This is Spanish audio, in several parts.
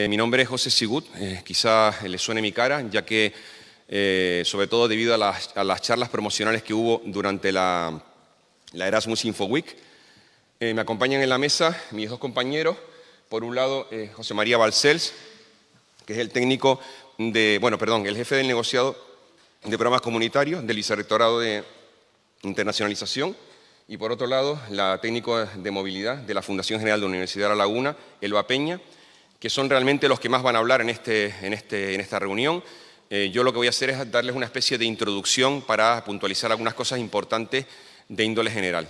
Eh, mi nombre es José Sigut, eh, quizá le suene mi cara, ya que, eh, sobre todo debido a las, charlas promocionales que hubo durante la, Erasmus Info Week, me acompañan en la mesa mis dos compañeros, por un lado José María Balcells, que es el técnico de, bueno, perdón, el jefe del negociado de programas comunitarios del Vicerrectorado de Internacionalización, y por otro lado, la técnico de movilidad de la Fundación General de la Universidad de La Laguna, Elba Peña, que son realmente los que más van a hablar en, este, en, este, en esta reunión. Eh, yo lo que voy a hacer es darles una especie de introducción para puntualizar algunas cosas importantes de índole general.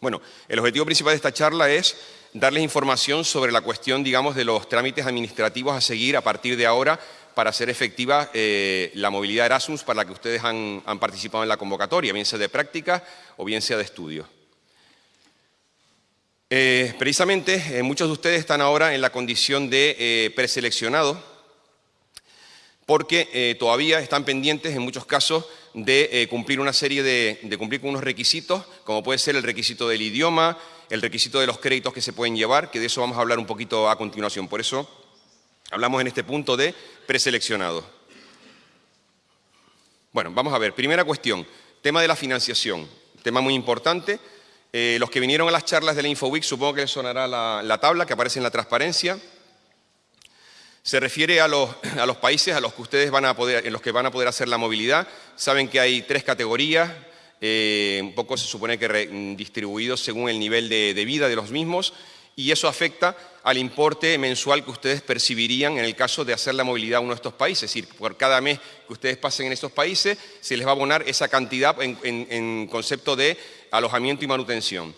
Bueno, el objetivo principal de esta charla es darles información sobre la cuestión, digamos, de los trámites administrativos a seguir a partir de ahora para hacer efectiva eh, la movilidad Erasmus para la que ustedes han, participado en la convocatoria, bien sea de práctica o bien sea de estudio. Eh, precisamente, eh, muchos de ustedes están ahora en la condición de eh, preseleccionado porque todavía están pendientes, en muchos casos, de cumplir una serie de, de, cumplir con unos requisitos, como puede ser el requisito del idioma, el requisito de los créditos que se pueden llevar, que de eso vamos a hablar un poquito a continuación. Por eso hablamos en este punto de preseleccionado. Bueno, vamos a ver. Primera cuestión, tema de la financiación. Tema muy importante. Eh, los que vinieron a las charlas de la InfoWeek, supongo que les sonará la, tabla que aparece en la transparencia. Se refiere a los, países a los que ustedes van a poder, en los que van a poder hacer la movilidad. Saben que hay tres categorías, eh, un poco se supone que distribuidos según el nivel de, de vida de los mismos, y eso afecta al importe mensual que ustedes percibirían en el caso de hacer la movilidad a uno de estos países. Es decir, por cada mes que ustedes pasen en estos países, se les va a abonar esa cantidad en, concepto de alojamiento y manutención.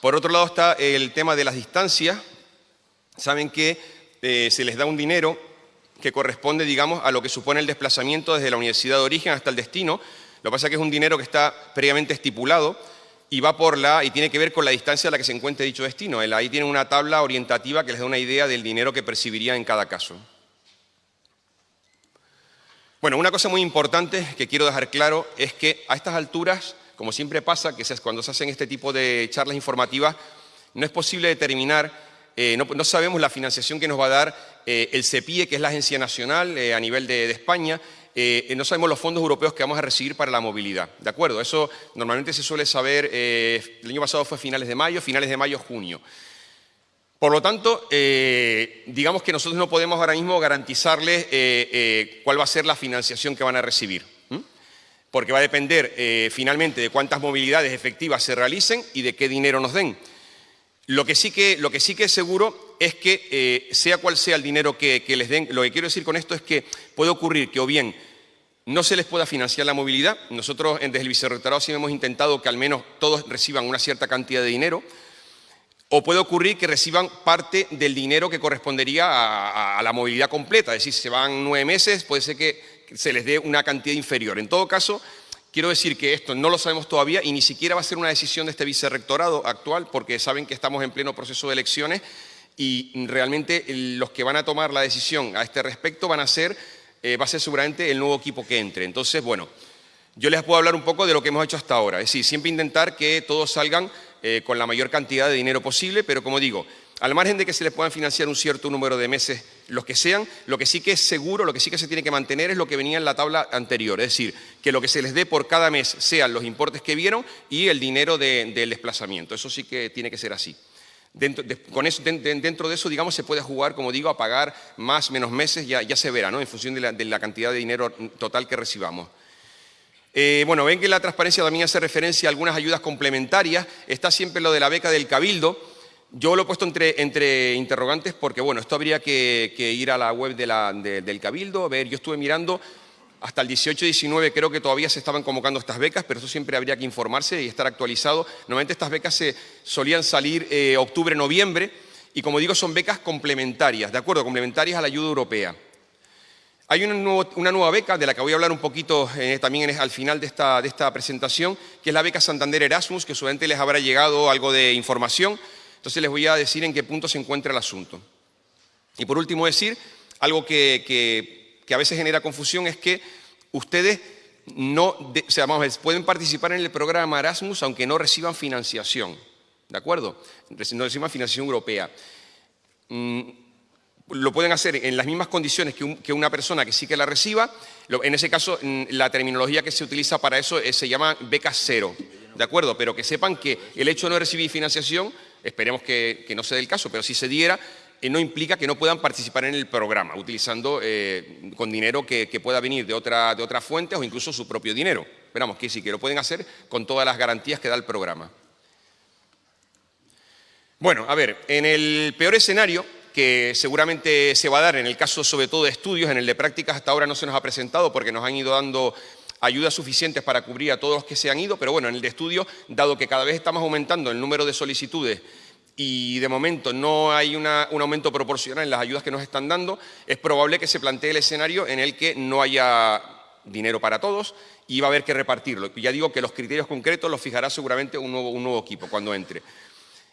Por otro lado está el tema de las distancias. Saben que eh, se les da un dinero que corresponde, digamos, a lo que supone el desplazamiento desde la universidad de origen hasta el destino. Lo que pasa es que es un dinero que está previamente estipulado y va por la y tiene que ver con la distancia a la que se encuentre dicho destino. ahí tiene una tabla orientativa que les da una idea del dinero que percibiría en cada caso. Bueno, una cosa muy importante que quiero dejar claro es que a estas alturas, como siempre pasa, que cuando se hacen este tipo de charlas informativas, no es posible determinar, eh, no, sabemos la financiación que nos va a dar eh, el CEPIE, que es la Agencia Nacional eh, a nivel de España, eh, no sabemos los fondos europeos que vamos a recibir para la movilidad. ¿De acuerdo? Eso normalmente se suele saber, eh, el año pasado fue finales de mayo, finales de mayo, junio. Por lo tanto, eh, digamos que nosotros no podemos ahora mismo garantizarles cuál va a ser la financiación que van a recibir. Porque va a depender finalmente de cuántas movilidades efectivas se realicen y de qué dinero nos den. Lo que sí que, es seguro es que, sea cual sea el dinero que les den, lo que quiero decir con esto es que puede ocurrir que o bien no se les pueda financiar la movilidad. Nosotros desde el Vicerrectorado sí hemos intentado que al menos todos reciban una cierta cantidad de dinero. O puede ocurrir que reciban parte del dinero que correspondería a, la movilidad completa. Es decir, si se van nueve meses, puede ser que se les dé una cantidad inferior. En todo caso, quiero decir que esto no lo sabemos todavía y ni siquiera va a ser una decisión de este vicerrectorado actual, porque saben que estamos en pleno proceso de elecciones y realmente los que van a tomar la decisión a este respecto van a ser eh, va a ser seguramente el nuevo equipo que entre. Entonces, bueno, yo les puedo hablar un poco de lo que hemos hecho hasta ahora. Es decir, siempre intentar que todos salgan eh, con la mayor cantidad de dinero posible, pero como digo, al margen de que se les puedan financiar un cierto número de meses, los que sean, lo que sí que es seguro, lo que sí que se tiene que mantener es lo que venía en la tabla anterior. Es decir, que lo que se les dé por cada mes sean los importes que vieron y el dinero del desplazamiento. Eso sí que tiene que ser así. Dentro de, con eso, dentro de eso, digamos, se puede jugar, como digo, a pagar más, menos meses, ya, se verá, ¿no? En función de la, cantidad de dinero total que recibamos. Eh, bueno, ven que la transparencia también hace referencia a algunas ayudas complementarias. Está siempre lo de la beca del Cabildo. Yo lo he puesto entre interrogantes porque, bueno, esto habría que, ir a la web del Cabildo, a ver, yo estuve mirando, hasta el 18-19 creo que todavía se estaban convocando estas becas, pero eso siempre habría que informarse y estar actualizado. Normalmente estas becas se solían salir eh, octubre-noviembre y como digo son becas complementarias, ¿de acuerdo? Complementarias a la ayuda europea. Hay una, nueva beca de la que voy a hablar un poquito eh, también al final de esta, presentación, que es la beca Santander Erasmus, que seguramente les habrá llegado algo de información. Entonces les voy a decir en qué punto se encuentra el asunto. Y por último decir algo que a veces genera confusión es que ustedes no, pueden participar en el programa Erasmus aunque no reciban financiación, ¿de acuerdo? No reciban financiación europea. Mm, lo pueden hacer en las mismas condiciones que, una persona que sí que la reciba. en ese caso, mm, la terminología que se utiliza para eso eh, se llama beca cero, ¿de acuerdo? Pero que sepan que el hecho de no recibir financiación, esperemos que, no sea el caso, pero si se diera, no implica que no puedan participar en el programa, utilizando eh, con dinero que, pueda venir de, otra, de otras fuentes o incluso su propio dinero. Esperamos que sí, que lo pueden hacer con todas las garantías que da el programa. Bueno, a ver, en el peor escenario, que seguramente se va a dar en el caso sobre todo de estudios, en el de prácticas hasta ahora no se nos ha presentado porque nos han ido dando ayudas suficientes para cubrir a todos los que se han ido, pero bueno, en el de estudio, dado que cada vez estamos aumentando el número de solicitudes y de momento no hay un aumento proporcional en las ayudas que nos están dando, es probable que se plantee el escenario en el que no haya dinero para todos y va a haber que repartirlo. Ya digo que los criterios concretos los fijará seguramente un nuevo, equipo cuando entre.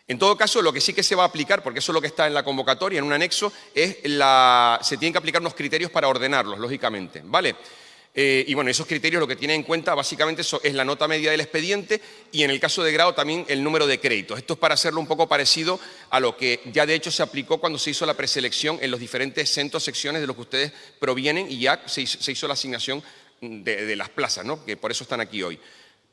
En todo caso, lo que sí que se va a aplicar, porque eso es lo que está en la convocatoria, en un anexo, es la, se tienen que aplicar unos criterios para ordenarlos, lógicamente, ¿vale? Eh, y bueno, esos criterios lo que tienen en cuenta básicamente es la nota media del expediente y en el caso de grado también el número de créditos. Esto es para hacerlo un poco parecido a lo que ya de hecho se aplicó cuando se hizo la preselección en los diferentes centros, secciones de los que ustedes provienen y ya se hizo, la asignación de, las plazas, ¿no? que por eso están aquí hoy.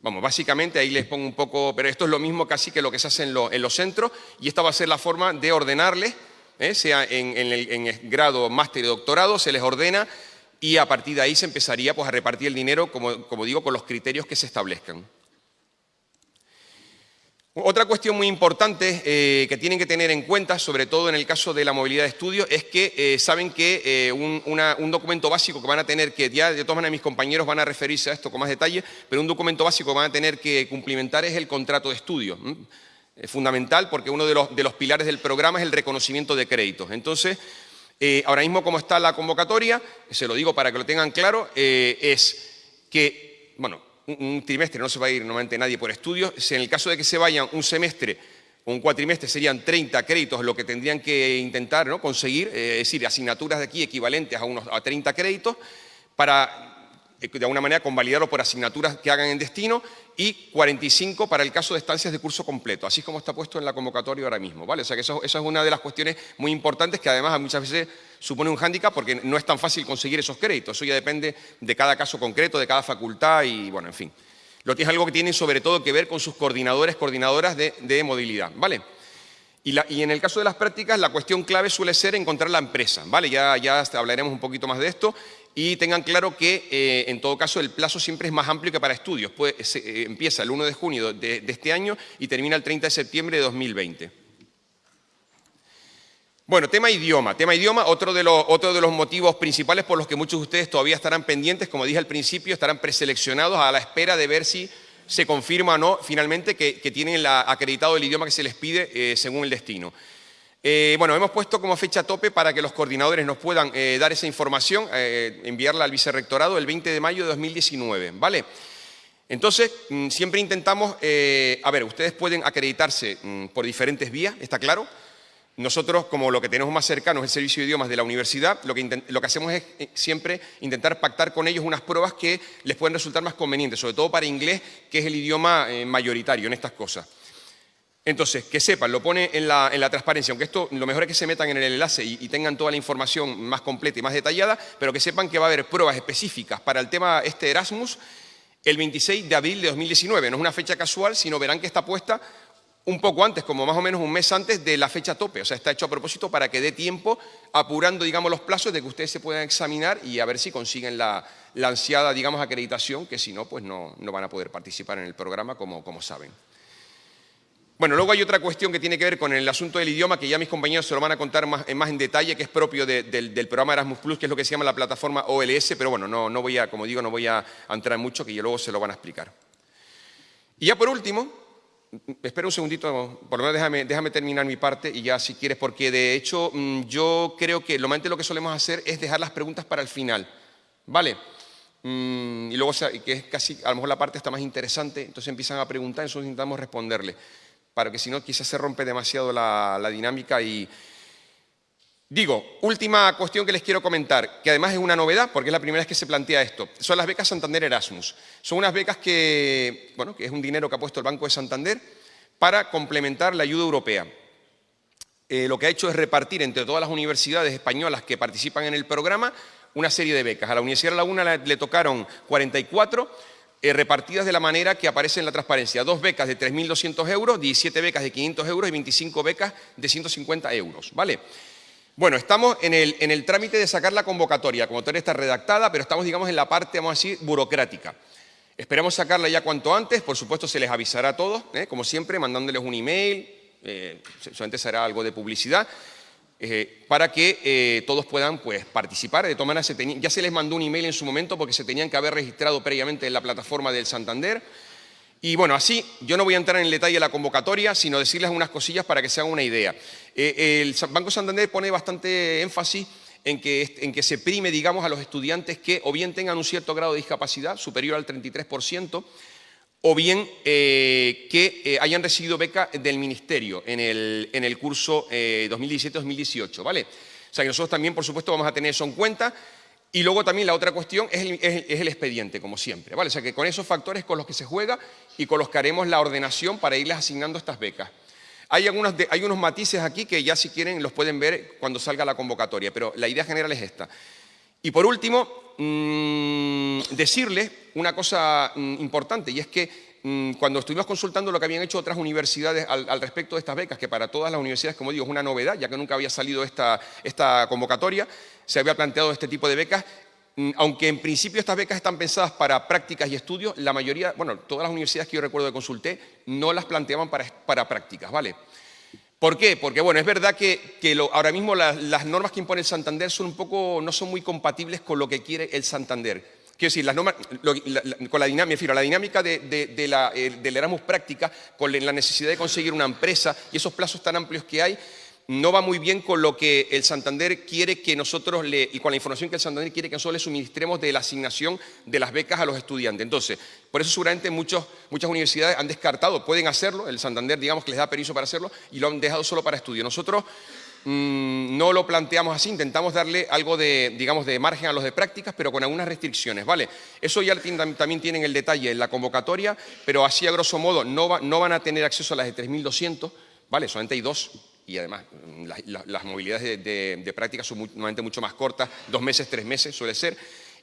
Vamos, básicamente ahí les pongo un poco, pero esto es lo mismo casi que lo que se hace en, los centros y esta va a ser la forma de ordenarles, ¿eh? sea en, el, grado, máster y doctorado, se les ordena y a partir de ahí se empezaría pues, a repartir el dinero, como digo, con los criterios que se establezcan. Otra cuestión muy importante eh, que tienen que tener en cuenta, sobre todo en el caso de la movilidad de estudio, es que eh, saben que eh, un, documento básico que van a tener que, ya de todas maneras mis compañeros van a referirse a esto con más detalle, pero un documento básico que van a tener que cumplimentar es el contrato de estudio. Es fundamental porque uno de los, de los, pilares del programa es el reconocimiento de créditos. Entonces, ahora mismo como está la convocatoria, se lo digo para que lo tengan claro, es que, bueno, un, trimestre no se va a ir normalmente nadie por estudios. En el caso de que se vayan un semestre o un cuatrimestre serían 30 créditos lo que tendrían que intentar ¿no? conseguir, eh, es decir, asignaturas de aquí equivalentes a, unos, a 30 créditos para eh, de alguna manera convalidarlo por asignaturas que hagan en destino y 45 para el caso de estancias de curso completo, así como está puesto en la convocatoria ahora mismo. ¿vale? O sea que eso, es una de las cuestiones muy importantes que además muchas veces supone un hándicap porque no es tan fácil conseguir esos créditos. Eso ya depende de cada caso concreto, de cada facultad y bueno, en fin. Lo que es algo que tiene sobre todo que ver con sus coordinadores, coordinadoras de, de movilidad. ¿vale? Y, en el caso de las prácticas, la cuestión clave suele ser encontrar la empresa, ¿vale? Ya, ya hablaremos un poquito más de esto y tengan claro que, eh, en todo caso, el plazo siempre es más amplio que para estudios. Eh, empieza el 1 de junio de, este año y termina el 30 de septiembre de 2020. Bueno, tema idioma. Tema idioma, otro de, los, otro de los motivos principales por los que muchos de ustedes todavía estarán pendientes, como dije al principio, estarán preseleccionados a la espera de ver si se confirma o no finalmente que, tienen acreditado el idioma que se les pide eh, según el destino. Eh, bueno, hemos puesto como fecha tope para que los coordinadores nos puedan eh, dar esa información, enviarla al vicerrectorado el 20 de mayo de 2019, ¿vale? Entonces, mm, siempre intentamos, a ver, ustedes pueden acreditarse mm, por diferentes vías, ¿está claro? Nosotros, como lo que tenemos más cercano es el servicio de idiomas de la universidad, lo que, lo que hacemos es eh, siempre intentar pactar con ellos unas pruebas que les pueden resultar más convenientes, sobre todo para inglés, que es el idioma eh, mayoritario en estas cosas. Entonces, que sepan, lo pone en la, transparencia, aunque esto lo mejor es que se metan en el enlace y, tengan toda la información más completa y más detallada, pero que sepan que va a haber pruebas específicas para el tema este Erasmus el 26 de abril de 2019. No es una fecha casual, sino verán que está puesta un poco antes, como más o menos un mes antes de la fecha tope. O sea, está hecho a propósito para que dé tiempo, apurando, digamos, los plazos de que ustedes se puedan examinar y a ver si consiguen la, ansiada, digamos, acreditación, que si no, pues no, van a poder participar en el programa, como, como saben. Bueno, luego hay otra cuestión que tiene que ver con el asunto del idioma, que ya mis compañeros se lo van a contar más, más en detalle, que es propio del, programa Erasmus que es lo que se llama la plataforma OLS, pero bueno, no, no voy a, como digo, no voy a entrar en mucho, que luego se lo van a explicar. Y ya por último, Espera un segundito, por lo menos déjame, déjame, terminar mi parte y ya si quieres, porque de hecho mm, yo creo que normalmente lo que solemos hacer es dejar las preguntas para el final, ¿vale? Mm, y luego, que es casi, a lo mejor la parte está más interesante, entonces empiezan a preguntar, nosotros intentamos responderle, para que si no quizás se rompe demasiado la, dinámica y, Digo, última cuestión que les quiero comentar, que además es una novedad, porque es la primera vez que se plantea esto, son las becas Santander Erasmus. Son unas becas que, bueno, que es un dinero que ha puesto el Banco de Santander para complementar la ayuda europea. eh, lo que ha hecho es repartir entre todas las universidades españolas que participan en el programa una serie de becas. A la Universidad de La Laguna le, tocaron 44, eh, repartidas de la manera que aparece en la transparencia. Dos becas de 3.200 euros, 17 becas de 500 euros y 25 becas de 150 euros. ¿vale? Bueno, estamos en el, trámite de sacar la convocatoria. La convocatoria está redactada, pero estamos, digamos, en la parte, vamos a decir, burocrática. Esperamos sacarla ya cuanto antes, por supuesto se les avisará a todos, ¿eh? como siempre, mandándoles un email, eh, solamente será algo de publicidad, eh, para que eh, todos puedan pues, participar. De todas ya se les mandó un email en su momento porque se tenían que haber registrado previamente en la plataforma del Santander. Y bueno, así yo no voy a entrar en el detalle de la convocatoria, sino decirles unas cosillas para que se hagan una idea. el Banco Santander pone bastante énfasis en que, en que se prime, digamos, a los estudiantes que o bien tengan un cierto grado de discapacidad, superior al 33%, o bien eh, que eh, hayan recibido beca del Ministerio en el, en el curso 2017-2018, eh, ¿vale? O sea que nosotros también, por supuesto, vamos a tener eso en cuenta. Y luego también la otra cuestión es el, es el, expediente, como siempre, ¿vale? O sea que con esos factores con los que se juega y con los que haremos la ordenación para irles asignando estas becas. Hay, algunos, hay unos matices aquí que ya si quieren los pueden ver cuando salga la convocatoria, pero la idea general es esta. Y por último, mmm, decirles una cosa mm, importante, y es que mm, cuando estuvimos consultando lo que habían hecho otras universidades al, respecto de estas becas, que para todas las universidades, como digo, es una novedad, ya que nunca había salido esta, esta convocatoria, se había planteado este tipo de becas, mm, aunque en principio estas becas están pensadas para prácticas y estudios, la mayoría, bueno, todas las universidades que yo recuerdo que consulté, no las planteaban para, para prácticas, ¿vale? ¿Por qué? Porque bueno, es verdad que, ahora mismo las normas que impone el Santander son un poco, no son muy compatibles con lo que quiere el Santander. Quiero decir, las normas, con la dinámica, la dinámica de, la, eh, del Erasmus práctica, con la necesidad de conseguir una empresa y esos plazos tan amplios que hay, no va muy bien con lo que el Santander quiere que nosotros le, y con la información que el Santander quiere que nosotros le suministremos de la asignación de las becas a los estudiantes. Entonces, por eso seguramente muchas universidades han descartado, pueden hacerlo, el Santander digamos que les da permiso para hacerlo y lo han dejado solo para estudio. Nosotros mm, no lo planteamos así, intentamos darle algo de, digamos, de margen a los de prácticas, pero con algunas restricciones, ¿vale? Eso ya también tienen el detalle en la convocatoria, pero así a grosso modo no, no van a tener acceso a las de 3.200, ¿vale? Solamente hay dos y además mm, las movilidades de, práctica son normalmente mucho más cortas, dos meses, tres meses suele ser.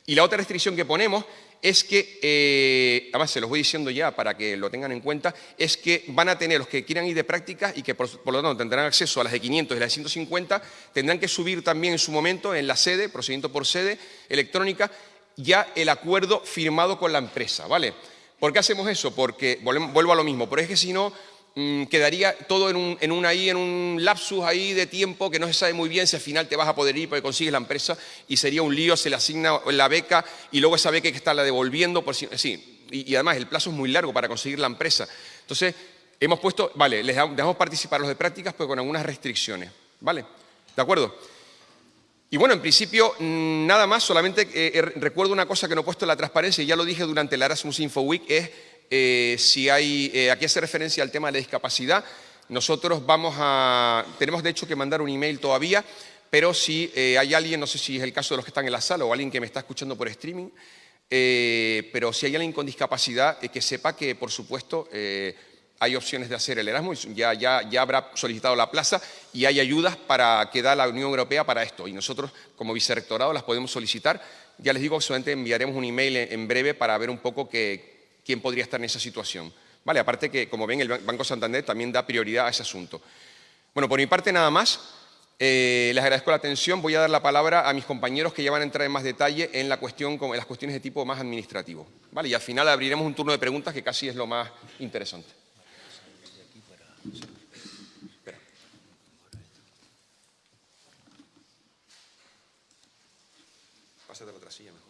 Y la otra restricción que ponemos es que, eh, además se los voy diciendo ya para que lo tengan en cuenta, es que van a tener los que quieran ir de práctica y que por, lo tanto tendrán acceso a las de 500 y las de 150, tendrán que subir también en su momento en la sede, procedimiento por sede electrónica, ya el acuerdo firmado con la empresa, ¿vale? ¿Por qué hacemos eso? Porque, vuelvo a lo mismo, porque es que si no, Mm, quedaría todo en un, en, ahí, en un lapsus ahí de tiempo que no se sabe muy bien si al final te vas a poder ir porque consigues la empresa y sería un lío, se le asigna la beca y luego esa beca hay que estarla devolviendo. Por si, sí, y, además el plazo es muy largo para conseguir la empresa. Entonces, hemos puesto, vale, les dejamos participar los de prácticas, pero con algunas restricciones. ¿Vale? ¿De acuerdo? Y bueno, en principio, mm, nada más, solamente eh, eh, recuerdo una cosa que no he puesto en la transparencia, y ya lo dije durante el Erasmus Info Week, es eh, si hay, eh, aquí hace referencia al tema de la discapacidad. Nosotros vamos a, tenemos de hecho que mandar un email todavía, pero si eh, hay alguien, no sé si es el caso de los que están en la sala o alguien que me está escuchando por streaming, pero si hay alguien con discapacidad, que sepa que, por supuesto, hay opciones de hacer el Erasmus, ya, ya, ya habrá solicitado la plaza y hay ayudas para que da la Unión Europea para esto. Y nosotros, como vicerrectorado, las podemos solicitar. Ya les digo solamente enviaremos un email en breve para ver un poco que, quién podría estar en esa situación. Vale, aparte que, como ven, el Banco Santander también da prioridad a ese asunto. Bueno, por mi parte nada más. Eh, les agradezco la atención. Voy a dar la palabra a mis compañeros que ya van a entrar en más detalle en, la cuestión, en las cuestiones de tipo más administrativo. ¿Vale? Y al final abriremos un turno de preguntas que casi es lo más interesante. Pásate la otra silla mejor.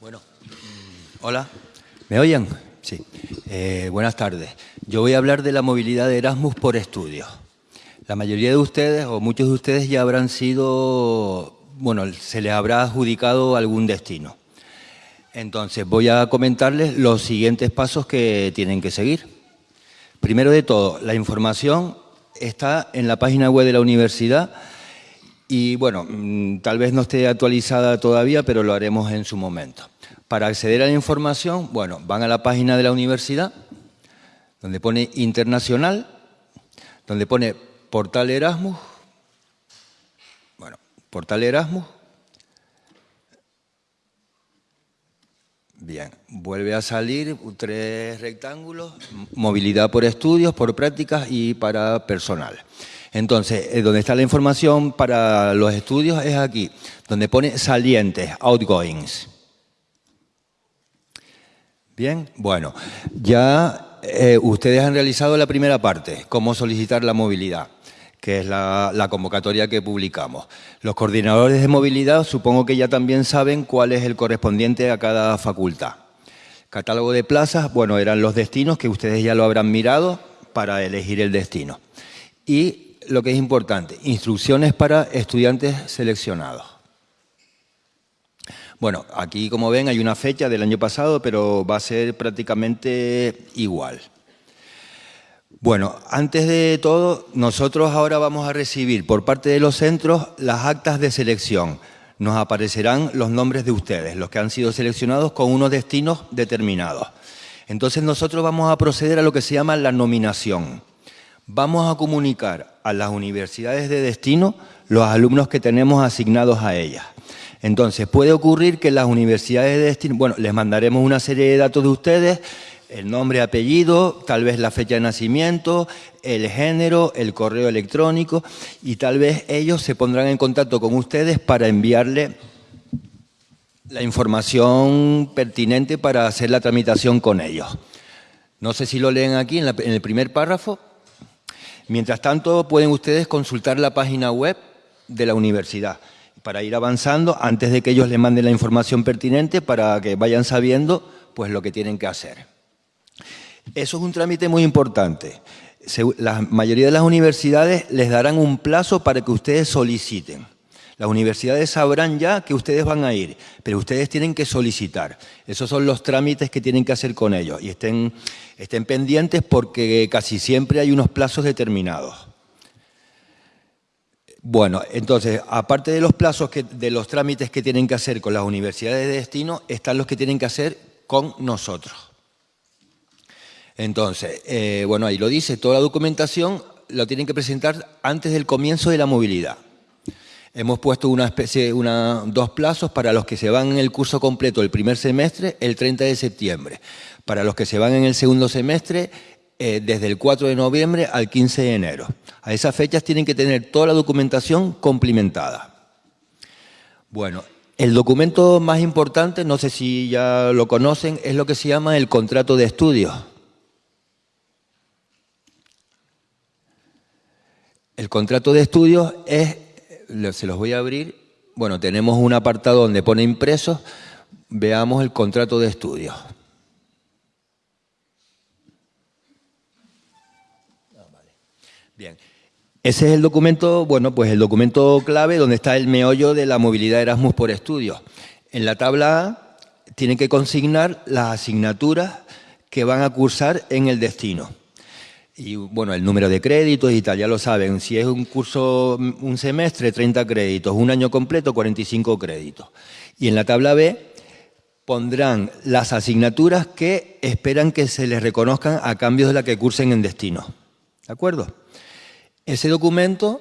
Bueno, mm, hola, ¿me oyen? Sí. Eh, buenas tardes. Yo voy a hablar de la movilidad de Erasmus por estudios. La mayoría de ustedes, o muchos de ustedes, ya habrán sido, bueno, se les habrá adjudicado algún destino. Entonces, voy a comentarles los siguientes pasos que tienen que seguir. Primero de todo, la información está en la página web de la universidad y bueno, mm, tal vez no esté actualizada todavía, pero lo haremos en su momento. Para acceder a la información, bueno, van a la página de la universidad, donde pone internacional, donde pone portal Erasmus, bueno, portal Erasmus, Bien, vuelve a salir tres rectángulos, movilidad por estudios, por prácticas y para personal. Entonces, eh, donde está la información para los estudios es aquí, donde pone salientes, outgoings. Bien, bueno, ya eh, ustedes han realizado la primera parte, cómo solicitar la movilidad que es la, convocatoria que publicamos. Los coordinadores de movilidad supongo que ya también saben cuál es el correspondiente a cada facultad. Catálogo de plazas, bueno, eran los destinos que ustedes ya lo habrán mirado para elegir el destino. Y lo que es importante, instrucciones para estudiantes seleccionados. Bueno, aquí como ven hay una fecha del año pasado, pero va a ser prácticamente igual. Bueno, antes de todo, nosotros ahora vamos a recibir por parte de los centros las actas de selección. Nos aparecerán los nombres de ustedes, los que han sido seleccionados con unos destinos determinados. Entonces nosotros vamos a proceder a lo que se llama la nominación. Vamos a comunicar a las universidades de destino los alumnos que tenemos asignados a ellas. Entonces, puede ocurrir que las universidades de destino, bueno, les mandaremos una serie de datos de ustedes, el nombre, apellido, tal vez la fecha de nacimiento, el género, el correo electrónico y tal vez ellos se pondrán en contacto con ustedes para enviarle la información pertinente para hacer la tramitación con ellos. No sé si lo leen aquí en, en el primer párrafo. Mientras tanto, pueden ustedes consultar la página web de la universidad para ir avanzando antes de que ellos les manden la información pertinente para que vayan sabiendo pues, lo que tienen que hacer. Eso es un trámite muy importante. La mayoría de las universidades les darán un plazo para que ustedes soliciten. Las universidades sabrán ya que ustedes van a ir, pero ustedes tienen que solicitar. Esos son los trámites que tienen que hacer con ellos y estén, pendientes porque casi siempre hay unos plazos determinados. Bueno, entonces, aparte de los plazos, de los trámites que tienen que hacer con las universidades de destino, están los que tienen que hacer con nosotros. Entonces, eh, bueno, ahí lo dice, toda la documentación lo tienen que presentar antes del comienzo de la movilidad. Hemos puesto una especie, una, dos plazos para los que se van en el curso completo el primer semestre, el 30 de septiembre. Para los que se van en el segundo semestre, eh, desde el 4 de noviembre al 15 de enero. A esas fechas tienen que tener toda la documentación complementada. Bueno, el documento más importante, no sé si ya lo conocen, es lo que se llama el contrato de estudios. El contrato de estudios es, se los voy a abrir, bueno, tenemos un apartado donde pone impresos, veamos el contrato de estudios. Ah, Bien, ese es el documento, bueno, pues el documento clave donde está el meollo de la movilidad Erasmus por estudios. En la tabla A tienen que consignar las asignaturas que van a cursar en el destino. Y bueno, el número de créditos y tal, ya lo saben. Si es un curso, un semestre, 30 créditos. Un año completo, 45 créditos. Y en la tabla B pondrán las asignaturas que esperan que se les reconozcan a cambio de la que cursen en destino. ¿De acuerdo? Ese documento,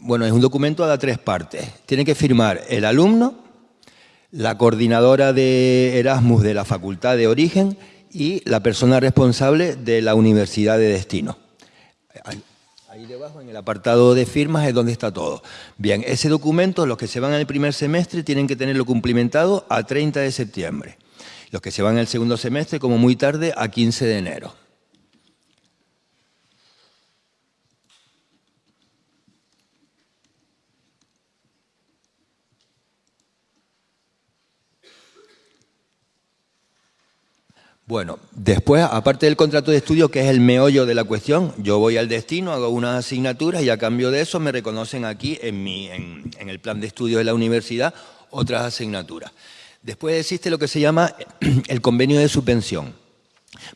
bueno, es un documento a tres partes. Tiene que firmar el alumno, la coordinadora de Erasmus de la facultad de origen y la persona responsable de la universidad de destino. Ahí debajo, en el apartado de firmas, es donde está todo. Bien, ese documento, los que se van al primer semestre, tienen que tenerlo cumplimentado a 30 de septiembre. Los que se van al segundo semestre, como muy tarde, a 15 de enero. Bueno, después, aparte del contrato de estudio, que es el meollo de la cuestión, yo voy al destino, hago unas asignaturas y a cambio de eso me reconocen aquí en, mi, en, el plan de estudio de la universidad otras asignaturas. Después existe lo que se llama el convenio de subvención.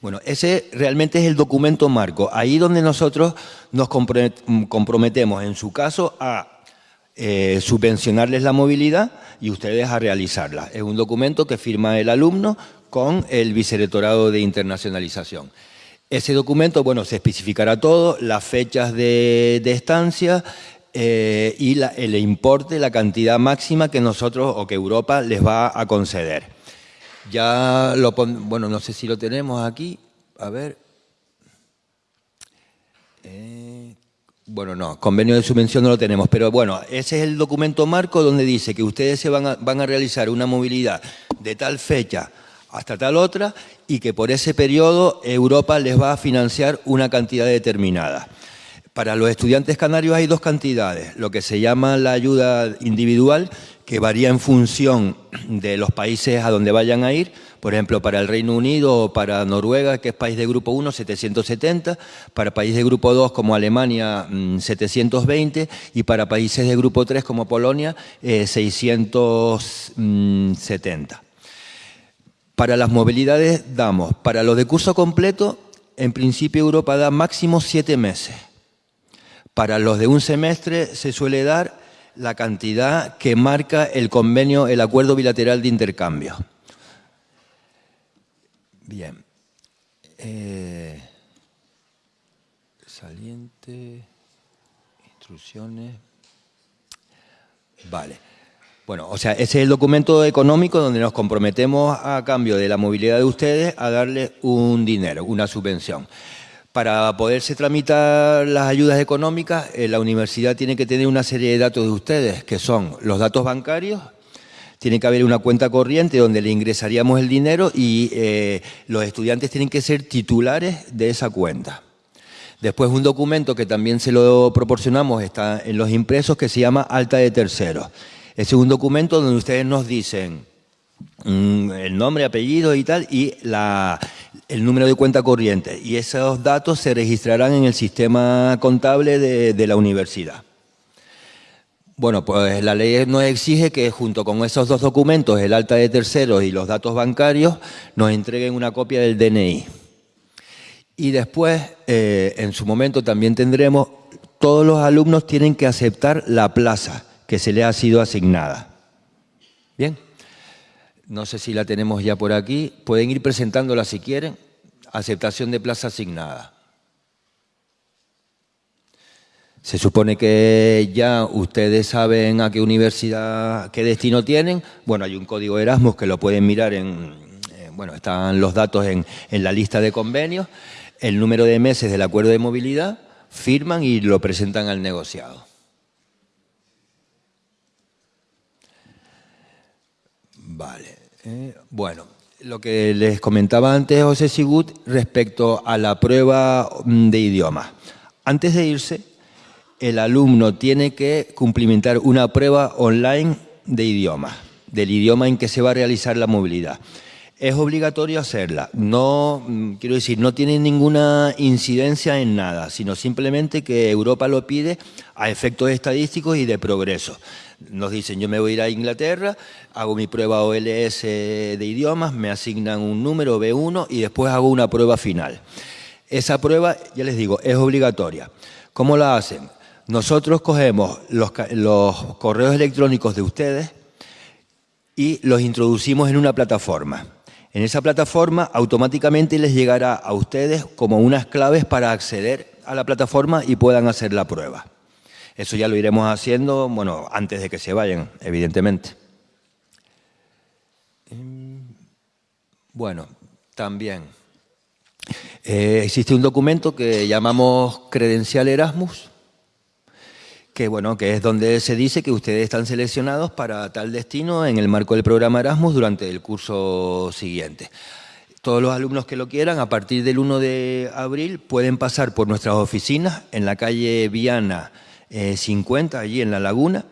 Bueno, ese realmente es el documento marco, ahí donde nosotros nos comprometemos, en su caso, a eh, subvencionarles la movilidad y ustedes a realizarla. Es un documento que firma el alumno con el Vicerrectorado de Internacionalización. Ese documento, bueno, se especificará todo, las fechas de, estancia eh, y el importe, la cantidad máxima que nosotros o que Europa les va a conceder. Ya lo bueno, no sé si lo tenemos aquí, a ver. Eh, bueno, no, convenio de subvención no lo tenemos, pero bueno, ese es el documento marco donde dice que ustedes se van van a realizar una movilidad de tal fecha hasta tal otra y que por ese periodo Europa les va a financiar una cantidad determinada. Para los estudiantes canarios hay dos cantidades, lo que se llama la ayuda individual, que varía en función de los países a donde vayan a ir, por ejemplo, para el Reino Unido o para Noruega, que es país de grupo 1, 770, para países de grupo 2 como Alemania, 720, mm, y para países de grupo 3 como Polonia, 670. Para las movilidades damos, para los de curso completo, en principio Europa da máximo siete meses. Para los de un semestre se suele dar la cantidad que marca el convenio, el acuerdo bilateral de intercambio. Bien. Eh, saliente, instrucciones. Vale. Bueno, o sea, ese es el documento económico donde nos comprometemos a cambio de la movilidad de ustedes a darles un dinero, una subvención. Para poderse tramitar las ayudas económicas, eh, la universidad tiene que tener una serie de datos de ustedes, que son los datos bancarios, tiene que haber una cuenta corriente donde le ingresaríamos el dinero y eh, los estudiantes tienen que ser titulares de esa cuenta. Después un documento que también se lo proporcionamos, está en los impresos, que se llama alta de terceros. Es un documento donde ustedes nos dicen mm, el nombre, apellido y tal, y el número de cuenta corriente. Y esos datos se registrarán en el sistema contable de, la universidad. Bueno, pues la ley nos exige que junto con esos dos documentos, el alta de terceros y los datos bancarios, nos entreguen una copia del DNI. Y después, eh, en su momento también tendremos, todos los alumnos tienen que aceptar la plaza que se le ha sido asignada. Bien, no sé si la tenemos ya por aquí, pueden ir presentándola si quieren, aceptación de plaza asignada. Se supone que ya ustedes saben a qué universidad, qué destino tienen. Bueno, hay un código Erasmus que lo pueden mirar en, eh, bueno, están los datos en, en la lista de convenios, el número de meses del acuerdo de movilidad, firman y lo presentan al negociado. Vale. Eh, bueno, lo que les comentaba antes José Sigut respecto a la prueba mm, de idioma. Antes de irse, el alumno tiene que cumplimentar una prueba online de idioma, del idioma en que se va a realizar la movilidad. Es obligatorio hacerla, no, mm, quiero decir, no tiene ninguna incidencia en nada, sino simplemente que Europa lo pide a efectos estadísticos y de progreso nos dicen, yo me voy a ir a Inglaterra, hago mi prueba OLS de idiomas, me asignan un número B1 y después hago una prueba final. Esa prueba, ya les digo, es obligatoria. ¿Cómo la hacen? Nosotros cogemos los, los correos electrónicos de ustedes y los introducimos en una plataforma. En esa plataforma automáticamente les llegará a ustedes como unas claves para acceder a la plataforma y puedan hacer la prueba. Eso ya lo iremos haciendo, bueno, antes de que se vayan, evidentemente. Em, bueno, también eh, existe un documento que llamamos credencial Erasmus, que bueno, que es donde se dice que ustedes están seleccionados para tal destino en el marco del programa Erasmus durante el curso siguiente. Todos los alumnos que lo quieran, a partir del 1 de abril, pueden pasar por nuestras oficinas en la calle Viana 50 eh, allí en La Laguna,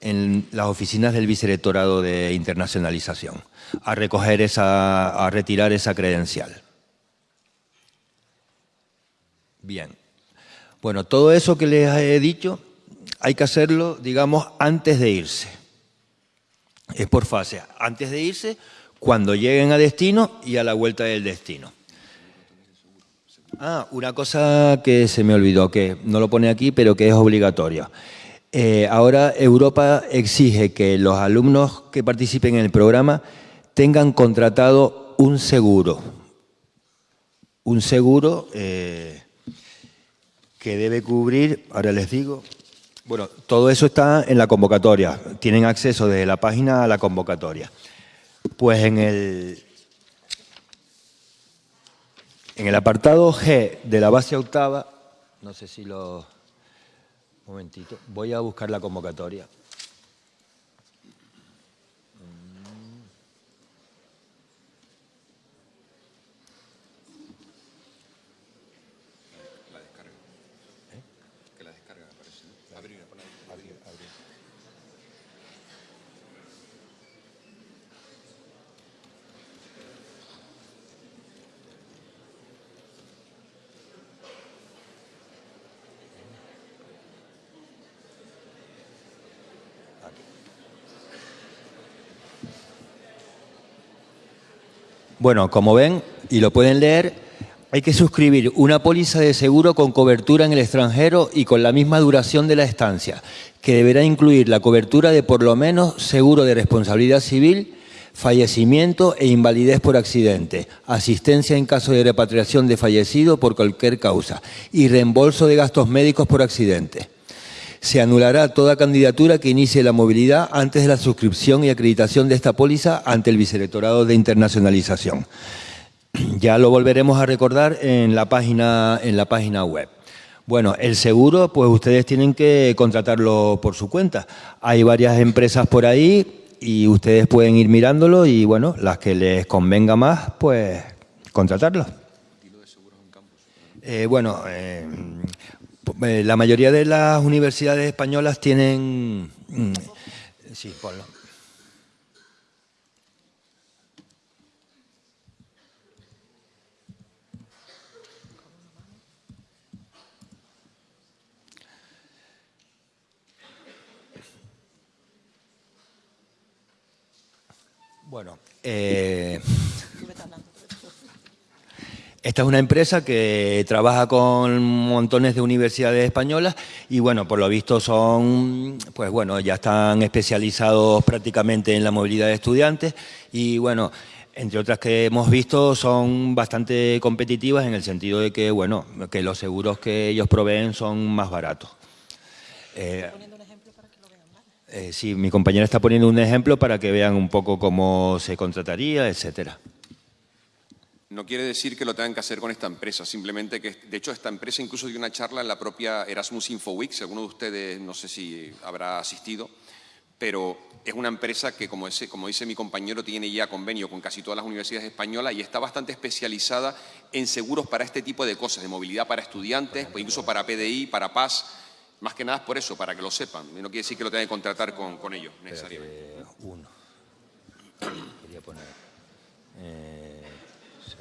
en las oficinas del Vicerrectorado de Internacionalización, a recoger esa, a retirar esa credencial. Bien. Bueno, todo eso que les he dicho hay que hacerlo, digamos, antes de irse. Es por fase. Antes de irse, cuando lleguen a destino y a la vuelta del destino. Ah, una cosa que se me olvidó, que no lo pone aquí, pero que es obligatorio. Eh, ahora Europa exige que los alumnos que participen en el programa tengan contratado un seguro un seguro eh, que debe cubrir, ahora les digo, bueno, todo eso está en la convocatoria, tienen acceso desde la página a la convocatoria. Pues en el, en el apartado G de la base octava, no sé si lo... Un momentito, voy a buscar la convocatoria. Bueno, como ven y lo pueden leer, hay que suscribir una póliza de seguro con cobertura en el extranjero y con la misma duración de la estancia, que deberá incluir la cobertura de por lo menos seguro de responsabilidad civil, fallecimiento e invalidez por accidente, asistencia en caso de repatriación de fallecido por cualquier causa y reembolso de gastos médicos por accidente se anulará toda candidatura que inicie la movilidad antes de la suscripción y acreditación de esta póliza ante el Vicerrectorado de Internacionalización. Ya lo volveremos a recordar en la página, en la página web. Bueno, el seguro, pues ustedes tienen que contratarlo por su cuenta. Hay varias empresas por ahí y ustedes pueden ir mirándolo y, bueno, las que les convenga más, pues contratarlo. Eh, bueno, eh, la mayoría de las universidades españolas tienen... Mm, sí, ponlo. Bueno, eh, esta es una empresa que trabaja con montones de universidades españolas y bueno, por lo visto son, pues bueno, ya están especializados prácticamente en la movilidad de estudiantes y bueno, entre otras que hemos visto son bastante competitivas en el sentido de que, bueno, que los seguros que ellos proveen son más baratos. Eh, eh, sí, mi compañera está poniendo un ejemplo para que vean un poco cómo se contrataría, etcétera. No quiere decir que lo tengan que hacer con esta empresa, simplemente que, de hecho, esta empresa incluso dio una charla en la propia Erasmus Info Week, si alguno de ustedes, no sé si habrá asistido, pero es una empresa que, como, como dice mi compañero, tiene ya convenio con casi todas las universidades españolas y está bastante especializada en seguros para este tipo de cosas, de movilidad para estudiantes, pues incluso para PDI, para PAS, más que nada es por eso, para que lo sepan. No quiere decir que lo tengan que contratar con, con ellos, necesariamente. uno. Quería poner... Eh...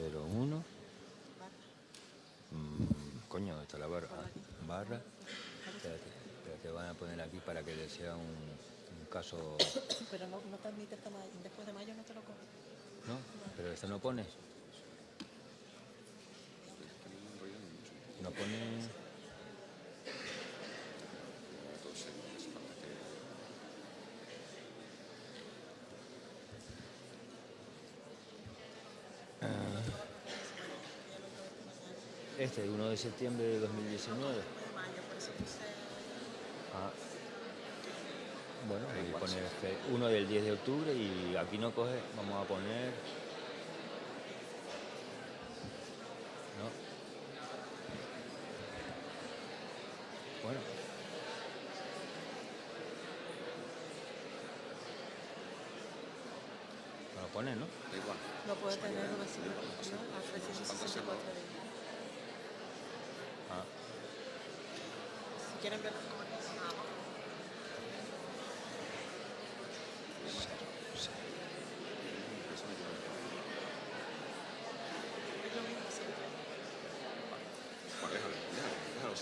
01. Mm, coño, está la barra. barra. Espérate, te van a poner aquí para que le sea un, un caso... Pero no, no te admite hasta mayo. después de mayo no te lo coge. ¿No? ¿Pero esto no pone? No pone... Este, 1 de septiembre de 2019. Ah. Bueno, voy a poner este, uno del 10 de octubre y aquí no coge, vamos a poner... ¿No? Bueno. Lo pone, ¿no? Igual. No puede tener una ¿no? A 364 días. quieren ver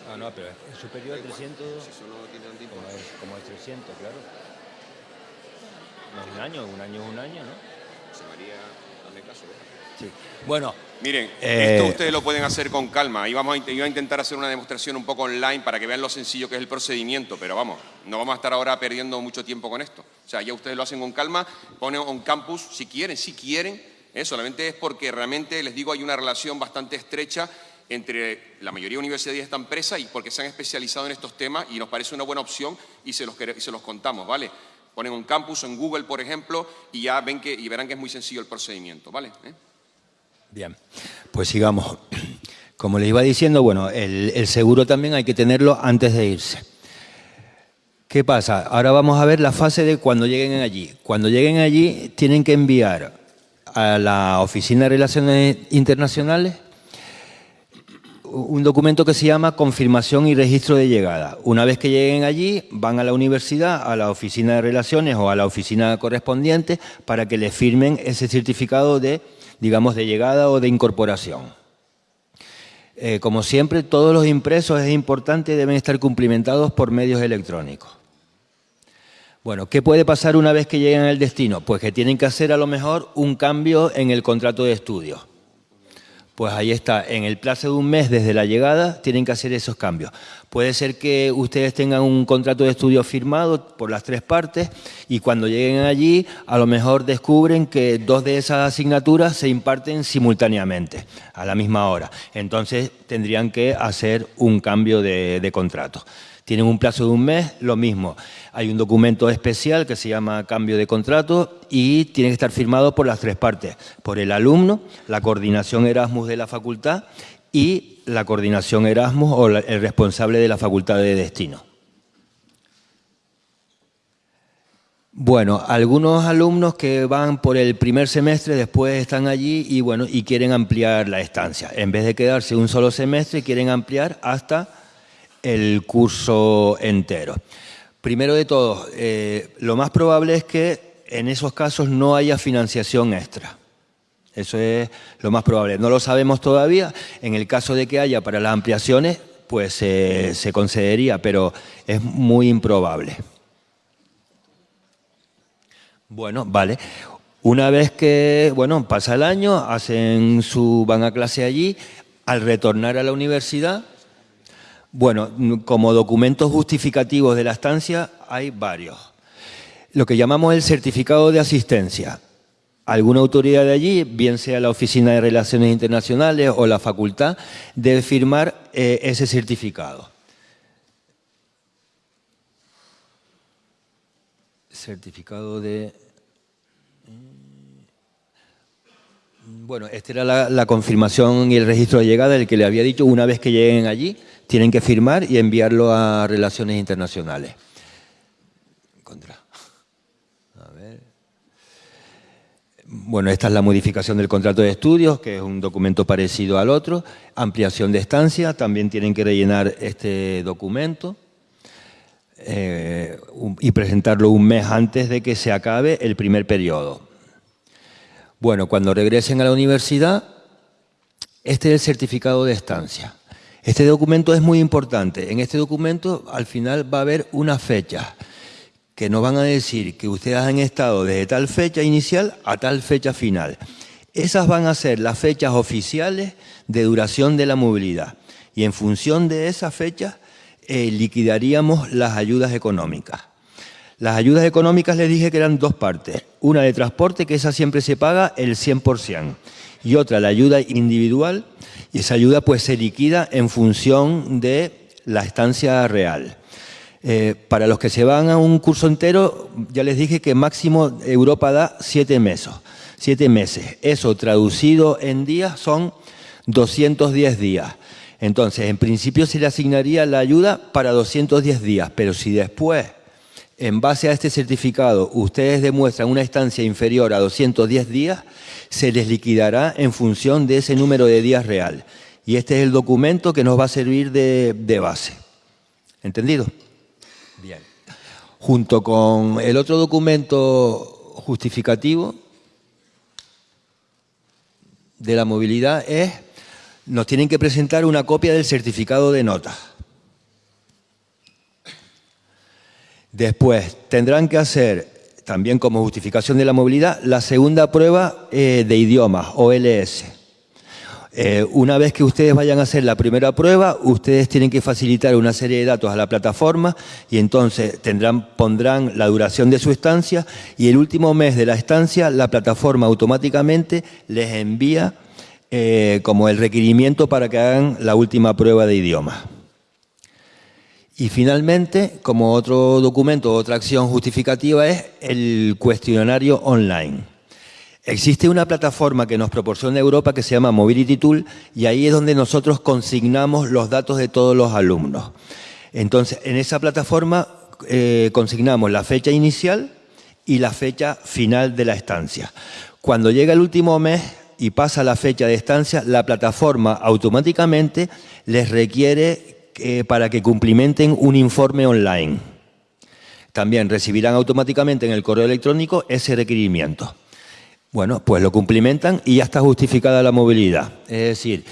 Ah, no, pero es superior a 300. Si solo tienen tiempo. Como es, como es 300, claro. No es un año, un año es un año, ¿no? Se María, dame caso, Sí. Bueno. Miren, esto eh, ustedes lo pueden hacer con calma. Iba a, a intentar hacer una demostración un poco online para que vean lo sencillo que es el procedimiento, pero vamos, no vamos a estar ahora perdiendo mucho tiempo con esto. O sea, ya ustedes lo hacen con calma, ponen un campus si quieren, si quieren, ¿eh? solamente es porque realmente, les digo, hay una relación bastante estrecha entre la mayoría de universidades y esta empresa y porque se han especializado en estos temas y nos parece una buena opción y se los, y se los contamos, ¿vale? Ponen un campus en Google, por ejemplo, y ya ven que, y verán que es muy sencillo el procedimiento, ¿vale? ¿Eh? Bien, pues sigamos. Como les iba diciendo, bueno, el, el seguro también hay que tenerlo antes de irse. ¿Qué pasa? Ahora vamos a ver la fase de cuando lleguen allí. Cuando lleguen allí tienen que enviar a la Oficina de Relaciones Internacionales un documento que se llama confirmación y registro de llegada. Una vez que lleguen allí, van a la universidad, a la oficina de relaciones o a la oficina correspondiente para que les firmen ese certificado de, digamos, de llegada o de incorporación. Eh, como siempre, todos los impresos, es importante, deben estar cumplimentados por medios electrónicos. Bueno, ¿qué puede pasar una vez que lleguen al destino? Pues que tienen que hacer a lo mejor un cambio en el contrato de estudio. Pues ahí está, en el plazo de un mes desde la llegada tienen que hacer esos cambios. Puede ser que ustedes tengan un contrato de estudio firmado por las tres partes y cuando lleguen allí a lo mejor descubren que dos de esas asignaturas se imparten simultáneamente, a la misma hora. Entonces tendrían que hacer un cambio de, contrato. Tienen un plazo de un mes, lo mismo. Hay un documento especial que se llama cambio de contrato y tiene que estar firmado por las tres partes, por el alumno, la coordinación Erasmus de la facultad y la coordinación Erasmus o el responsable de la facultad de destino. Bueno, algunos alumnos que van por el primer semestre después están allí y bueno y quieren ampliar la estancia. En vez de quedarse un solo semestre, quieren ampliar hasta el curso entero. Primero de todo, eh, lo más probable es que en esos casos no haya financiación extra. Eso es lo más probable. No lo sabemos todavía. En el caso de que haya para las ampliaciones, pues se concedería, pero es muy improbable. Bueno, vale. Una vez que, bueno, pasa el año, hacen su, van a clase allí, al retornar a la universidad, bueno, como documentos justificativos de la estancia hay varios. Lo que llamamos el certificado de asistencia. Alguna autoridad de allí, bien sea la Oficina de Relaciones Internacionales o la facultad, debe firmar eh, ese certificado. Certificado de... Bueno, esta era la, confirmación y el registro de llegada, el que le había dicho, una vez que lleguen allí, tienen que firmar y enviarlo a Relaciones Internacionales. Bueno, esta es la modificación del contrato de estudios, que es un documento parecido al otro. Ampliación de estancia, también tienen que rellenar este documento eh, y presentarlo un mes antes de que se acabe el primer periodo. Bueno, cuando regresen a la universidad, este es el certificado de estancia. Este documento es muy importante. En este documento al final va a haber una fecha que nos van a decir que ustedes han estado desde tal fecha inicial a tal fecha final. Esas van a ser las fechas oficiales de duración de la movilidad y en función de esas fechas eh, liquidaríamos las ayudas económicas. Las ayudas económicas les dije que eran dos partes. Una de transporte, que esa siempre se paga el 100%, y otra la ayuda individual, y esa ayuda pues se liquida en función de la estancia real. Eh, para los que se van a un curso entero, ya les dije que máximo Europa da siete meses. Siete meses. Eso traducido en días son 210 días. Entonces, en principio se le asignaría la ayuda para 210 días, pero si después, en base a este certificado, ustedes demuestran una estancia inferior a 210 días, se les liquidará en función de ese número de días real. Y este es el documento que nos va a servir de, base. ¿Entendido? Bien. Junto con el otro documento justificativo de la movilidad es, nos tienen que presentar una copia del certificado de nota. Después tendrán que hacer también como justificación de la movilidad, la segunda prueba eh, de idiomas, OLS. Eh, una vez que ustedes vayan a hacer la primera prueba, ustedes tienen que facilitar una serie de datos a la plataforma y entonces pondrán la duración de su estancia y el último mes de la estancia la plataforma automáticamente les envía eh, como el requerimiento para que hagan la última prueba de idioma. Y finalmente, como otro documento, otra acción justificativa es el cuestionario online. Existe una plataforma que nos proporciona Europa que se llama Mobility Tool y ahí es donde nosotros consignamos los datos de todos los alumnos. Entonces, en esa plataforma eh, consignamos la fecha inicial y la fecha final de la estancia. Cuando llega el último mes y pasa la fecha de estancia, la plataforma automáticamente les requiere para que cumplimenten un informe online. También recibirán automáticamente en el correo electrónico ese requerimiento. Bueno, pues lo cumplimentan y ya está justificada la movilidad. Es decir,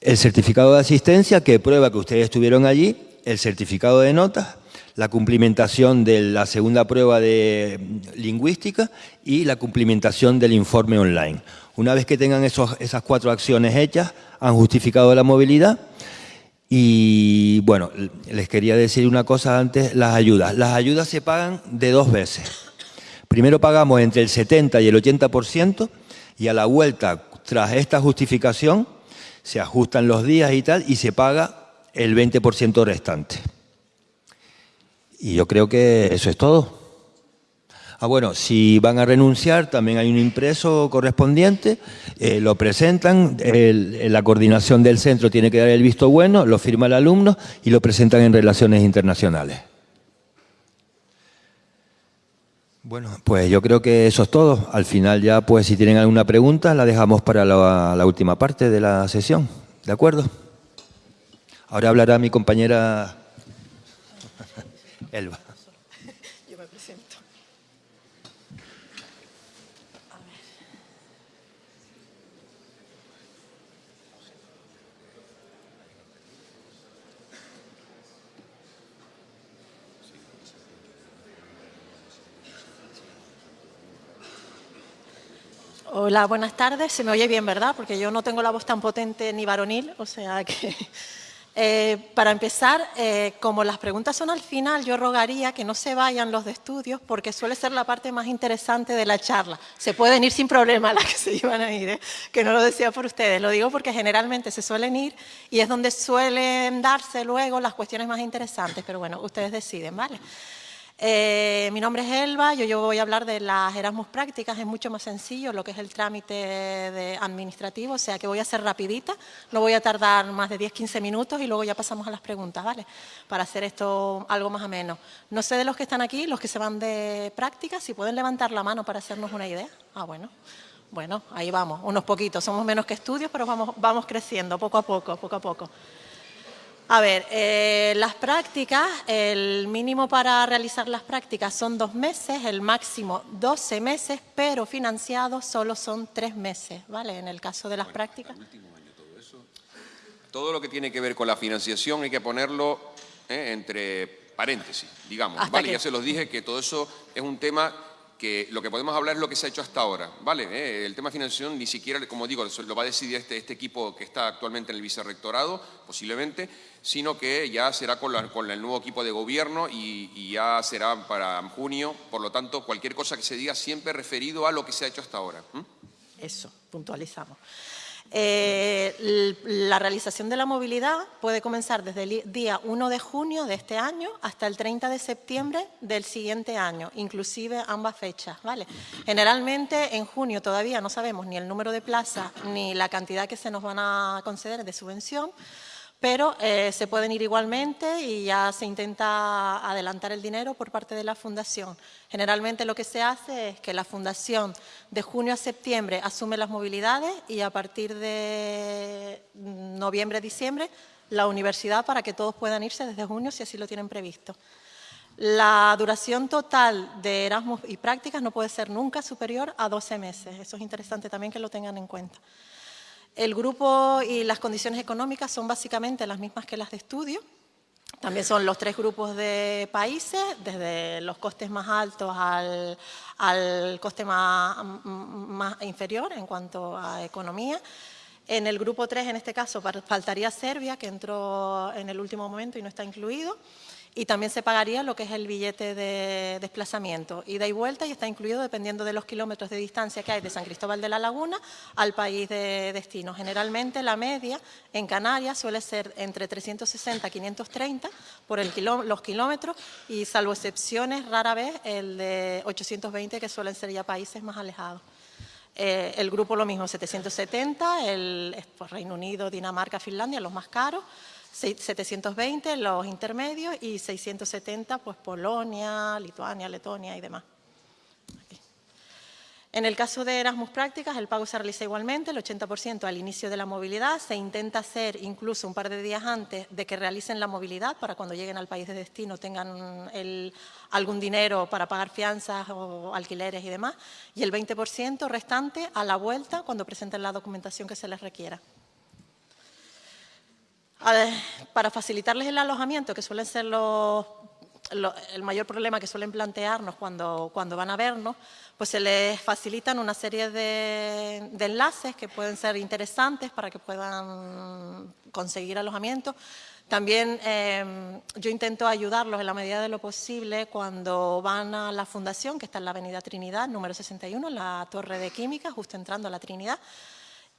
el certificado de asistencia que prueba que ustedes estuvieron allí, el certificado de notas, la cumplimentación de la segunda prueba de lingüística y la cumplimentación del informe online. Una vez que tengan esas cuatro acciones hechas, han justificado la movilidad y bueno, les quería decir una cosa antes, las ayudas. Las ayudas se pagan de dos veces. Primero pagamos entre el 70 y el 80% y a la vuelta, tras esta justificación, se ajustan los días y tal y se paga el 20% restante. Y yo creo que eso es todo. Ah, bueno, si van a renunciar, también hay un impreso correspondiente, eh, lo presentan, la coordinación del centro tiene que dar el visto bueno, lo firma el alumno y lo presentan en relaciones internacionales. Bueno, pues yo creo que eso es todo. Al final ya, pues si tienen alguna pregunta, la dejamos para la, la última parte de la sesión. ¿De acuerdo? Ahora hablará mi compañera Elba. Hola, buenas tardes. Se me oye bien, ¿verdad? Porque yo no tengo la voz tan potente ni varonil, o sea que... Eh, para empezar, eh, como las preguntas son al final, yo rogaría que no se vayan los de estudios porque suele ser la parte más interesante de la charla. Se pueden ir sin problema las que se iban a ir, ¿eh? que no lo decía por ustedes. Lo digo porque generalmente se suelen ir y es donde suelen darse luego las cuestiones más interesantes. Pero bueno, ustedes deciden, ¿vale? Eh, mi nombre es Elba, yo, yo, voy a hablar de las Erasmus prácticas, es mucho más sencillo lo que es el trámite administrativo, o sea que voy a ser rapidita, no voy a tardar más de 10-15 minutos y luego ya pasamos a las preguntas, ¿vale? Para hacer esto algo más ameno. No sé de los que están aquí, los que se van de prácticas, si pueden levantar la mano para hacernos una idea. Ah, bueno. Bueno, ahí vamos, unos poquitos, somos menos que estudios, pero vamos, vamos creciendo poco a poco, poco a poco. A ver, eh, las prácticas, el mínimo para realizar las prácticas son dos meses, el máximo 12 meses, pero financiados solo son tres meses, ¿vale? En el caso de las prácticas. todo, eso, todo lo que tiene que ver con la financiación hay que ponerlo eh, entre paréntesis, digamos, ¿vale? Ya se los dije que todo eso es un tema que lo que podemos hablar es lo que se ha hecho hasta ahora, ¿vale? Eh, el tema de financiación ni siquiera, como digo, lo va a decidir este, este equipo que está actualmente en el vicerrectorado, posiblemente, sino que ya será con, el nuevo equipo de gobierno y, ya será para junio, por lo tanto, cualquier cosa que se diga siempre referido a lo que se ha hecho hasta ahora. Eso, puntualizamos. Eh, la realización de la movilidad puede comenzar desde el día 1 de junio de este año hasta el 30 de septiembre del siguiente año, inclusive ambas fechas. ¿vale? Generalmente en junio todavía no sabemos ni el número de plazas ni la cantidad que se nos van a conceder de subvención, pero eh, se pueden ir igualmente y ya se intenta adelantar el dinero por parte de la Fundación. Generalmente lo que se hace es que la Fundación de junio a septiembre asume las movilidades y a partir de noviembre, diciembre, la universidad para que todos puedan irse desde junio si así lo tienen previsto. La duración total de Erasmus y prácticas no puede ser nunca superior a 12 meses. Eso es interesante también que lo tengan en cuenta. El grupo y las condiciones económicas son básicamente las mismas que las de estudio. También son los tres grupos de países, desde los costes más altos al, coste más, inferior en cuanto a economía. En el grupo 3, en este caso, faltaría Serbia, que entró en el último momento y no está incluido y también se pagaría lo que es el billete de desplazamiento, ida y vuelta, y está incluido dependiendo de los kilómetros de distancia que hay de San Cristóbal de la Laguna al país de destino. Generalmente la media en Canarias suele ser entre 360 y 530 por el los kilómetros y salvo excepciones, rara vez el de 820 que suelen ser ya países más alejados. Eh, el grupo lo mismo, 770, el Reino Unido, Dinamarca, Finlandia, los más caros, 720 los intermedios y 670 pues Polonia, Lituania, Letonia y demás. En el caso de Erasmus Prácticas, el pago se realiza igualmente, el 80% al inicio de la movilidad. Se intenta hacer incluso un par de días antes de que realicen la movilidad para cuando lleguen al país de destino tengan algún dinero para pagar fianzas o alquileres y demás. Y el 20% restante a la vuelta cuando presenten la documentación que se les requiera para facilitarles el alojamiento, que suelen ser el mayor problema que suelen plantearnos cuando, cuando van a vernos, pues se les facilitan una serie de, enlaces que pueden ser interesantes para que puedan conseguir alojamiento. También em, yo intento ayudarlos en la medida de lo posible cuando van a la fundación, que está en la avenida Trinidad, número 61, en la Torre de Química, justo entrando a la Trinidad,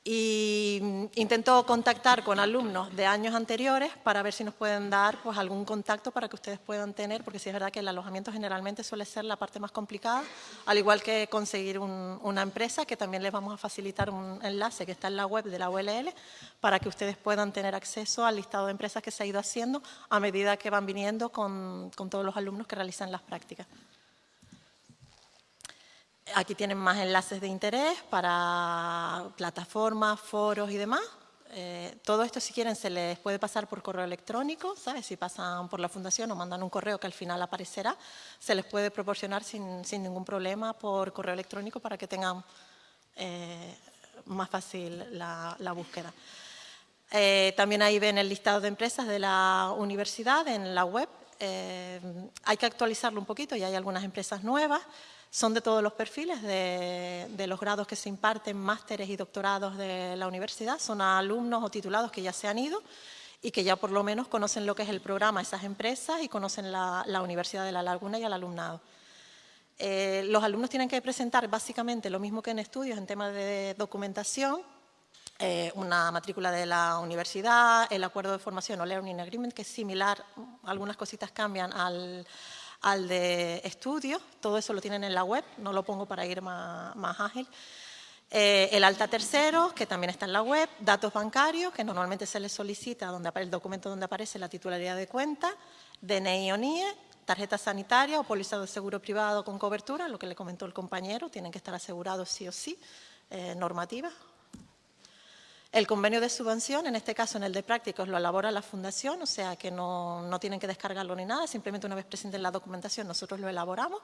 y mm, intento contactar con alumnos de años anteriores para ver si nos pueden dar pues, algún contacto para que ustedes puedan tener, porque sí es verdad que el alojamiento generalmente suele ser la parte más complicada, al igual que conseguir una empresa, que también les vamos a facilitar un enlace que está en la web de la ULL, para que ustedes puedan tener acceso al listado de empresas que se ha ido haciendo a medida que van viniendo con todos los alumnos que realizan las prácticas. Aquí tienen más enlaces de interés para plataformas, foros y demás. Eh, todo esto, si quieren, se les puede pasar por correo electrónico, ¿sabes? Si pasan por la fundación o mandan un correo que al final aparecerá, se les puede proporcionar sin, ningún problema por correo electrónico para que tengan eh, más fácil la, búsqueda. Eh, también ahí ven el listado de empresas de la universidad en la web. hay que actualizarlo un poquito, y hay algunas empresas nuevas. Son de todos los perfiles, de, los grados que se imparten, másteres y doctorados de la universidad. Son alumnos o titulados que ya se han ido y que ya por lo menos conocen lo que es el programa, esas empresas y conocen la, Universidad de La Laguna y el alumnado. Eh, los alumnos tienen que presentar básicamente lo mismo que en estudios en temas de documentación, eh, una matrícula de la universidad, el acuerdo de formación o Learning Agreement, que es similar, algunas cositas cambian al, al de estudios, todo eso lo tienen en la web, no lo pongo para ir más, ágil. Eh, el alta tercero, que también está en la web, datos bancarios, que normalmente se les solicita donde, el documento donde aparece la titularidad de cuenta, DNI o NIE, tarjeta sanitaria o póliza de seguro privado con cobertura, lo que le comentó el compañero, tienen que estar asegurados sí o sí, eh, normativa, el convenio de subvención, en este caso en el de prácticos, lo elabora la fundación, o sea que no, tienen que descargarlo ni nada, simplemente una vez presenten la documentación nosotros lo elaboramos.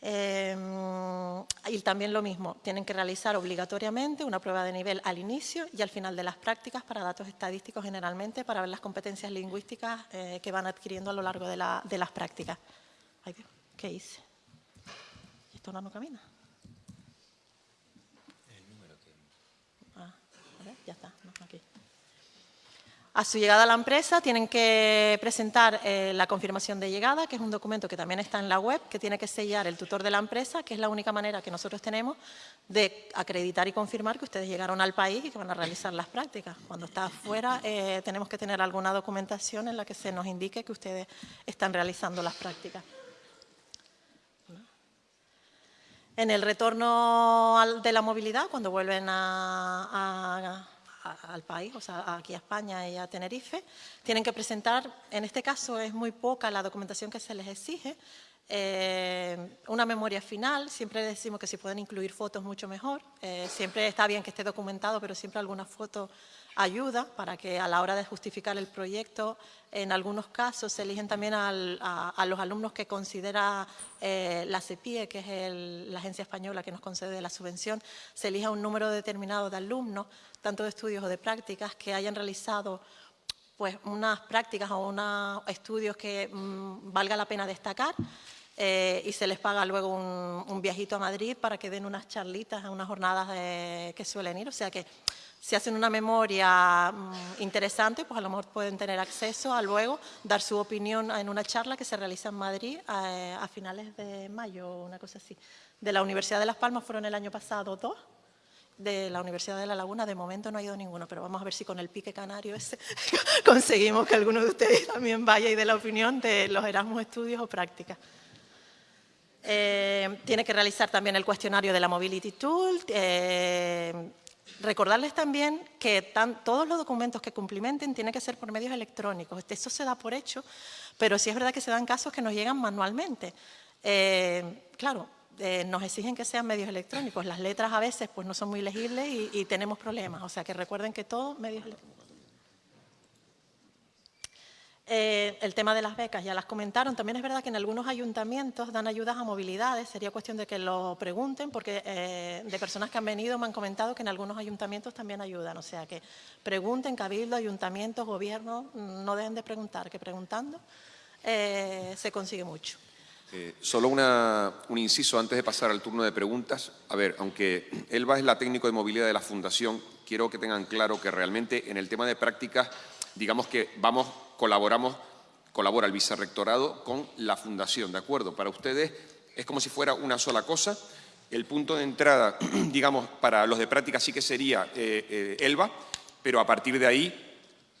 Em, y también lo mismo, tienen que realizar obligatoriamente una prueba de nivel al inicio y al final de las prácticas para datos estadísticos generalmente, para ver las competencias lingüísticas eh, que van adquiriendo a lo largo de, las prácticas. ¿qué hice? ¿Esto no camina? A su llegada a la empresa tienen que presentar eh, la confirmación de llegada, que es un documento que también está en la web, que tiene que sellar el tutor de la empresa, que es la única manera que nosotros tenemos de acreditar y confirmar que ustedes llegaron al país y que van a realizar las prácticas. Cuando está afuera eh, tenemos que tener alguna documentación en la que se nos indique que ustedes están realizando las prácticas. En el retorno de la movilidad, cuando vuelven a al país, o sea, aquí a España y a Tenerife, tienen que presentar, en este caso es muy poca la documentación que se les exige, eh, una memoria final, siempre decimos que si pueden incluir fotos mucho mejor, eh, siempre está bien que esté documentado, pero siempre alguna foto ayuda para que a la hora de justificar el proyecto, en algunos casos se eligen también a, los alumnos que considera eh, la CEPIE, que es la agencia española que nos concede la subvención, se elija un número determinado de alumnos, tanto de estudios o de prácticas, que hayan realizado pues, unas prácticas o unos estudios que mm, valga la pena destacar, eh, y se les paga luego un, viajito a Madrid para que den unas charlitas, unas jornadas que suelen ir. O sea que Si hacen una memoria mm, interesante, pues a lo mejor pueden tener acceso a luego dar su opinión en una charla que se realiza en Madrid a, a finales de mayo, una cosa así. De la Universidad de Las Palmas fueron el año pasado dos, de la Universidad de La Laguna, de momento no ha ido ninguno, pero vamos a ver si con el pique canario ese conseguimos que alguno de ustedes también vaya y dé la opinión de los Erasmus Estudios o prácticas. Eh, tiene que realizar también el cuestionario de la Mobility Tool. Eh, recordarles también que todos los documentos que cumplimenten tienen que ser por medios electrónicos. Eso se da por hecho, pero sí es verdad que se dan casos que nos llegan manualmente. Eh, claro, eh, nos exigen que sean medios electrónicos. Las letras a veces pues, no son muy legibles y, tenemos problemas. O sea, que recuerden que todo medios electrónicos. Eh, el tema de las becas, ya las comentaron. También es verdad que en algunos ayuntamientos dan ayudas a movilidades. Sería cuestión de que lo pregunten, porque eh, de personas que han venido me han comentado que en algunos ayuntamientos también ayudan. O sea, que pregunten, cabildo, ayuntamientos, gobierno, no dejen de preguntar, que preguntando se consigue mucho. Eh, solo un inciso antes de pasar al turno de preguntas. A ver, aunque Elba es la técnico de movilidad de la Fundación, quiero que tengan claro que realmente en el tema de prácticas, digamos que vamos, colaboramos, colabora el vicerrectorado con la Fundación, ¿de acuerdo? Para ustedes es como si fuera una sola cosa. El punto de entrada, digamos, para los de práctica sí que sería eh, eh, Elba, pero a partir de ahí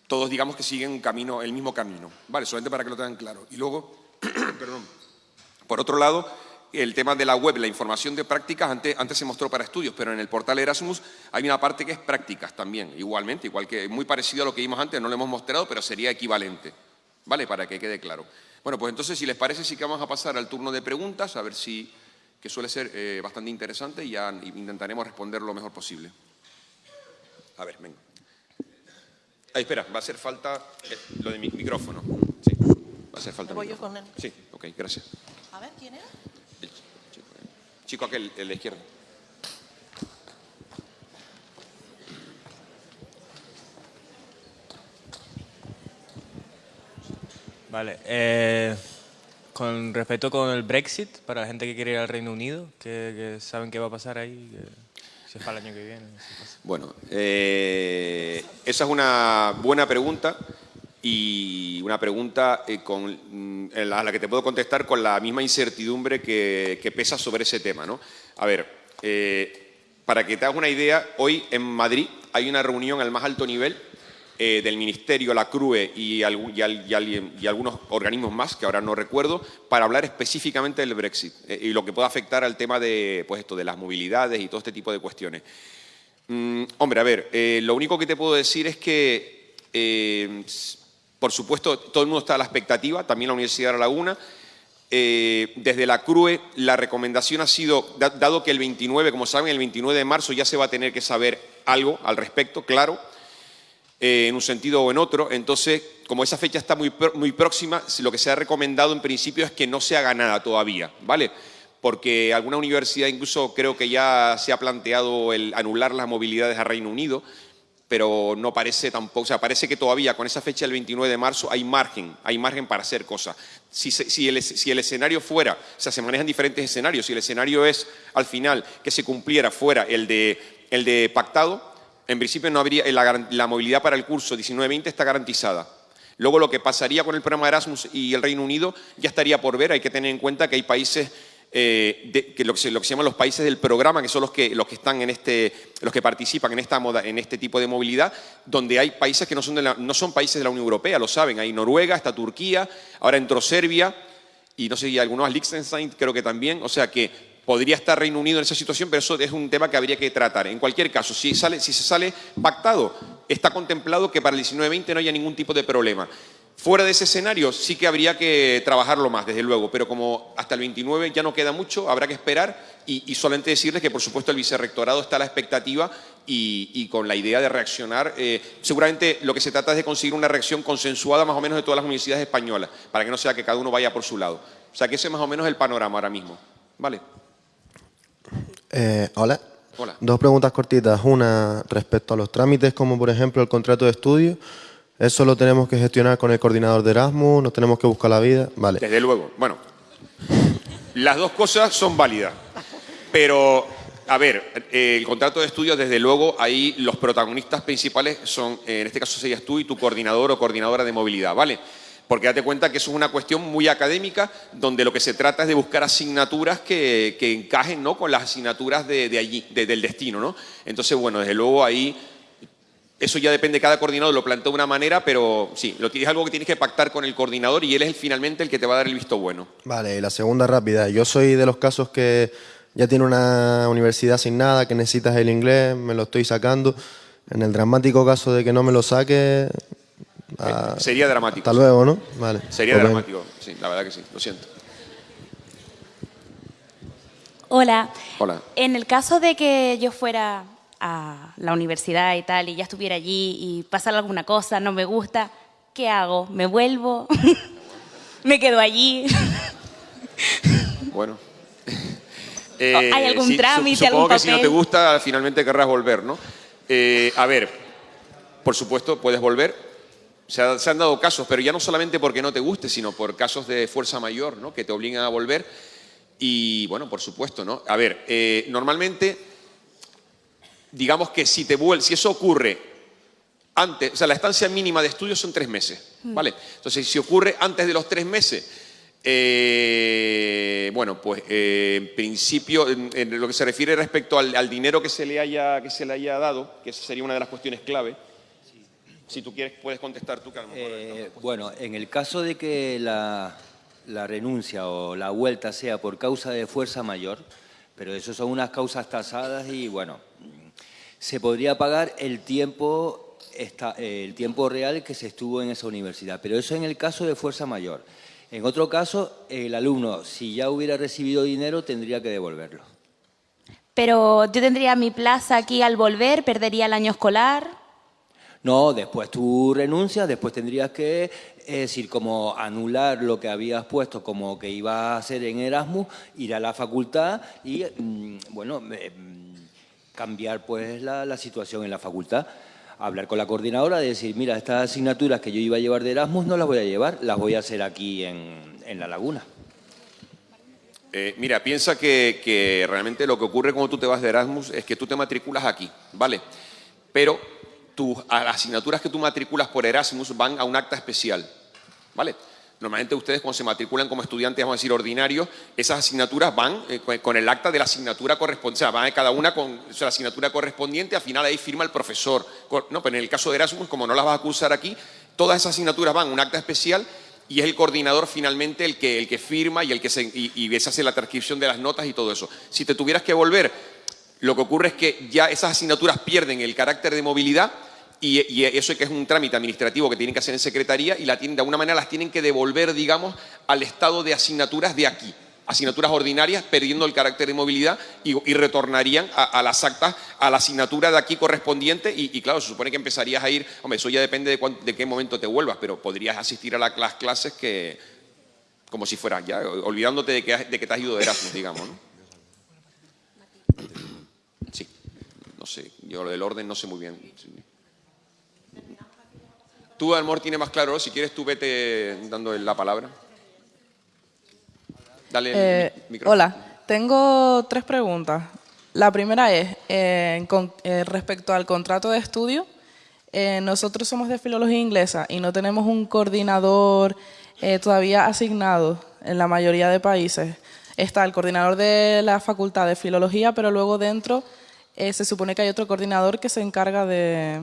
todos digamos que siguen un camino, el mismo camino. Vale, solamente para que lo tengan claro. Y luego, perdón, por otro lado, el tema de la web, la información de prácticas, antes, antes, se mostró para estudios, pero en el portal Erasmus hay una parte que es prácticas también, igualmente, igual que muy parecido a lo que vimos antes, no lo hemos mostrado, pero sería equivalente, ¿vale? Para que quede claro. Bueno, pues entonces, si les parece, sí que vamos a pasar al turno de preguntas, a ver si, que suele ser eh, bastante interesante y ya intentaremos responder lo mejor posible. A ver, venga. Ay, espera, va a hacer falta eh, lo de mi micrófono. Sí, va a hacer falta. Voy yo con él. Sí, ok, gracias. A ver, ¿quién era? Chico, aquel, el de la izquierda. Vale. Eh, con respecto con el Brexit, para la gente que quiere ir al Reino Unido, que, saben qué va a pasar ahí, que, si es para el año que viene. bueno, eh, esa es una buena pregunta y una pregunta eh, con, mm, a la que te puedo contestar con la misma incertidumbre que, pesa sobre ese tema. ¿no? A ver, eh, para que te hagas una idea, hoy en Madrid hay una reunión al más alto nivel eh, del Ministerio, la CRUE y, algunos organismos más, que ahora no recuerdo, para hablar específicamente del Brexit y lo que pueda afectar al tema de, pues esto, de las movilidades y todo este tipo de cuestiones. Mm, hombre, a ver, lo único que te puedo decir es que por supuesto, todo el mundo está a la expectativa, también la Universidad de La Laguna. Eh, desde la CRUE la recomendación ha sido, dado que el 29, como saben, el 29 de marzo ya se va a tener que saber algo al respecto, claro, eh, en un sentido o en otro. Entonces, como esa fecha está muy, muy próxima, lo que se ha recomendado en principio es que no se haga nada todavía, ¿vale? Porque alguna universidad incluso creo que ya se ha planteado el anular las movilidades a Reino Unido, pero no parece tampoco, o sea, parece que todavía con esa fecha del 29 de marzo hay margen, hay margen para hacer cosas. Si, el, escenario fuera, o sea, se manejan diferentes escenarios, si el escenario es al final que se cumpliera fuera el de, el de pactado, en principio no habría, la, la movilidad para el curso 19-20 está garantizada. Luego lo que pasaría con el programa Erasmus y el Reino Unido ya estaría por ver, hay que tener en cuenta que hay países eh, que lo que, se, lo que se llaman los países del programa, que son los que, los que están en este, los que participan en esta moda, en este tipo de movilidad, donde hay países que no son, no son países de la Unión Europea, lo saben, hay Noruega, está Turquía, ahora entró Serbia y no sé, y algunos Liechtenstein creo que también, o sea que podría estar Reino Unido en esa situación, pero eso es un tema que habría que tratar. En cualquier caso, si, sale, si se sale pactado, está contemplado que para el 19-20 no haya ningún tipo de problema. Fuera de ese escenario sí que habría que trabajarlo más, desde luego, pero como hasta el 29 ya no queda mucho, habrá que esperar y, solamente decirles que por supuesto el vicerrectorado está a la expectativa y, con la idea de reaccionar. Eh, seguramente lo que se trata es de conseguir una reacción consensuada más o menos de todas las universidades españolas, para que no sea que cada uno vaya por su lado. O sea que ese es más o menos el panorama ahora mismo. ¿Vale? Eh, hola. Hola. Dos preguntas cortitas. Una respecto a los trámites, como por ejemplo el contrato de estudio. Eso lo tenemos que gestionar con el coordinador de Erasmus, nos tenemos que buscar la vida. Vale. Desde luego. Bueno, las dos cosas son válidas. Pero a ver, eh, el contrato de estudio, desde luego, ahí los protagonistas principales son, en este caso serías tú y tu coordinador o coordinadora de movilidad, ¿vale? Porque date cuenta que eso es una cuestión muy académica, donde lo que se trata es de buscar asignaturas que, encajen ¿no? con las asignaturas de, allí, del destino, ¿no? Entonces, bueno, desde luego ahí eso ya depende, cada coordinador lo plantea de una manera, pero sí, lo, es algo que tienes que pactar con el coordinador y él es finalmente el que te va a dar el visto bueno. Vale, y la segunda rápida. Yo soy de los casos que ya tiene una universidad sin nada, que necesitas el inglés, me lo estoy sacando. En el dramático caso de que no me lo saque... Ah, sería dramático. Hasta luego, ¿no? Vale. Sería dramático, sí, la verdad que sí, lo siento. Hola. Hola. En el caso de que yo fuera a la universidad y tal, y ya estuviera allí y pasara alguna cosa, no me gusta, ¿qué hago? ¿Me vuelvo? ¿Me quedo allí? bueno. ¿Hay eh, algún trámite, supongo que si no te gusta, finalmente querrás volver, ¿no? Eh, a ver, por supuesto, puedes volver. Se, han dado casos, pero ya no solamente porque no te guste, sino por casos de fuerza mayor, ¿no? Que te obligan a volver. Y, bueno, por supuesto, ¿no? A ver, eh, normalmente digamos que si, te si eso ocurre antes, o sea, la estancia mínima de estudio son tres meses, mm. ¿vale? Entonces, si ocurre antes de los tres meses, eh, bueno, pues eh, en principio, en, lo que se refiere respecto al, dinero que se, le haya, que se le haya dado, que esa sería una de las cuestiones clave, si tú quieres puedes contestar tú, Carlos. Eh, bueno, en el caso de que la, la renuncia o la vuelta sea por causa de fuerza mayor, pero eso son unas causas tasadas y bueno, se podría pagar el tiempo, el tiempo real que se estuvo en esa universidad, pero eso en el caso de fuerza mayor. En otro caso, el alumno, si ya hubiera recibido dinero, tendría que devolverlo. Pero yo tendría mi plaza aquí al volver, perdería el año escolar. No, después tú renuncias, después tendrías que decir, como anular lo que habías puesto como que ibas a hacer en Erasmus, ir a la facultad y, mm, bueno, cambiar pues la, situación en la facultad hablar con la coordinadora de decir, mira, estas asignaturas que yo iba a llevar de Erasmus no las voy a llevar, las voy a hacer aquí en, La Laguna. Eh, mira, piensa que, realmente lo que ocurre cuando tú te vas de Erasmus es que tú te matriculas aquí, ¿vale? Pero tus, asignaturas que tú matriculas por Erasmus van a un acta especial, ¿vale? Normalmente ustedes cuando se matriculan como estudiantes, vamos a decir, ordinarios, esas asignaturas van eh, con el acta de la asignatura correspondiente, o sea, van cada una con la asignatura correspondiente, al final ahí firma el profesor. No, pero en el caso de Erasmus, como no las vas a cursar aquí, todas esas asignaturas van un acta especial y es el coordinador finalmente el que, el que firma y el que se, y, y hace la transcripción de las notas y todo eso. Si te tuvieras que volver, lo que ocurre es que ya esas asignaturas pierden el carácter de movilidad y, eso que es un trámite administrativo que tienen que hacer en secretaría y la tienen, de alguna manera las tienen que devolver, digamos, al estado de asignaturas de aquí, asignaturas ordinarias, perdiendo el carácter de movilidad y, retornarían a, las actas, a la asignatura de aquí correspondiente y, claro, se supone que empezarías a ir, hombre, eso ya depende de, de qué momento te vuelvas, pero podrías asistir a las clases que, como si fueran ya, olvidándote de que, de que te has ido de Erasmus, digamos, ¿no? Sí, no sé, yo lo del orden no sé muy bien. Tú, Almor, tiene más claro, si quieres tú vete dando la palabra. Dale eh, micrófono. Hola, tengo tres preguntas. La primera es, eh, con, eh, respecto al contrato de estudio, nosotros somos de filología inglesa y no tenemos un coordinador todavía asignado en la mayoría de países. Está el coordinador de la facultad de filología, pero luego dentro se supone que hay otro coordinador que se encarga de,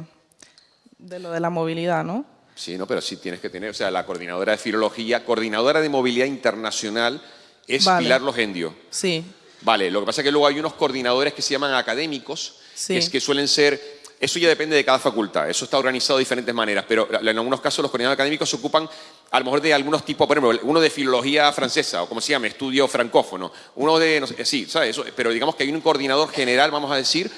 de lo de la movilidad, ¿no? Sí, no, pero sí tienes que tener, o sea, la coordinadora de filología, coordinadora de movilidad internacional es Pilar Logendio. Sí. Vale, lo que pasa es que luego hay unos coordinadores que se llaman académicos, que, es que suelen ser, eso ya depende de cada facultad, eso está organizado de diferentes maneras, pero en algunos casos los coordinadores académicos se ocupan a lo mejor de algunos tipos, por ejemplo, uno de filología francesa, o como se llama, estudio francófono, uno de, no sé, sí, ¿sabes? Eso, pero digamos que hay un coordinador general, vamos a decir,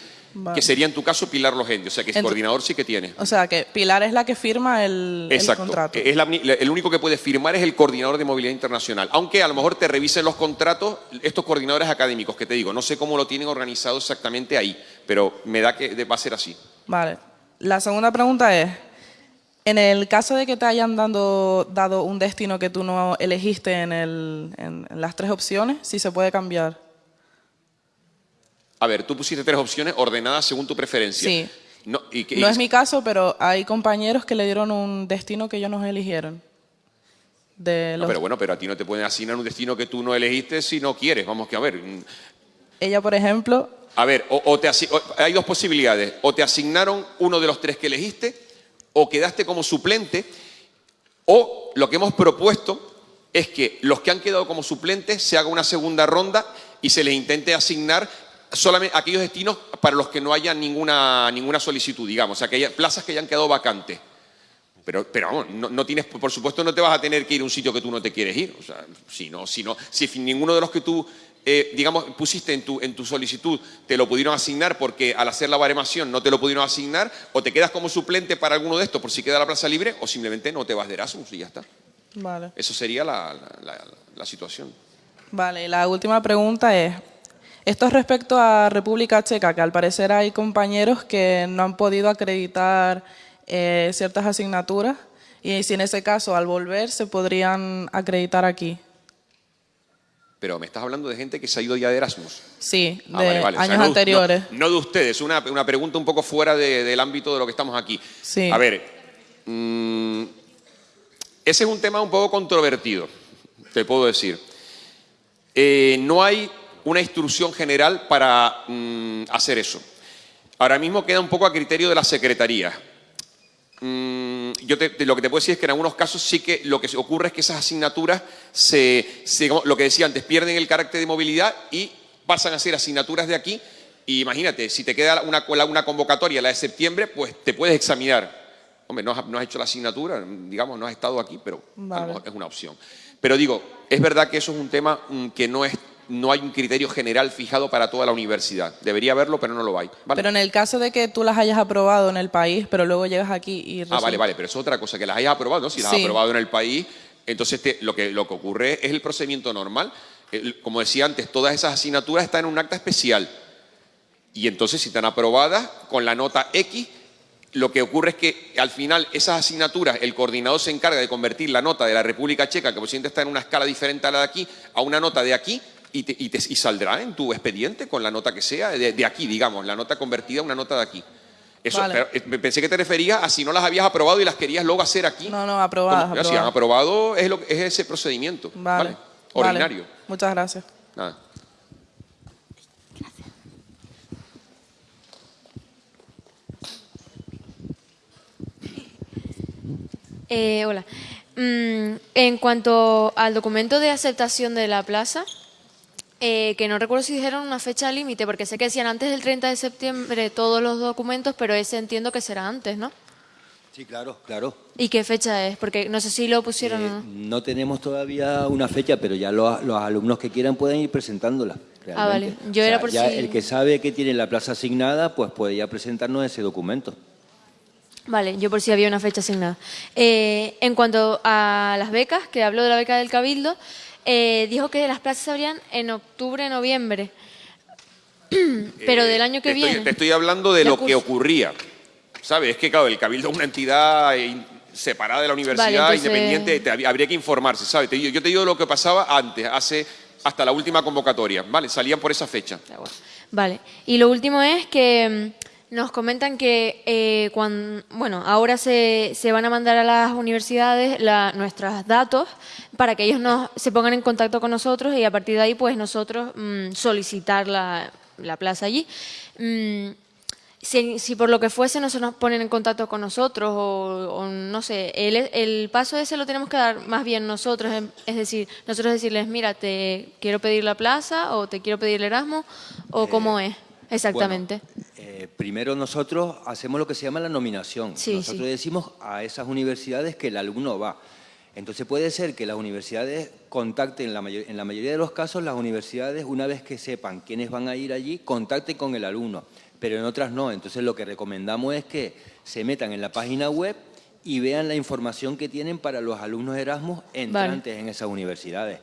que sería en tu caso Pilar Logende, o sea que el coordinador sí que tiene. O sea que Pilar es la que firma el, Exacto. contrato. Es el único que puede firmar es el coordinador de movilidad internacional. Aunque a lo mejor te revisen los contratos estos coordinadores académicos, que te digo, no sé cómo lo tienen organizado exactamente ahí, pero me da que va a ser así. Vale. La segunda pregunta es, en el caso de que te hayan dado, dado un destino que tú no elegiste en, el, en las tres opciones, si se puede cambiar. A ver, tú pusiste tres opciones ordenadas según tu preferencia. Sí. No, y que- No es mi caso, pero hay compañeros que le dieron un destino que ellos nos eligieron. De No, los- pero bueno, pero a ti no te pueden asignar un destino que tú no elegiste si no quieres. Vamos que a ver. mm, Ella, por ejemplo, A ver, o, o te o- hay dos posibilidades. O te asignaron uno de los tres que elegiste, o quedaste como suplente, o lo que hemos propuesto es que los que han quedado como suplentes se haga una segunda ronda y se les intente asignar solamente aquellos destinos para los que no haya ninguna, ninguna solicitud, digamos, o sea, que haya plazas que hayan quedado vacantes. Pero, pero vamos, no, no tienes, por supuesto no te vas a tener que ir a un sitio que tú no te quieres ir. O sea, si, no, si, no, si ninguno de los que tú, eh, digamos, pusiste en tu, en tu solicitud te lo pudieron asignar porque al hacer la baremación no te lo pudieron asignar, o te quedas como suplente para alguno de estos por si queda la plaza libre, o simplemente no te vas de Erasmus y ya está. vale. Eso sería la, la- la- la situación. Vale, la última pregunta es, esto es respecto a República Checa, que al parecer hay compañeros que no han podido acreditar eh, ciertas asignaturas y si en ese caso al volver se podrían acreditar aquí. Pero me estás hablando de gente que se ha ido ya de Erasmus. Sí, de Ah, vale, vale. O sea, años no de- anteriores. No, no de ustedes, una, una pregunta un poco fuera de- del ámbito de lo que estamos aquí. Sí. A ver, mm, ese es un tema un poco controvertido, te puedo decir. Eh, no hay una instrucción general para mm, hacer eso. Ahora mismo queda un poco a criterio de la Secretaría. Mm, yo te- te- lo que te puedo decir es que en algunos casos sí que lo que ocurre es que esas asignaturas se, lo que decía antes, pierden el carácter de movilidad y pasan a ser asignaturas de aquí. Y imagínate, si te queda una, una convocatoria, la de septiembre, pues te puedes examinar. Hombre, no has, no has hecho la asignatura, digamos, no has estado aquí, pero a lo Vale. mejor es una opción. Pero digo, es verdad que eso es un tema mm, que no es no hay un criterio general fijado para toda la universidad. Debería haberlo, pero no lo hay. ¿vale? Pero en el caso de que tú las hayas aprobado en el país, pero luego llegas aquí y... Ah, resulta- vale, vale, pero eso es otra cosa, que las hayas aprobado, ¿no? Si las has aprobado en el país, entonces te- lo, que, lo que ocurre es el procedimiento normal. Como decía antes, todas esas asignaturas están en un acta especial. Y entonces, si están aprobadas con la nota X, lo que ocurre es que al final esas asignaturas, el coordinador se encarga de convertir la nota de la República Checa, que por está en una escala diferente a la de aquí, a una nota de aquí y, te- y te- y saldrá en tu expediente con la nota que sea, de, de aquí, digamos, la nota convertida a una nota de aquí. Eso, Vale. pero, eh, me pensé que te referías a si no las habías aprobado y las querías luego hacer aquí. No, no, aprobadas, Como- ya, Si han aprobadas. aprobado, es, lo, es ese procedimiento. Vale. ¿vale? Ordinario. Vale. Muchas gracias. Nada. Eh, hola. Mm, en cuanto al documento de aceptación de la plaza, eh, que no recuerdo si dijeron una fecha límite, porque sé que decían antes del 30 de septiembre todos los documentos, pero ese entiendo que será antes, ¿no? Sí, claro, claro. ¿Y qué fecha es? Porque no sé si lo pusieron o Eh, no. tenemos todavía una fecha, pero ya los, los alumnos que quieran pueden ir presentándola. Ah, vale. realmente. Yo era por ya si- El que sabe que tiene la plaza asignada, pues puede ya presentarnos ese documento. Vale, yo por si había una fecha asignada. Eh, en cuanto a las becas, que habló de la beca del Cabildo, eh, dijo que las plazas se abrían en octubre, noviembre. Pero del año que Eh, te estoy, viene. te estoy hablando de lo que ocurría. ¿Sabes? Es que, claro, el Cabildo es una entidad in- separada de la universidad, Vale, entonces- independiente, te hab- habría que informarse, ¿sabes? Te digo- yo te digo lo que pasaba antes, hace hasta la última convocatoria, ¿vale? Salían por esa fecha. Vale. Y lo último es que mm, nos comentan que eh, bueno, ahora se, se van a mandar a las universidades la- nuestros datos para que ellos nos, se pongan en contacto con nosotros y a partir de ahí pues nosotros mm, solicitar la, la plaza allí. Mm, si, si por lo que fuese no se nos ponen en contacto con nosotros o, o no sé, el, el paso ese lo tenemos que dar más bien nosotros, em- es decir, nosotros decirles, mira, te quiero pedir la plaza o te quiero pedir el Erasmus o cómo es exactamente. Eh, primero nosotros hacemos lo que se llama la nominación. Sí, nosotros sí. decimos a esas universidades que el alumno va. Entonces puede ser que las universidades contacten, la en la mayoría de los casos las universidades una vez que sepan quiénes van a ir allí, contacten con el alumno, pero en otras no. Entonces lo que recomendamos es que se metan en la página web y vean la información que tienen para los alumnos Erasmus entrantes en esas universidades.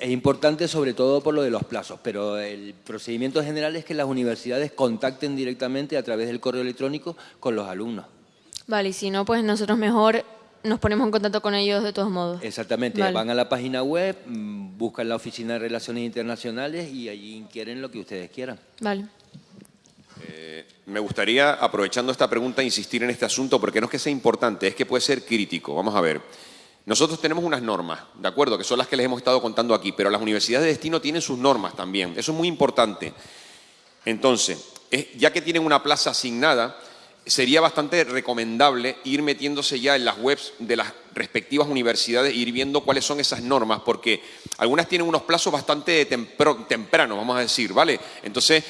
Es importante sobre todo por lo de los plazos, pero el procedimiento general es que las universidades contacten directamente a través del correo electrónico con los alumnos. Vale, y si no, pues nosotros mejor nos ponemos en contacto con ellos de todos modos. Exactamente, van a la página web, mm, buscan la Oficina de Relaciones Internacionales y allí inquieren lo que ustedes quieran. Vale. Eh, me gustaría, aprovechando esta pregunta, insistir en este asunto porque no es que sea importante, es que puede ser crítico. Vamos a ver. Nosotros tenemos unas normas, ¿de acuerdo? Que son las que les hemos estado contando aquí, pero las universidades de destino tienen sus normas también. Eso es muy importante. Entonces, ya que tienen una plaza asignada, sería bastante recomendable ir metiéndose ya en las webs de las respectivas universidades e ir viendo cuáles son esas normas, porque algunas tienen unos plazos bastante tempranos, vamos a decir, ¿vale? Entonces,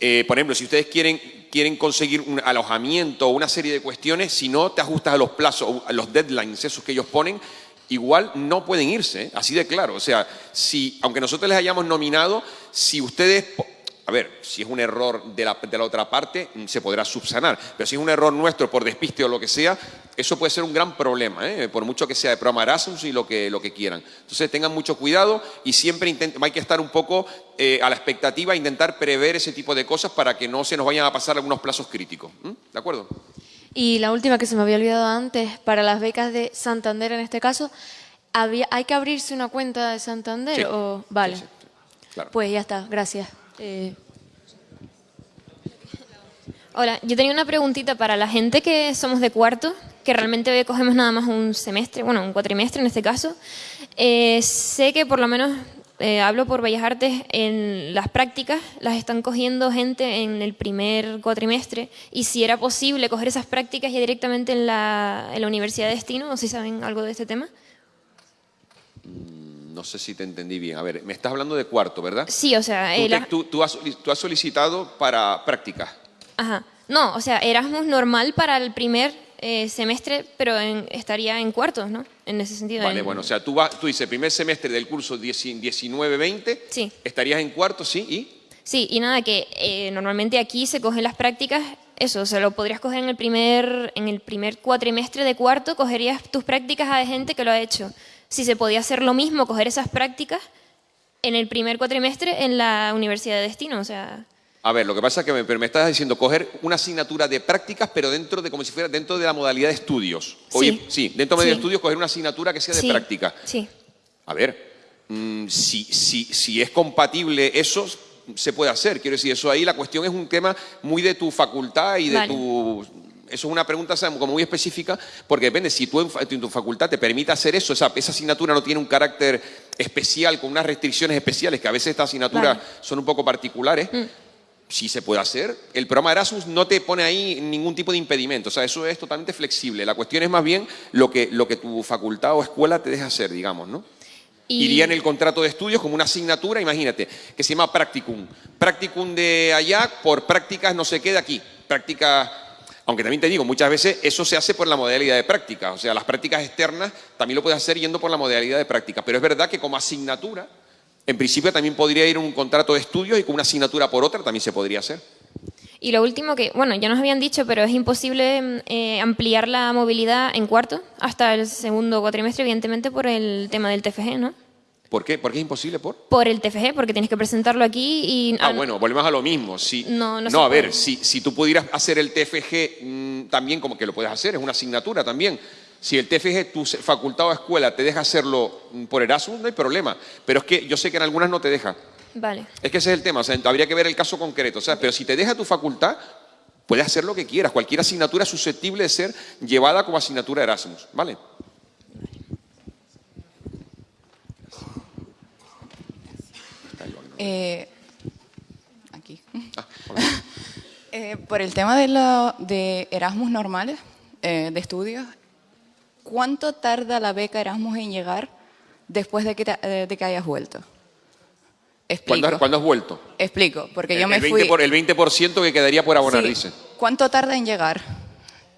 eh, por ejemplo, si ustedes quieren, quieren conseguir un alojamiento o una serie de cuestiones, si no te ajustas a los plazos, a los deadlines, esos que ellos ponen, igual no pueden irse, así de claro. O sea, si, aunque nosotros les hayamos nominado, si ustedes a ver, si es un error de la, otra parte, se podrá subsanar. Pero si es un error nuestro por despiste o lo que sea, eso puede ser un gran problema, ¿eh? por mucho que sea de programa Erasmus y lo que, lo que quieran. Entonces tengan mucho cuidado y siempre hay que estar un poco eh, a la expectativa, intentar prever ese tipo de cosas para que no se nos vayan a pasar algunos plazos críticos. ¿De acuerdo? Y la última que se me había olvidado antes, para las becas de Santander en este caso, ¿hay que abrirse una cuenta de Santander? O... Vale. Pues ya está, gracias. Eh, Hola, yo tenía una preguntita para la gente que somos de cuarto, que realmente cogemos nada más un semestre, bueno, un cuatrimestre en este caso. Eh, sé que por lo menos, eh, hablo por Bellas Artes, en las prácticas las están cogiendo gente en el primer cuatrimestre y si era posible coger esas prácticas ya directamente en la, en la Universidad de Destino, o si saben algo de este tema. No sé si te entendí bien. A ver, me estás hablando de cuarto, ¿verdad? Sí, o sea... Tú, tú, has, solicitado para práctica. Ajá. No, o sea, Erasmus normal para el primer eh, semestre, pero estaría en cuartos, ¿no? En ese sentido. Vale, bueno, o sea, tú, vas, tú dices primer semestre del curso 19-20, sí. estarías en cuartos, ¿sí? ¿Y? Sí, y nada, que eh, normalmente aquí se cogen las prácticas, eso, o sea, lo podrías coger en el primer, en el primer cuatrimestre de cuarto, cogerías tus prácticas a gente que lo ha hecho si se podía hacer lo mismo, coger esas prácticas en el primer cuatrimestre en la Universidad de Destino, o sea... A ver, lo que pasa es que me, me estás diciendo coger una asignatura de prácticas, pero dentro de, como si fuera dentro de la modalidad de estudios. sí. sí, dentro de estudios coger una asignatura que sea de práctica. Sí. A ver, mm, si, si, si es compatible eso, se puede hacer. Quiero decir, eso ahí la cuestión es un tema muy de tu facultad y de tu eso es una pregunta como muy específica, porque depende, si tú en, tu facultad te permite hacer eso, esa, asignatura no tiene un carácter especial, con unas restricciones especiales, que a veces estas asignaturas son un poco particulares, mm. sí se puede hacer. El programa Erasmus no te pone ahí ningún tipo de impedimento, o sea, eso es totalmente flexible. La cuestión es más bien lo que, lo que tu facultad o escuela te deja hacer, digamos, ¿no? Iría en el contrato de estudios como una asignatura, imagínate, que se llama Practicum. Practicum de allá por prácticas no se queda aquí. Prácticas aunque también te digo, muchas veces eso se hace por la modalidad de práctica, o sea, las prácticas externas también lo puedes hacer yendo por la modalidad de práctica, pero es verdad que como asignatura, en principio también podría ir un contrato de estudios y con una asignatura por otra también se podría hacer. Y lo último que, bueno, ya nos habían dicho, pero es imposible eh, ampliar la movilidad en cuarto hasta el segundo cuatrimestre, evidentemente por el tema del TFG, ¿no? ¿Por qué? ¿Por qué es imposible? ¿Por? Por el TFG, porque tienes que presentarlo aquí y... Ah, bueno, volvemos a lo mismo. Si, no, no, no a ver, si, si, tú pudieras hacer el TFG mm, también, como que lo puedes hacer, es una asignatura también. Si el TFG, tu facultad o escuela, te deja hacerlo mm, por Erasmus, no hay problema. Pero es que yo sé que en algunas no te deja. Vale. Es que ese es el tema, o sea, habría que ver el caso concreto. O sea, pero si te deja tu facultad, puedes hacer lo que quieras. Cualquier asignatura es susceptible de ser llevada como asignatura Erasmus, ¿vale? Eh, aquí. Ah, eh, por el tema de, lo, de Erasmus normales, eh, de estudios, ¿cuánto tarda la beca Erasmus en llegar después de que, de que hayas vuelto? Explico. ¿Cuándo, has vuelto? Explico, porque yo me el 20 fui... Por, el 20% que quedaría por abonar, dice. ¿Cuánto tarda en llegar?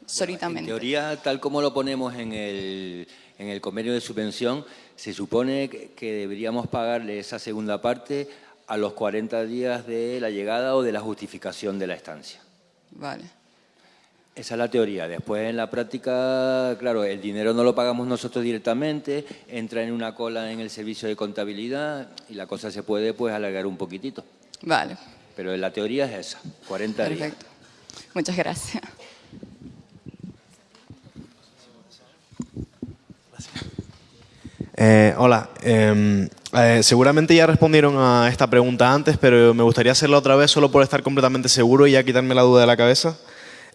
Solitamente. En teoría, tal como lo ponemos en el, en el convenio de subvención, se supone que deberíamos pagarle esa segunda parte a los 40 días de la llegada o de la justificación de la estancia. Vale. Esa es la teoría. Después en la práctica, claro, el dinero no lo pagamos nosotros directamente, entra en una cola en el servicio de contabilidad y la cosa se puede pues alargar un poquitito. Vale. Pero la teoría es esa, 40 días. Perfecto. Muchas gracias. Eh, hola, em, eh, seguramente ya respondieron a esta pregunta antes, pero me gustaría hacerla otra vez solo por estar completamente seguro y ya quitarme la duda de la cabeza.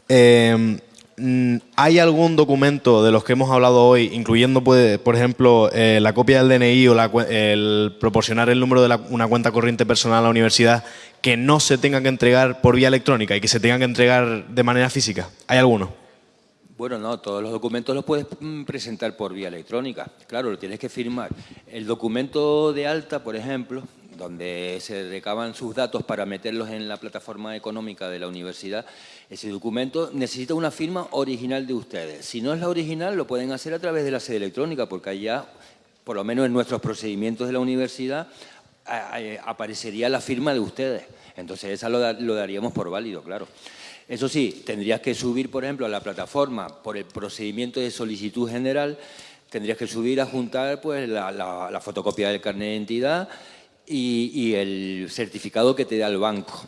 Em, mm, ¿Hay algún documento de los que hemos hablado hoy, incluyendo, por ejemplo, eh, la copia del DNI o el proporcionar el número de una cuenta corriente personal a la universidad, que no se tenga que entregar por vía electrónica y que se tengan que entregar de manera física? ¿Hay alguno? Bueno, no, todos los documentos los puedes mm, presentar por vía electrónica. Claro, lo tienes que firmar. El documento de alta, por ejemplo, donde se recaban sus datos para meterlos en la plataforma económica de la universidad, ese documento necesita una firma original de ustedes. Si no es la original, lo pueden hacer a través de la sede electrónica, porque allá, por lo menos en nuestros procedimientos de la universidad, aparecería la firma de ustedes. Entonces, esa lo daríamos por válido, claro. Eso sí, tendrías que subir, por ejemplo, a la plataforma por el procedimiento de solicitud general, tendrías que subir a juntar pues, la, fotocopia del carnet de identidad y, el certificado que te da el banco.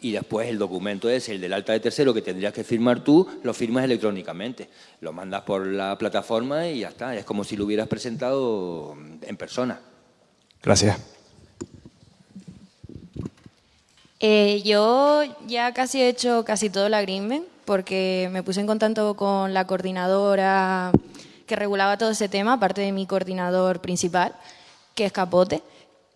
Y después el documento es el del alta de tercero que tendrías que firmar tú, lo firmas electrónicamente. Lo mandas por la plataforma y ya está. Es como si lo hubieras presentado en persona. Gracias. Eh, yo ya casi he hecho casi todo el agreement porque me puse en contacto con la coordinadora que regulaba todo ese tema, aparte de mi coordinador principal, que es Capote.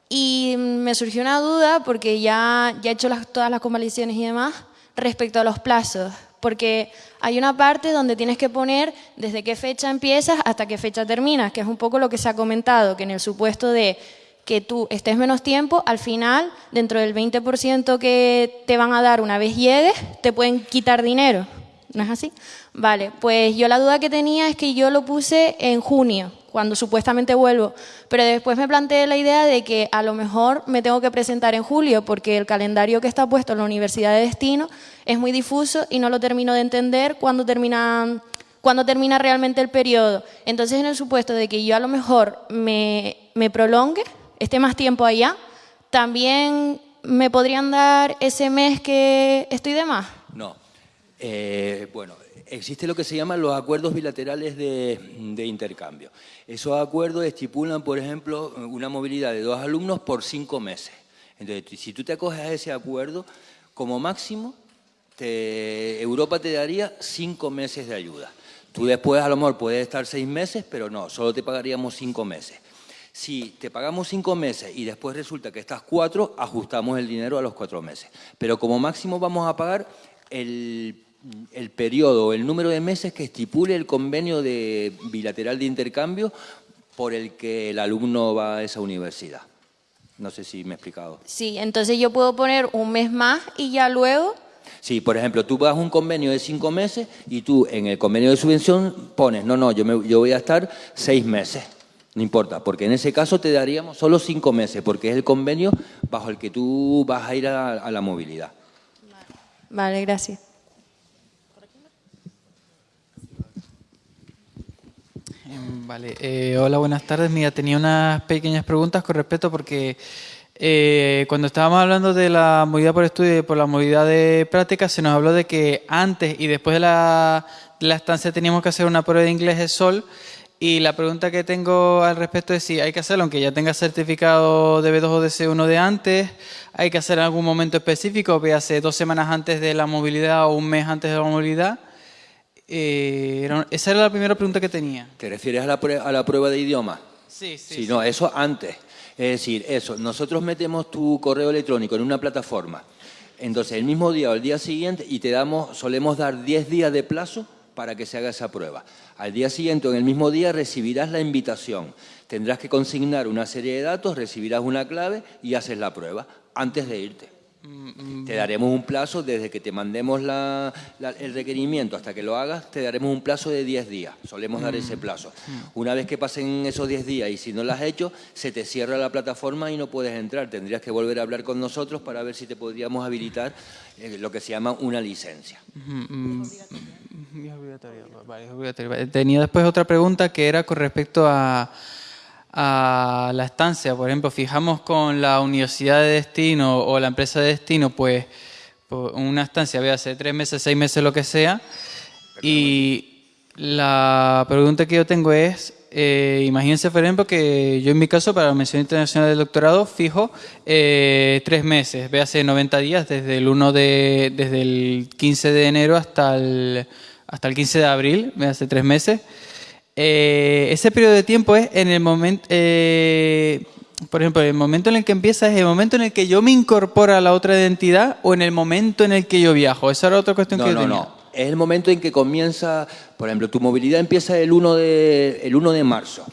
Y me surgió una duda porque ya, ya he hecho todas las convalidaciones y demás respecto a los plazos, porque hay una parte donde tienes que poner desde qué fecha empiezas hasta qué fecha terminas, que es un poco lo que se ha comentado, que en el supuesto de que tú estés menos tiempo, al final, dentro del 20% que te van a dar una vez llegues, te pueden quitar dinero. ¿No es así? Vale, pues yo la duda que tenía es que yo lo puse en junio, cuando supuestamente vuelvo, pero después me planteé la idea de que a lo mejor me tengo que presentar en julio, porque el calendario que está puesto en la Universidad de Destino es muy difuso y no lo termino de entender cuando termina, cuando termina realmente el periodo. Entonces, en el supuesto de que yo a lo mejor me, me prolongue, esté más tiempo allá, también me podrían dar ese mes que estoy de más. No. Eh, bueno, existe lo que se llaman los acuerdos bilaterales de, intercambio. Esos acuerdos estipulan, por ejemplo, una movilidad de dos alumnos por cinco meses. Entonces, si tú te acoges a ese acuerdo, como máximo, Europa te daría cinco meses de ayuda. Tú después a lo mejor puedes estar seis meses, pero no, solo te pagaríamos cinco meses. Si te pagamos cinco meses y después resulta que estás cuatro, ajustamos el dinero a los cuatro meses. Pero como máximo vamos a pagar el, el periodo, el número de meses que estipule el convenio de bilateral de intercambio por el que el alumno va a esa universidad. No sé si me he explicado. Sí, entonces yo puedo poner un mes más y ya luego... Sí, por ejemplo, tú vas a un convenio de cinco meses y tú en el convenio de subvención pones, no, no, yo, me, yo voy a estar seis meses. No importa, porque en ese caso te daríamos solo cinco meses, porque es el convenio bajo el que tú vas a ir a, la movilidad. Vale, gracias. Em, vale, eh, hola, buenas tardes. Mira, tenía unas pequeñas preguntas con respecto porque eh, cuando estábamos hablando de la movilidad por estudio y por la movilidad de práctica, se nos habló de que antes y después de la, de la estancia teníamos que hacer una prueba de inglés de sol y la pregunta que tengo al respecto es si hay que hacerlo, aunque ya tenga certificado de B2 o de C1 de antes, hay que hacer en algún momento específico, hace dos semanas antes de la movilidad o un mes antes de la movilidad. Eh, esa era la primera pregunta que tenía. ¿Te refieres a la, prueba, a la prueba de idioma? Sí, sí. Sí, no, eso antes. Es decir, eso, nosotros metemos tu correo electrónico en una plataforma. Entonces, el mismo día o el día siguiente, y te damos, solemos dar 10 días de plazo para que se haga esa prueba. Al día siguiente o en el mismo día recibirás la invitación. Tendrás que consignar una serie de datos, recibirás una clave y haces la prueba antes de irte. Mm, mm, te daremos un plazo desde que te mandemos el requerimiento hasta que lo hagas, te daremos un plazo de 10 días. Solemos dar ese mm, plazo. Una vez que pasen esos 10 días y si no lo has hecho, se te cierra la plataforma y no puedes entrar. Tendrías que volver a hablar con nosotros para ver si te podríamos habilitar eh, lo que se llama una licencia. Tenía después otra pregunta que era con respecto a a la estancia, por ejemplo, fijamos con la universidad de destino o la empresa de destino, pues, pues una estancia, voy a hacer tres meses, seis meses, lo que sea. Y la pregunta que yo tengo es, eh, imagínense, por ejemplo, que yo en mi caso para la mención internacional del doctorado fijo eh, tres meses, véase 90 días desde el 1 de, desde el 15 de enero hasta el, hasta el 15 de abril, véase tres meses. Eh, ese periodo de tiempo es en el momento, por ejemplo, el momento en el que empieza es el momento en el que yo me incorporo a la otra identidad o en el momento en el que yo viajo. Esa era otra cuestión que yo no, tenía. No, es el momento en que comienza, por ejemplo, tu movilidad empieza el 1 de, el 1 de marzo.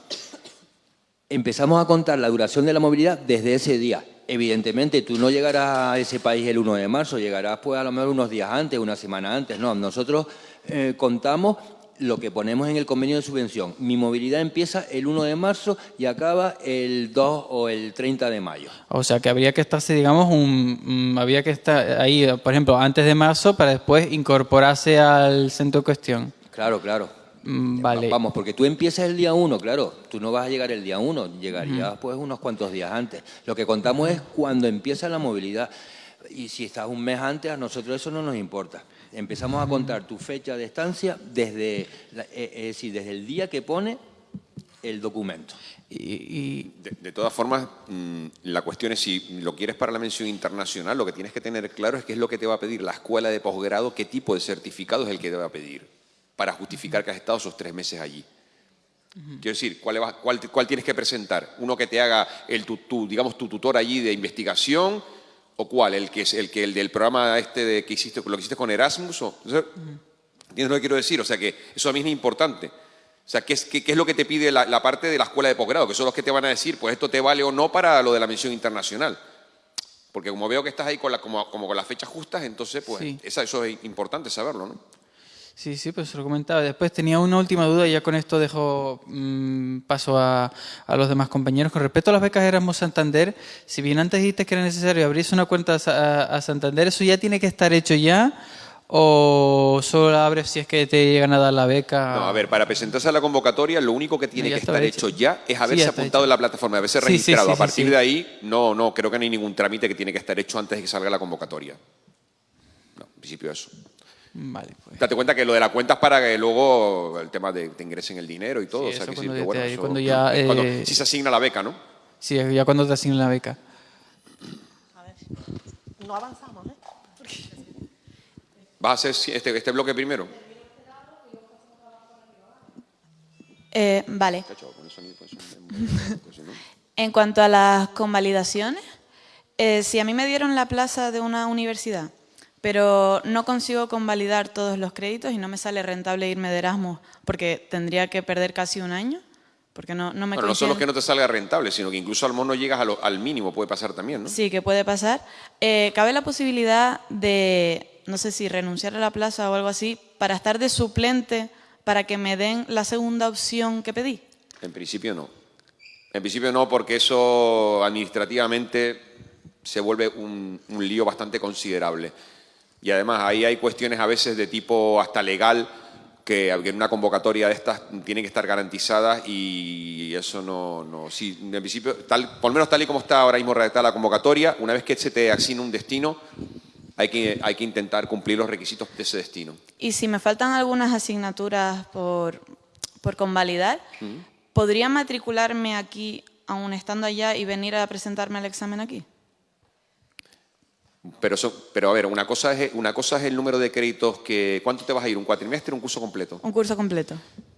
Empezamos a contar la duración de la movilidad desde ese día. Evidentemente, tú no llegarás a ese país el 1 de marzo, llegarás pues a lo mejor unos días antes, una semana antes. No, nosotros eh, contamos lo que ponemos en el convenio de subvención. Mi movilidad empieza el 1 de marzo y acaba el 2 o el 30 de mayo. O sea, que habría que estarse, digamos, un, había que estar ahí, por ejemplo, antes de marzo para después incorporarse al centro en cuestión. Claro, claro. Mm, vale. Vamos, porque tú empiezas el día 1, claro. Tú no vas a llegar el día 1, llegarías pues unos cuantos días antes. Lo que contamos es cuando empieza la movilidad. Y si estás un mes antes, a nosotros eso no nos importa. Empezamos a contar tu fecha de estancia desde, eh, es decir, desde el día que pone el documento. Y, de, todas formas, mm, la cuestión es si lo quieres para la mención internacional, lo que tienes que tener claro es qué es lo que te va a pedir la escuela de posgrado, qué tipo de certificado es el que te va a pedir para justificar que has estado esos tres meses allí. Quiero decir, ¿cuál, cuál, cuál, tienes que presentar? Uno que te haga el, tu, digamos, tu tutor allí de investigación, ¿O cuál? ¿El que es el que el del programa este de que hiciste, lo que hiciste con Erasmus? O, ¿Entiendes lo que quiero decir? O sea que eso a mí es importante. O sea, ¿qué es, qué, es lo que te pide la, parte de la escuela de posgrado? Que son los que te van a decir, pues esto te vale o no para lo de la misión internacional. Porque como veo que estás ahí con la, como, como con las fechas justas, entonces pues eso es importante saberlo, ¿no? Sí, sí, pues se lo comentaba. Después tenía una última duda y ya con esto dejo mm, paso a, los demás compañeros. Con respecto a las becas Erasmus Santander, si bien antes dijiste que era necesario abrirse una cuenta a, Santander, ¿eso ya tiene que estar hecho ya o solo la abres si es que te llegan a dar la beca? No, a ver, para presentarse a la convocatoria lo único que tiene que estar hecho. ya es haberse apuntado en la plataforma, haberse registrado. a partir de ahí, no, no, creo que no hay ningún trámite que tiene que estar hecho antes de que salga la convocatoria. No, en principio eso. Vale, pues. Date cuenta que lo de la cuenta es para que luego el tema de que te ingresen el dinero y todo. o sea, que cuando, cuando ya, eh, si se asigna la beca, ¿no? Sí, ya cuando te asignan la beca. A ver, no avanzamos, ¿eh? ¿Vas a hacer este, este bloque primero? Eh, vale. en cuanto a las convalidaciones, eh, si a mí me dieron la plaza de una universidad pero no consigo convalidar todos los créditos y no me sale rentable irme de Erasmus porque tendría que perder casi un año. Porque no, no me bueno, no solo que no te salga rentable, sino que incluso al no llegas al mínimo, puede pasar también, ¿no? Sí, que puede pasar. Eh, ¿Cabe la posibilidad de, no sé si renunciar a la plaza o algo así, para estar de suplente para que me den la segunda opción que pedí? En principio no. En principio no, porque eso administrativamente se vuelve un, un lío bastante considerable. Y además ahí hay cuestiones a veces de tipo hasta legal que en una convocatoria de estas tienen que estar garantizadas y eso no, no sí, en principio, tal, por lo menos tal y como está ahora mismo redactada la convocatoria, una vez que se te asigna un destino, hay que, hay que intentar cumplir los requisitos de ese destino. Y si me faltan algunas asignaturas por, por convalidar, ¿podría matricularme aquí, aún estando allá, y venir a presentarme al examen aquí? Pero, pero a ver, una cosa, es, una cosa es el número de créditos que... ¿Cuánto te vas a ir? ¿Un cuatrimestre o un curso completo? Un curso completo.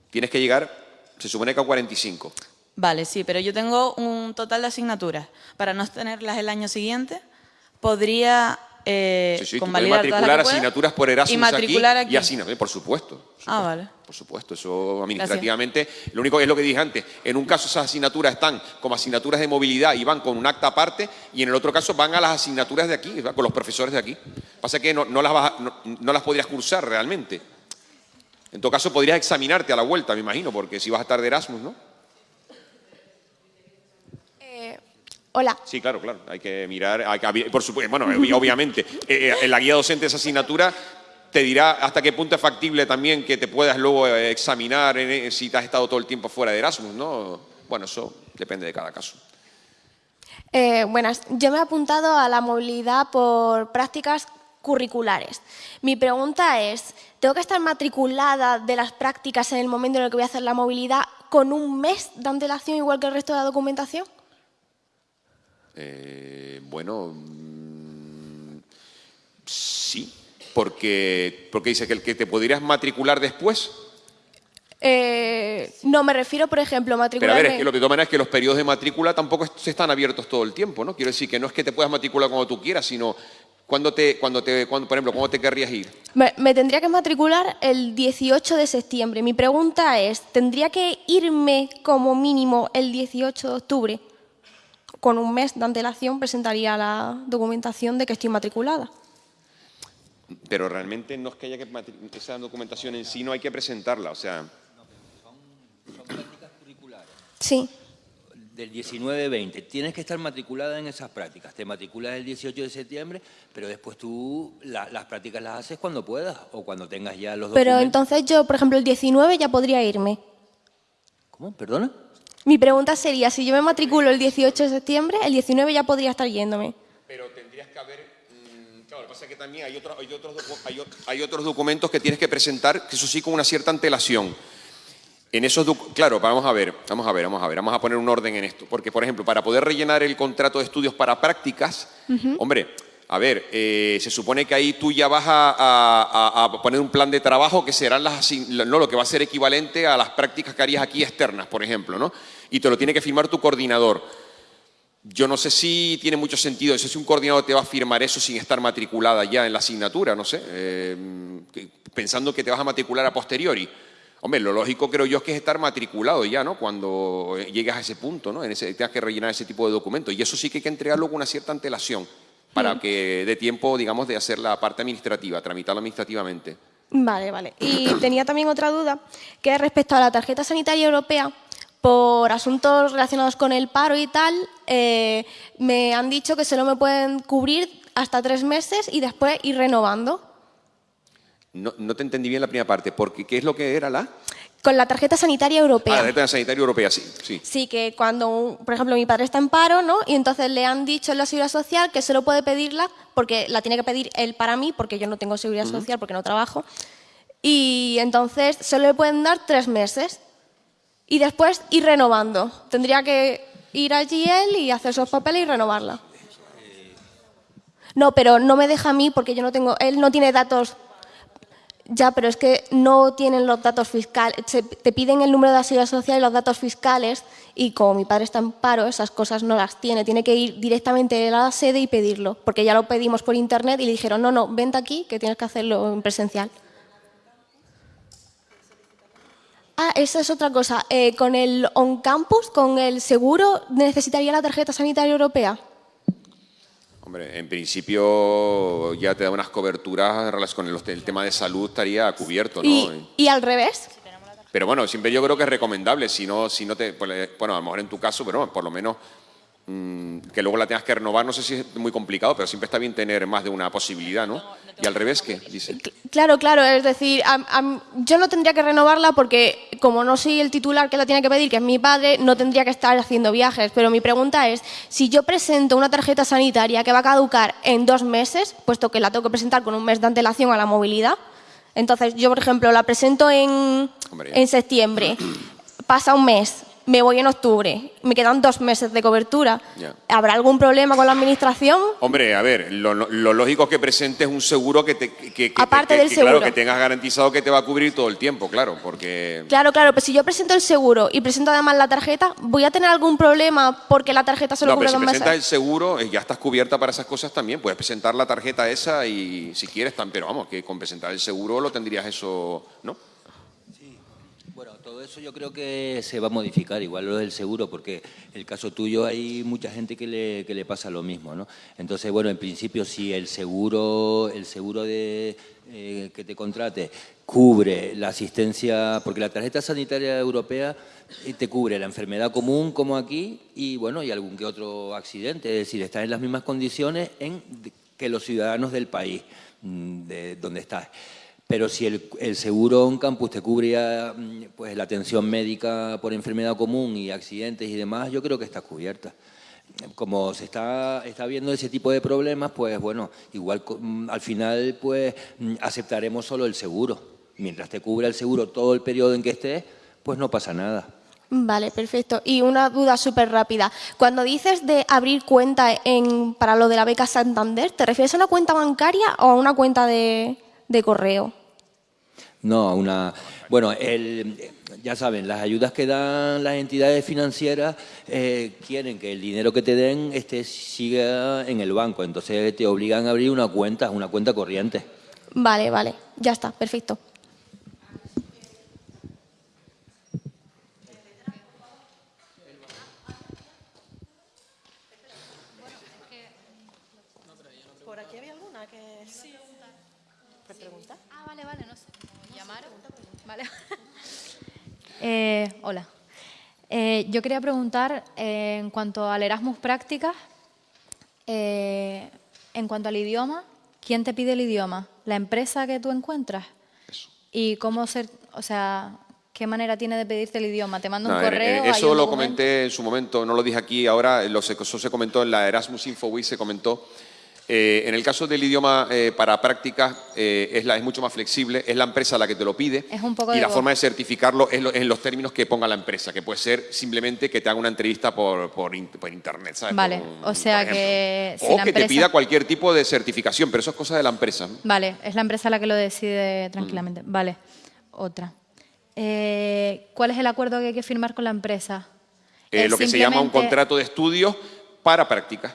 Tienes que llegar, se supone que a 45. Vale, sí, pero yo tengo un total de asignaturas. Para no tenerlas el año siguiente, podría eh, sí, sí, matricular asignaturas por Erasmus y matricular aquí, y asignar, por supuesto, Ah, vale. Por supuesto, eso administrativamente, lo único que es lo que dije antes, en un caso esas asignaturas están como asignaturas de movilidad y van con un acta aparte y en el otro caso van a las asignaturas de aquí, con los profesores de aquí. Pasa que no, no las, no las podrías cursar realmente. En todo caso podrías examinarte a la vuelta, me imagino, porque si vas a estar de Erasmus, ¿no? Hola. Sí, claro, claro. Hay que mirar, por supuesto, bueno, obviamente, eh, eh, en la guía docente de esa asignatura te dirá hasta qué punto es factible también que te puedas luego eh, examinar si te has estado todo el tiempo fuera de Erasmus, ¿no? Bueno, eso depende de cada caso. buenas, yo me he apuntado a la movilidad por prácticas curriculares. Mi pregunta es, ¿tengo que estar matriculada de las prácticas en el momento en el que voy a hacer la movilidad con un mes de antelación igual que el resto de la documentación? Eh, bueno, mm, sí, porque, porque dice que el que te podrías matricular después. Eh, no, me refiero, por ejemplo, a matricularme... Pero a ver, es que lo que toma es que los periodos de matrícula tampoco se están abiertos todo el tiempo, ¿no? Quiero decir que no es que te puedas matricular cuando tú quieras, sino cuando te, cuando te, cuando, por ejemplo, ¿cómo te querrías ir? Me, me, tendría que matricular el 18 de septiembre. Mi pregunta es, ¿tendría que irme como mínimo el 18 de octubre? Con un mes de antelación presentaría la documentación de que estoy matriculada. Pero realmente no es que haya que esa documentación en sí no hay que presentarla, o sea, Sí. Del 19-20. Tienes que estar matriculada en esas prácticas. Te matriculas el 18 de septiembre, pero después tú las prácticas las haces cuando puedas o cuando tengas ya los Pero entonces yo, por ejemplo, el 19 ya podría irme. ¿Cómo? ¿Perdona? Mi pregunta sería, si yo me matriculo el 18 de septiembre, el 19 ya podría estar yéndome. Pero tendrías que haber... Mm, claro, lo que pasa es que también hay, otros, hay, otros, hay otros documentos que tienes que presentar, que eso sí con una cierta antelación. En esos, claro, vamos a ver, vamos a ver, vamos a ver, vamos a poner un orden en esto. Porque, por ejemplo, para poder rellenar el contrato de estudios para prácticas, hombre, a ver, eh, se supone que ahí tú ya vas a, poner un plan de trabajo que serán las, no, lo que va a ser equivalente a las prácticas que harías aquí externas, por ejemplo, ¿no? Y te lo tiene que firmar tu coordinador. Yo no sé si tiene mucho sentido, si un coordinador te va a firmar eso sin estar matriculada ya en la asignatura, no sé, eh, pensando que te vas a matricular a posteriori. Hombre, lo lógico creo yo es que es estar matriculado ya, ¿no? Cuando llegas a ese punto, ¿no? En ese, tengas que rellenar ese tipo de documentos. Y eso sí que hay que entregarlo con una cierta antelación para que dé tiempo, digamos, de hacer la parte administrativa, tramitarlo administrativamente. Vale, vale. Y tenía también otra duda, que es respecto a la tarjeta sanitaria europea, por asuntos relacionados con el paro y tal, eh, me han dicho que solo me pueden cubrir hasta tres meses y después ir renovando. No, te entendí bien la primera parte, porque ¿qué es lo que era la...? Con la tarjeta sanitaria europea. Ah, la tarjeta sanitaria europea, sí, sí. Sí, que cuando, por ejemplo, mi padre está en paro, ¿no? Y entonces le han dicho en la seguridad social que solo puede pedirla, porque la tiene que pedir él para mí, porque yo no tengo seguridad social, porque no trabajo. Y entonces solo le pueden dar tres meses. Y después ir renovando. Tendría que ir allí él y hacer sus papeles y renovarla. No, pero no me deja a mí porque yo no tengo, él no tiene datos ya, pero es que no tienen los datos fiscales. te piden el número de seguridad social y los datos fiscales y como mi padre está en paro, esas cosas no las tiene. Tiene que ir directamente a la sede y pedirlo, porque ya lo pedimos por internet y le dijeron, no, no, vente aquí que tienes que hacerlo en presencial. Ah, esa es otra cosa. Eh, con el on-campus, con el seguro, ¿necesitaría la tarjeta sanitaria europea? Hombre, en principio ya te da unas coberturas con el, tema de salud estaría cubierto, ¿no? ¿Y, al revés? Pero bueno, siempre yo creo que es recomendable, si no, si no te, pues, bueno, a lo mejor en tu caso, pero por lo menos que luego la tengas que renovar, no sé si es muy complicado, pero siempre está bien tener más de una posibilidad, ¿no? Y al revés, ¿qué dice? Claro, claro, es decir, yo no tendría que renovarla porque como no soy el titular que la tiene que pedir, que es mi padre, no tendría que estar haciendo viajes. Pero mi pregunta es, si yo presento una tarjeta sanitaria que va a caducar en dos meses, puesto que la tengo que presentar con un mes de antelación a la movilidad, entonces yo, por ejemplo, la presento en, en septiembre, pasa un mes, me voy en octubre, me quedan dos meses de cobertura. ¿Habrá algún problema con la administración? Hombre, a ver, lo, lógico es que presentes un seguro que, te, que, Aparte del seguro. Claro, que tengas garantizado que te va a cubrir todo el tiempo, claro, porque... Claro, claro, pero si yo presento el seguro y presento además la tarjeta, ¿voy a tener algún problema porque la tarjeta solo no, cubre pero si presentas el seguro, eh, ya estás cubierta para esas cosas también. Puedes presentar la tarjeta esa y si quieres, pero vamos, que con presentar el seguro lo tendrías eso, ¿no? Eso yo creo que se va a modificar, igual lo del seguro, porque el caso tuyo hay mucha gente que le, que le pasa lo mismo, ¿no? Entonces, bueno, en principio si el seguro, el seguro de, eh, que te contrate cubre la asistencia, porque la tarjeta sanitaria europea eh, te cubre la enfermedad común como aquí y bueno, y algún que otro accidente, es decir, estás en las mismas condiciones en que los ciudadanos del país mm, de donde estás. Pero si el, seguro en campus te cubría mm, pues, la atención médica por enfermedad común y accidentes y demás, yo creo que está cubierta. Como se está, está viendo ese tipo de problemas, pues bueno, igual mm, al final pues mm, aceptaremos solo el seguro. Mientras te cubra el seguro todo el periodo en que estés, pues no pasa nada. Vale, perfecto. Y una duda súper rápida. Cuando dices de abrir cuenta en, para lo de la beca Santander, ¿te refieres a una cuenta bancaria o a una cuenta de, de correo? No, una... Bueno, el, ya saben, las ayudas que dan las entidades financieras eh, quieren que el dinero que te den este, siga en el banco, entonces te obligan a abrir una cuenta, una cuenta corriente. Vale, vale, ya está, perfecto. ¿Por aquí había alguna que sí? preguntar? Ah, vale, vale, no sé. ¿Llamaron? Vale. Eh, hola. Eh, yo quería preguntar eh, en cuanto al Erasmus Prácticas, en cuanto al idioma, ¿quién te pide el idioma? ¿La empresa que tú encuentras? ¿Y cómo ser, o sea, qué manera tiene de pedirte el idioma? ¿Te mando un correo? eso lo comenté en su momento, no lo dije aquí ahora, eso se comentó en la Erasmus Info se comentó. Eh, en el caso del idioma eh, para prácticas eh, es, la, es mucho más flexible, es la empresa la que te lo pide y la forma de certificarlo es en los términos que ponga la empresa, que puede ser simplemente que te haga una entrevista por, por, internet, ¿sabes? Vale, o sea que... o que te pida cualquier tipo de certificación, pero eso es cosa de la empresa. Vale, es la empresa la que lo decide tranquilamente. Mm. Vale, otra. ¿Cuál es el acuerdo que hay que firmar con la empresa? lo que se llama un contrato de estudio para prácticas.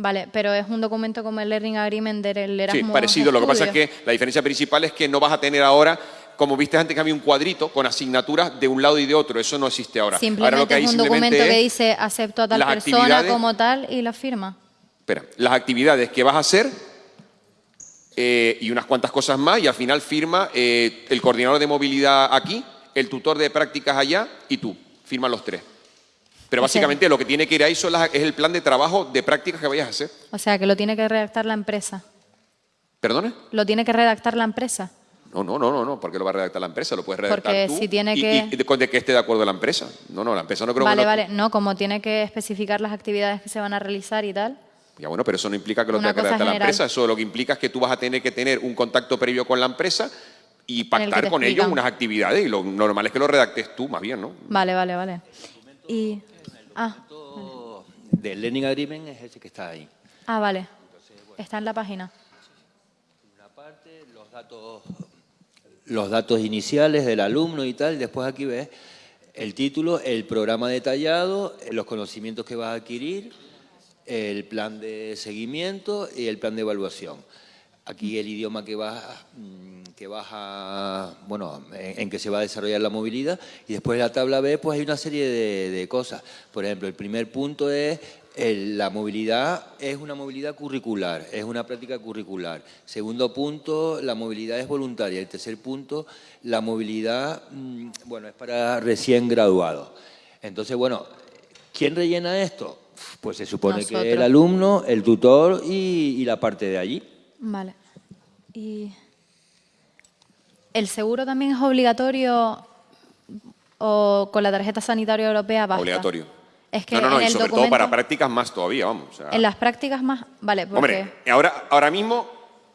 Vale, pero es un documento como el Learning Agreement del Erasmus. Sí, parecido. Lo que pasa es que la diferencia principal es que no vas a tener ahora, como viste antes que había un cuadrito con asignaturas de un lado y de otro. Eso no existe ahora. Simplemente ahora lo que es un documento que dice acepto a tal persona como tal y la firma. Espera, las actividades que vas a hacer eh, y unas cuantas cosas más y al final firma eh, el coordinador de movilidad aquí, el tutor de prácticas allá y tú. Firman los tres. Pero básicamente lo que tiene que ir ahí es el plan de trabajo de prácticas que vayas a hacer. O sea, que lo tiene que redactar la empresa. ¿Perdone? ¿Lo tiene que redactar la empresa? No, no, no, no, no, porque lo va a redactar la empresa, lo puedes redactar porque tú si tiene que... y, de, que esté de acuerdo la empresa. No, no, la empresa no creo vale, que... Vale, vale, no, como tiene que especificar las actividades que se van a realizar y tal. Ya bueno, pero eso no implica que lo tenga que redactar la empresa, eso lo que implica es que tú vas a tener que tener un contacto previo con la empresa y pactar con ellos unas actividades y lo normal es que lo redactes tú más bien, ¿no? Vale, vale, vale. Y... Ah del Learning Agreement es ese que está ahí. Ah, vale. Está en la página. Una parte, los datos, los datos iniciales del alumno y tal, después aquí ves el título, el programa detallado, los conocimientos que vas a adquirir, el plan de seguimiento y el plan de evaluación. Aquí el idioma que vas, mm, que vas a, bueno, en, que se va a desarrollar la movilidad y después en la tabla B pues hay una serie de, cosas. Por ejemplo, el primer punto es la movilidad es una movilidad curricular, es una práctica curricular. Segundo punto, la movilidad es voluntaria. El tercer punto, la movilidad, mm, bueno, es para recién graduados. Entonces, bueno, ¿quién rellena esto? Pues se supone que el alumno, el tutor y la parte de allí. Vale. ¿Y el seguro también es obligatorio o con la tarjeta sanitaria europea basta? Obligatorio. Es que no, no, no, y sobre todo para prácticas más todavía, vamos. en las prácticas más, vale, porque... Hombre, ahora, ahora mismo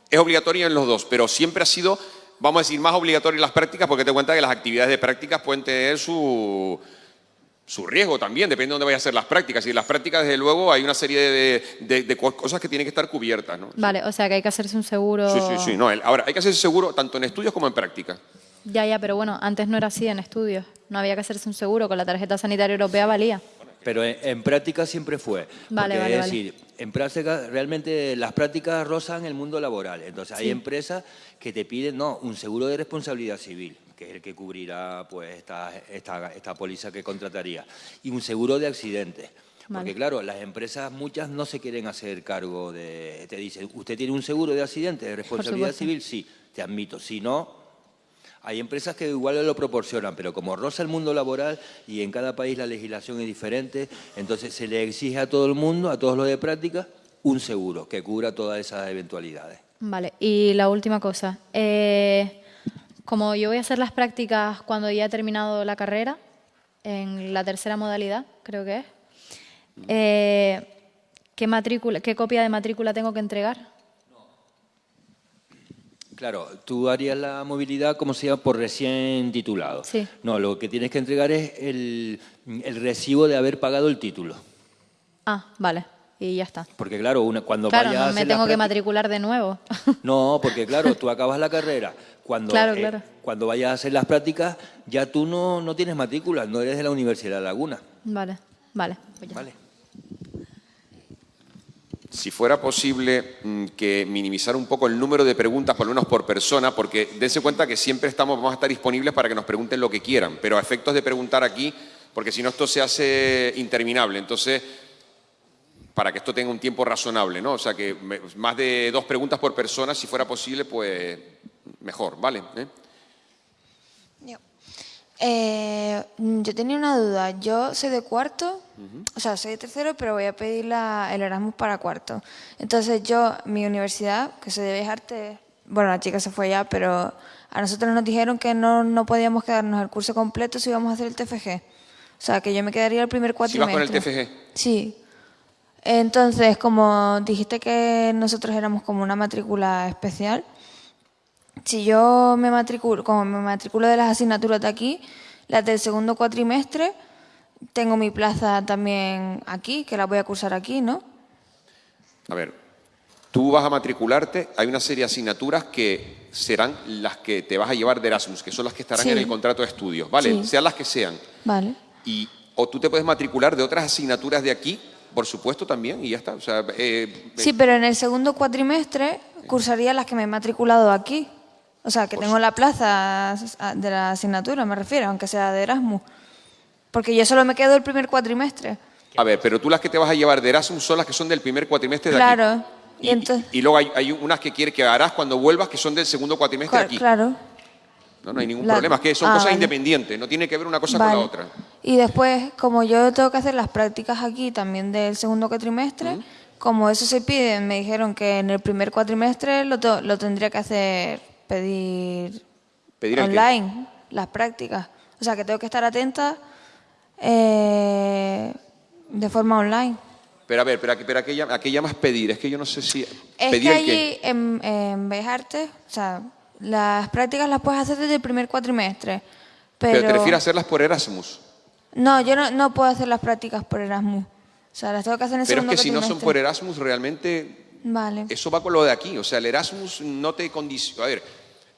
es obligatorio en los dos, pero siempre ha sido, vamos a decir, más obligatorio en las prácticas porque te cuenta que las actividades de prácticas pueden tener su, su riesgo también, depende de dónde vayas a hacer las prácticas. Y en las prácticas, desde luego, hay una serie de, cosas que tienen que estar cubiertas. ¿no? Vale, o sea que hay que hacerse un seguro... Sí, sí, sí. No, ahora, hay que hacerse seguro tanto en estudios como en prácticas. Ya, ya, pero bueno, antes no era así en estudios. No había que hacerse un seguro, con la tarjeta sanitaria europea valía. Pero en, práctica siempre fue. Vale, vale, es decir, en práctica, realmente las prácticas rozan el mundo laboral. Entonces hay empresas que te piden, no, un seguro de responsabilidad civil que es el que cubrirá pues, esta, esta, esta póliza que contrataría, y un seguro de accidentes. Porque claro, las empresas muchas no se quieren hacer cargo de... Te dicen, ¿usted tiene un seguro de accidentes de responsabilidad civil? Sí, te admito. Si no, hay empresas que igual lo proporcionan, pero como roza el mundo laboral y en cada país la legislación es diferente, entonces se le exige a todo el mundo, a todos los de práctica, un seguro que cubra todas esas eventualidades. Vale, y la última cosa. Eh, como yo voy a hacer las prácticas cuando ya he terminado la carrera, en la tercera modalidad, creo que es, eh, ¿qué, matrícula, ¿qué copia de matrícula tengo que entregar? Claro, tú harías la movilidad como se llama por recién titulado. Sí. No, lo que tienes que entregar es el, el recibo de haber pagado el título. Ah, vale. Y ya está. Porque claro, una, cuando Claro, vayas no me tengo que matricular de nuevo. No, porque claro, tú acabas la carrera. Cuando, Claro, eh, claro. cuando vayas a hacer las prácticas, ya tú no, no tienes matrícula, no eres de la Universidad de Laguna. Vale, vale. pues. Vale. Si fuera posible mm, que minimizar un poco el número de preguntas, por lo menos por persona, porque dense cuenta que siempre estamos, vamos a estar disponibles para que nos pregunten lo que quieran, pero a efectos de preguntar aquí, porque si no esto se hace interminable. Entonces, para que esto tenga un tiempo razonable, ¿no? O sea, que más de dos preguntas por persona, si fuera posible, pues mejor, ¿vale? ¿Eh? Eh, yo tenía una duda. Yo soy de cuarto, o sea, soy de tercero, pero voy a pedir la- el Erasmus para cuarto. Entonces yo, mi universidad, que soy de Bellas Artes, bueno, la chica se fue ya, pero a nosotros nos dijeron que no, no podíamos quedarnos el curso completo si íbamos a hacer el TFG. O sea, que yo me quedaría el primer Si vas cuatrimestre. con el TFG. Sí. Entonces, como dijiste que nosotros éramos como una matrícula especial, si yo me matriculo, como me matriculo de las asignaturas de aquí, las del segundo cuatrimestre, tengo mi plaza también aquí, que la voy a cursar aquí, ¿no? A ver, tú vas a matricularte, hay una serie de asignaturas que serán las que te vas a llevar de Erasmus, que son las que estarán Sí. en el contrato de estudios, ¿vale? Sí. Sean las que sean. Vale. Y, o tú te puedes matricular de otras asignaturas de aquí, por supuesto, también, y ya está. O sea, eh, Sí, pero en el segundo cuatrimestre cursaría las que me he matriculado aquí. O sea, que tengo la plaza de la asignatura, me refiero, aunque sea de Erasmus. Porque yo solo me quedo el primer cuatrimestre. a ver, pero tú las que te vas a llevar de Erasmus son las que son del primer cuatrimestre de aquí. Claro. Y, entonces, Y luego hay, hay unas que quieres que harás cuando vuelvas que son del segundo cuatrimestre de aquí. claro. No, no hay ningún La- problema, es que son Ah, cosas vale. independientes, no tiene que ver una cosa Vale. con la otra. Y después, como yo tengo que hacer las prácticas aquí también del segundo cuatrimestre, como eso se pide, me dijeron que en el primer cuatrimestre lo, lo tendría que hacer, pedir, online, las prácticas. O sea, que tengo que estar atenta eh, de forma online. Pero a ver, pero, pero a, qué, llam- a qué llamas pedir? Es que yo no sé si... Es ¿Pedir que el qué? allí en, en Bellas Artes, o sea, las prácticas las puedes hacer desde el primer cuatrimestre. Pero, Pero te refieres a hacerlas por Erasmus. No, yo no, no puedo hacer las prácticas por Erasmus. O sea, las tengo que hacer en el Pero es que si no son por Erasmus, realmente Vale. eso va con lo de aquí. O sea, el Erasmus no te condiciona. A ver,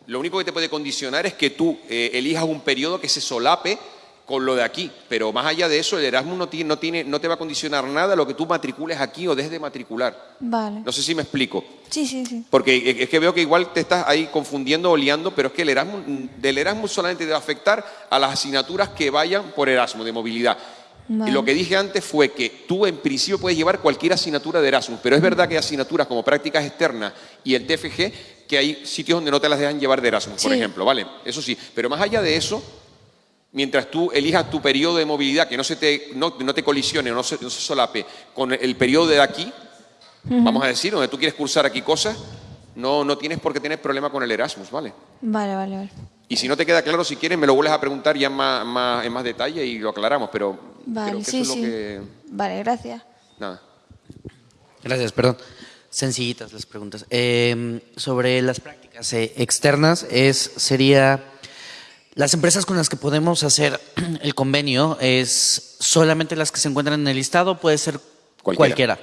lo único que te puede condicionar es que tú eh, elijas un periodo que se solape con lo de aquí. Pero más allá de eso, el Erasmus no, tiene, no, tiene, no te va a condicionar nada lo que tú matricules aquí o dejes de matricular. Vale. No sé si me explico. Sí, sí, sí. Porque es que veo que igual te estás ahí confundiendo o liando, pero es que el Erasmus, del Erasmus solamente te va a afectar a las asignaturas que vayan por Erasmus, de movilidad. Y lo que dije antes fue que tú en principio puedes llevar cualquier asignatura de Erasmus, pero es verdad que hay asignaturas como prácticas externas y el TFG que hay sitios donde no te las dejan llevar de Erasmus, por ejemplo, ¿vale? Eso sí, pero más allá de eso, mientras tú elijas tu periodo de movilidad, que no se te, no, no te colisione, no se, no se solape con el periodo de aquí, vamos a decir, donde tú quieres cursar aquí cosas, no, no tienes por qué tener problema con el Erasmus, ¿vale? Vale, vale, vale. Y si no te queda claro, si quieres, me lo vuelves a preguntar ya en más, más- en más detalle y lo aclaramos, pero Vale, creo que sí, eso es lo que... Vale, gracias. Nada. Gracias, perdón. Sencillitas las preguntas. Eh, sobre las prácticas eh, externas, es, sería las empresas con las que podemos hacer el convenio es solamente las que se encuentran en el listado, puede ser cualquiera. Cualquiera.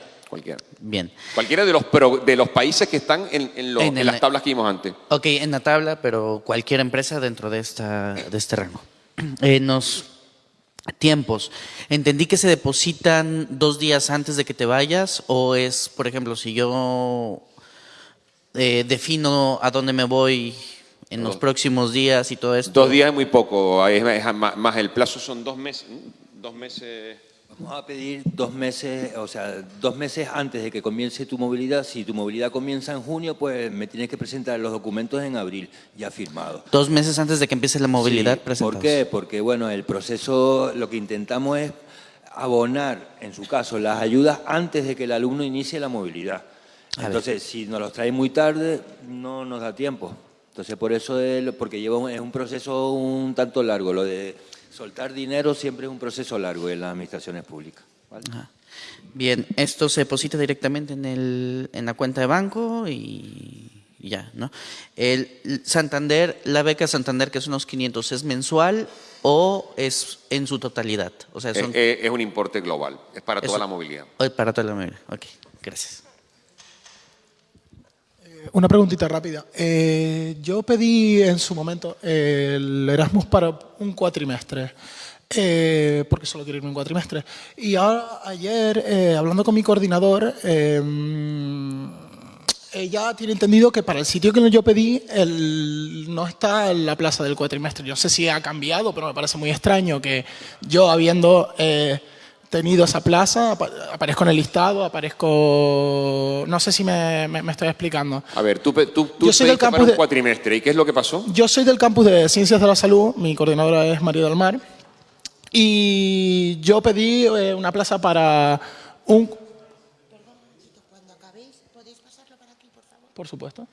Bien. Cualquiera de los, pro- de los países que están en, en En en las tablas que vimos antes. Ok, en la tabla, pero cualquier empresa dentro de, esta, de este rango. En los tiempos, ¿entendí que se depositan dos días antes de que te vayas? ¿O es, por ejemplo, si yo eh, defino a dónde me voy en los próximos días y todo esto? Dos días es muy poco, es más, más el plazo son dos meses. Dos meses... Vamos a pedir dos meses, o sea, dos meses antes de que comience tu movilidad. Si tu movilidad comienza en junio, pues me tienes que presentar los documentos en abril, ya firmados. Dos meses antes de que empiece la movilidad Sí, ¿Por qué? Porque, bueno, el proceso, lo que intentamos es abonar, en su caso, las ayudas antes de que el alumno inicie la movilidad. A ver. Entonces, si nos los trae muy tarde, no nos da tiempo. Entonces, por eso, es- porque lleva es un proceso un tanto largo. Lo de soltar dinero siempre es un proceso largo en las administraciones públicas. ¿vale? Ajá. Bien, esto se deposita directamente en, el, en la cuenta de banco y, ya, ¿no? El Santander, la beca Santander, que es unos 500, ¿es mensual o es en su totalidad? O sea, es, es, un importe global, es para toda la movilidad. Para toda la movilidad, ok, gracias. Eh, una preguntita rápida. Eh, yo pedí en su momento el Erasmus para un cuatrimestre. Eh, porque solo quiero irme un cuatrimestre. Y ahora, ayer, hablando con mi coordinador, ella tiene entendido que para el sitio que yo pedí no está en la plaza del cuatrimestre. Yo no sé si ha cambiado, pero me parece muy extraño que yo habiendo eh, tenido esa plaza, aparezco en el listado, aparezco... No sé si me, estoy explicando. A ver, tú, tú, yo soy del campus para un cuatrimestre. ¿Y qué es lo que pasó? Yo soy del campus de Ciencias de la Salud, mi coordinadora es María del Mar, y yo pedí eh, una plaza para un por supuesto.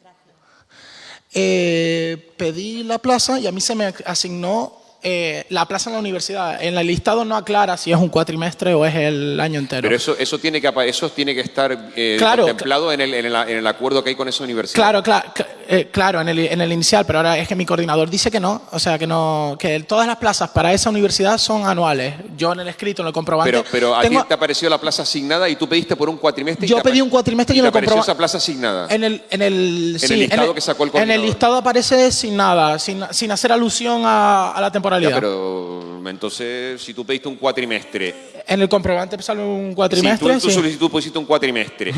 Eh, pedí la plaza y a mí se me asignó eh, la plaza en la universidad. En el listado no aclara si es un cuatrimestre o es el año entero. Pero eso, eso, tiene, que, eso tiene que estar eh, contemplado en el, en, el, acuerdo que hay con esa universidad. Claro, claro, eh, claro en, el, en el inicial, pero ahora es que mi coordinador dice que no. O sea, que no que todas las plazas para esa universidad son anuales. Yo en el escrito, en el comprobante... Pero, pero a ti te apareció la plaza asignada y tú pediste por un cuatrimestre... Yo pedí un cuatrimestre y, y, en el comprobante... esa plaza asignada? En el, en el, en el listado que sacó el coordinador. En el listado aparece sin nada, sin, sin hacer alusión a, a la temporalidad. pero entonces, si tú pediste un cuatrimestre... En el comprobante sale un cuatrimestre, Si tú, tu solicitud pusiste un cuatrimestre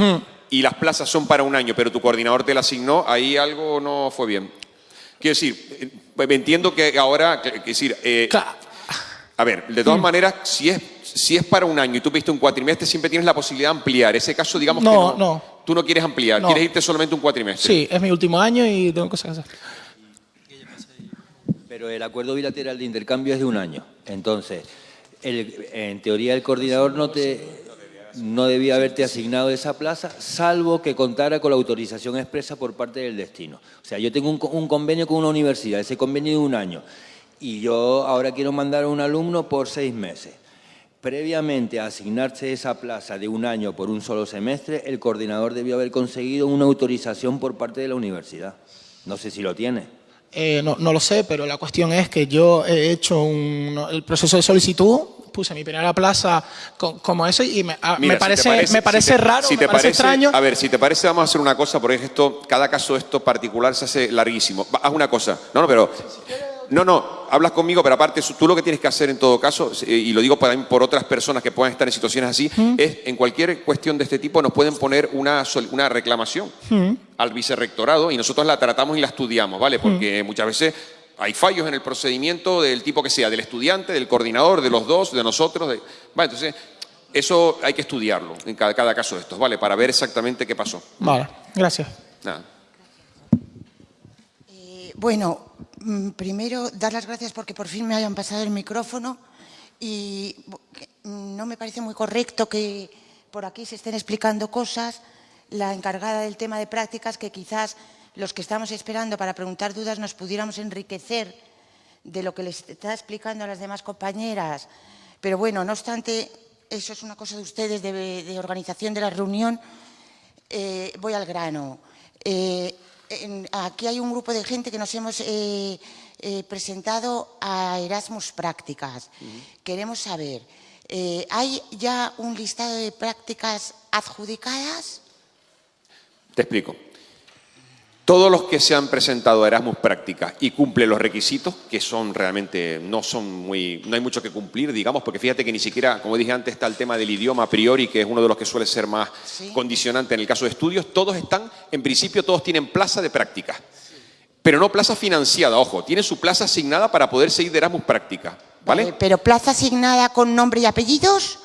y las plazas son para un año, pero tu coordinador te la asignó, ahí algo no fue bien. Quiero decir, eh, entiendo que ahora, quiero decir... Eh, a ver, de todas maneras, si es, si es para un año y tú pediste un cuatrimestre, siempre tienes la posibilidad de ampliar. Ese caso, digamos no, que no, no. Tú no quieres ampliar, quieres irte solamente un cuatrimestre. Sí, es mi último año y tengo cosas que hacer. Pero el acuerdo bilateral de intercambio es de un año. Entonces, en teoría el coordinador no, te, no debía haberte asignado esa plaza, salvo que contara con la autorización expresa por parte del destino. O sea, yo tengo un, convenio con una universidad, ese convenio de un año, y yo ahora quiero mandar a un alumno por seis meses. Previamente a asignarse esa plaza de un año por un solo semestre, el coordinador debió haber conseguido una autorización por parte de la universidad. No sé si lo tiene. Eh, no, lo sé, pero la cuestión es que yo he hecho el proceso de solicitud, puse mi primera plaza como ese y me, ah, parece, me parece raro, me parece, extraño. A ver, si te parece, vamos a hacer una cosa, porque esto, cada caso esto particular se hace larguísimo. Haz una cosa. No, no, pero no, no, hablas conmigo, pero aparte tú lo que tienes que hacer en todo caso, y lo digo por, por otras personas que puedan estar en situaciones así, es en cualquier cuestión de este tipo nos pueden poner una, una reclamación al vicerrectorado y nosotros la tratamos y la estudiamos, ¿vale? Porque muchas veces hay fallos en el procedimiento del tipo que sea, del estudiante, del coordinador, de los dos, de nosotros. Vale, entonces, eso hay que estudiarlo en cada, cada caso de estos, ¿vale? Para ver exactamente qué pasó. Vale, gracias. Nada. Bueno, mm, primero dar las gracias porque por fin me hayan pasado el micrófono y no me parece muy correcto que por aquí se estén explicando cosas, la encargada del tema de prácticas, que quizás los que estamos esperando para preguntar dudas nos pudiéramos enriquecer de lo que les está explicando a las demás compañeras. Pero bueno, no obstante, eso es una cosa de ustedes, de, organización de la reunión. Eh, voy al grano. Eh, aquí hay un grupo de gente que nos hemos eh, eh, presentado a Erasmus Prácticas. Queremos saber, eh, ¿hay ya un listado de prácticas adjudicadas? Te explico. Todos los que se han presentado a Erasmus Práctica y cumplen los requisitos, que son realmente, no son muy, no hay mucho que cumplir, digamos, porque fíjate que ni siquiera, como dije antes, está el tema del idioma a priori, que es uno de los que suele ser más condicionante en el caso de estudios, todos están, en principio todos tienen plaza de práctica, pero no plaza financiada, ojo, tienen su plaza asignada para poder seguir de Erasmus Práctica, ¿vale? ¿Pero plaza asignada con nombre y apellidos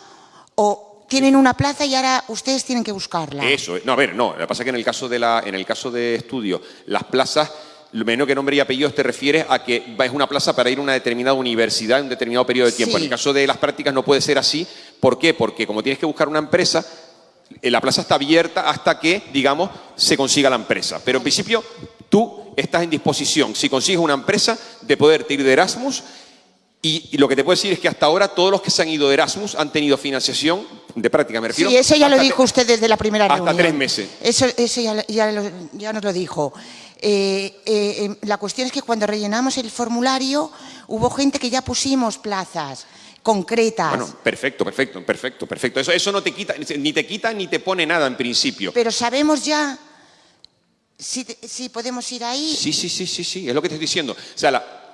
o tienen una plaza y ahora ustedes tienen que buscarla. Eso, no, a ver, no, lo que pasa es que en el caso de, la, en el caso de estudio, las plazas, lo menos que nombre y apellidos te refieres a que es una plaza para ir a una determinada universidad en un determinado periodo de tiempo. En el caso de las prácticas no puede ser así. ¿Por qué? Porque como tienes que buscar una empresa, eh, la plaza está abierta hasta que, digamos, se consiga la empresa. Pero en principio, tú estás en disposición, si consigues una empresa, de poderte ir de Erasmus y, lo que te puedo decir es que hasta ahora todos los que se han ido de Erasmus han tenido financiación de práctica, me refiero. Sí, eso ya lo hasta dijo usted desde la primera hasta reunión. tres meses. Eso, eso ya, ya lo- ya nos lo dijo. Eh, eh, em, la cuestión es que cuando rellenamos el formulario hubo gente que ya pusimos plazas concretas. Bueno, perfecto, perfecto, perfecto, perfecto. Eso, eso no te quita, ni te quita ni te pone nada en principio. Pero sabemos ya si, si podemos ir ahí. Sí, sí, sí, sí, sí, es lo que te estoy diciendo. O sea, la-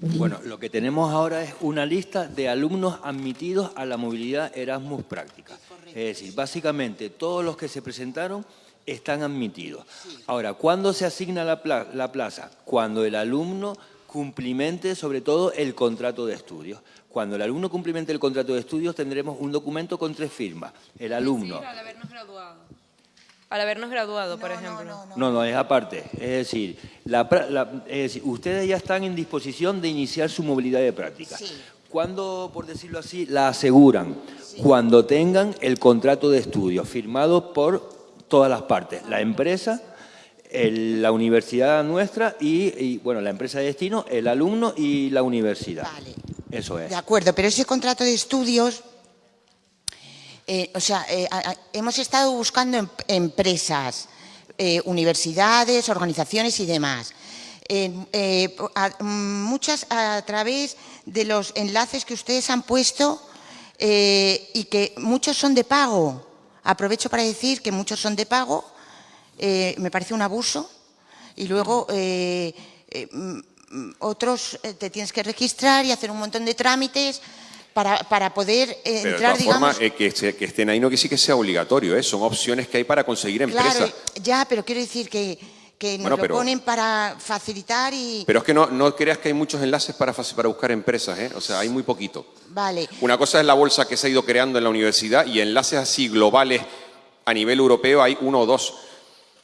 Bueno, lo que tenemos ahora es una lista de alumnos admitidos a la movilidad Erasmus práctica. Es decir, básicamente todos los que se presentaron están admitidos. Ahora, ¿cuándo se asigna la, pla- la plaza? Cuando el alumno cumplimente sobre todo el contrato de estudios. Cuando el alumno cumplimente el contrato de estudios tendremos un documento con tres firmas. El alumno. al habernos graduado. Al habernos graduado, por ejemplo. No, no, es aparte. Es decir, la pra- la- es decir, ustedes ya están en disposición de iniciar su movilidad de práctica. ¿Cuándo, por decirlo así, la aseguran? Cuando tengan el contrato de estudio firmado por todas las partes, la empresa, el- la universidad nuestra y, y, bueno, la empresa de destino, el alumno y la universidad. Eso es. De acuerdo, pero ese contrato de estudios, eh, o sea, eh, hemos estado buscando em- empresas, eh, universidades, organizaciones y demás. Muchas a través de los enlaces que ustedes han puesto y que muchos son de pago. Aprovecho para decir que muchos son de pago, me parece un abuso. Y luego otros te tienes que registrar y hacer un montón de trámites para, para poder eh, pero de entrar, todas digamos. formas, eh, que, estén ahí no que sí que sea obligatorio, ¿eh? son opciones que hay para conseguir empresas. claro, ya, pero quiero decir que, que nos Bueno, lo pero- ponen para facilitar y. Pero es que no, no creas que hay muchos enlaces para, para buscar empresas, ¿eh? o sea, hay muy poquito. Vale. Una cosa es la bolsa que se ha ido creando en la universidad y enlaces así globales a nivel europeo hay uno o dos.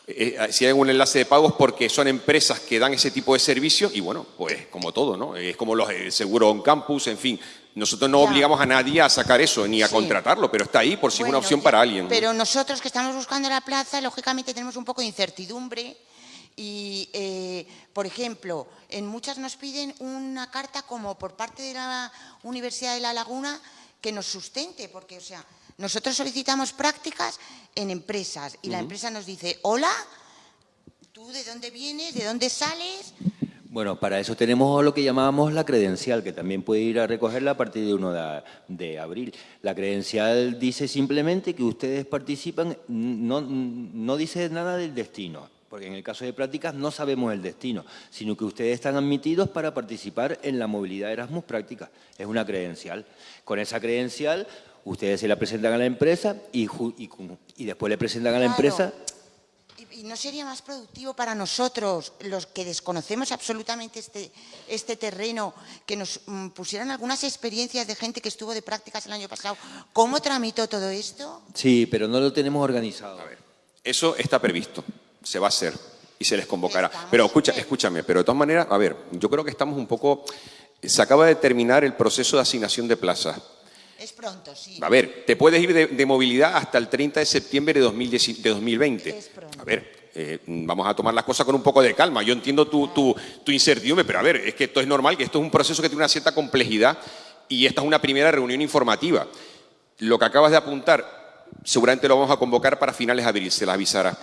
Eh, eh, si hay un enlace de pagos porque son empresas que dan ese tipo de servicios y bueno, pues como todo, ¿no? Es como los seguros on campus, en fin. Nosotros no Ya. obligamos a nadie a sacar eso ni a Sí. contratarlo, pero está ahí por si es una opción para alguien. Pero nosotros que estamos buscando la plaza, lógicamente tenemos un poco de incertidumbre y, eh, por ejemplo, en muchas nos piden una carta como por parte de la Universidad de La Laguna que nos sustente, porque, o sea, nosotros solicitamos prácticas en empresas y la empresa nos dice, hola, ¿tú de dónde vienes? ¿De dónde sales? Bueno, para eso tenemos lo que llamábamos la credencial, que también puede ir a recogerla a partir de 1 de, de abril. La credencial dice simplemente que ustedes participan, no, no dice nada del destino, porque en el caso de prácticas no sabemos el destino, sino que ustedes están admitidos para participar en la movilidad Erasmus Práctica. Es una credencial. Con esa credencial ustedes se la presentan a la empresa y, y después le presentan a la empresa ¿Y y no sería más productivo para nosotros, los que desconocemos absolutamente este, este terreno, que nos mm, pusieran algunas experiencias de gente que estuvo de prácticas el año pasado? ¿Cómo tramitó todo esto? Sí, pero no lo tenemos organizado. Eso está previsto, se va a hacer y se les convocará. Pero escucha, escúchame, pero de todas maneras, a ver, yo creo que estamos un poco... Se acaba de terminar el proceso de asignación de plazas. Es pronto, sí. A ver, te puedes ir de, de movilidad hasta el 30 de septiembre de, 2010 de 2020. A ver, eh, vamos a tomar las cosas con un poco de calma. Yo entiendo tu, tu, tu incertidumbre, pero a ver, es que esto es normal, que esto es un proceso que tiene una cierta complejidad y esta es una primera reunión informativa. Lo que acabas de apuntar, seguramente lo vamos a convocar para finales de abril, se las avisará.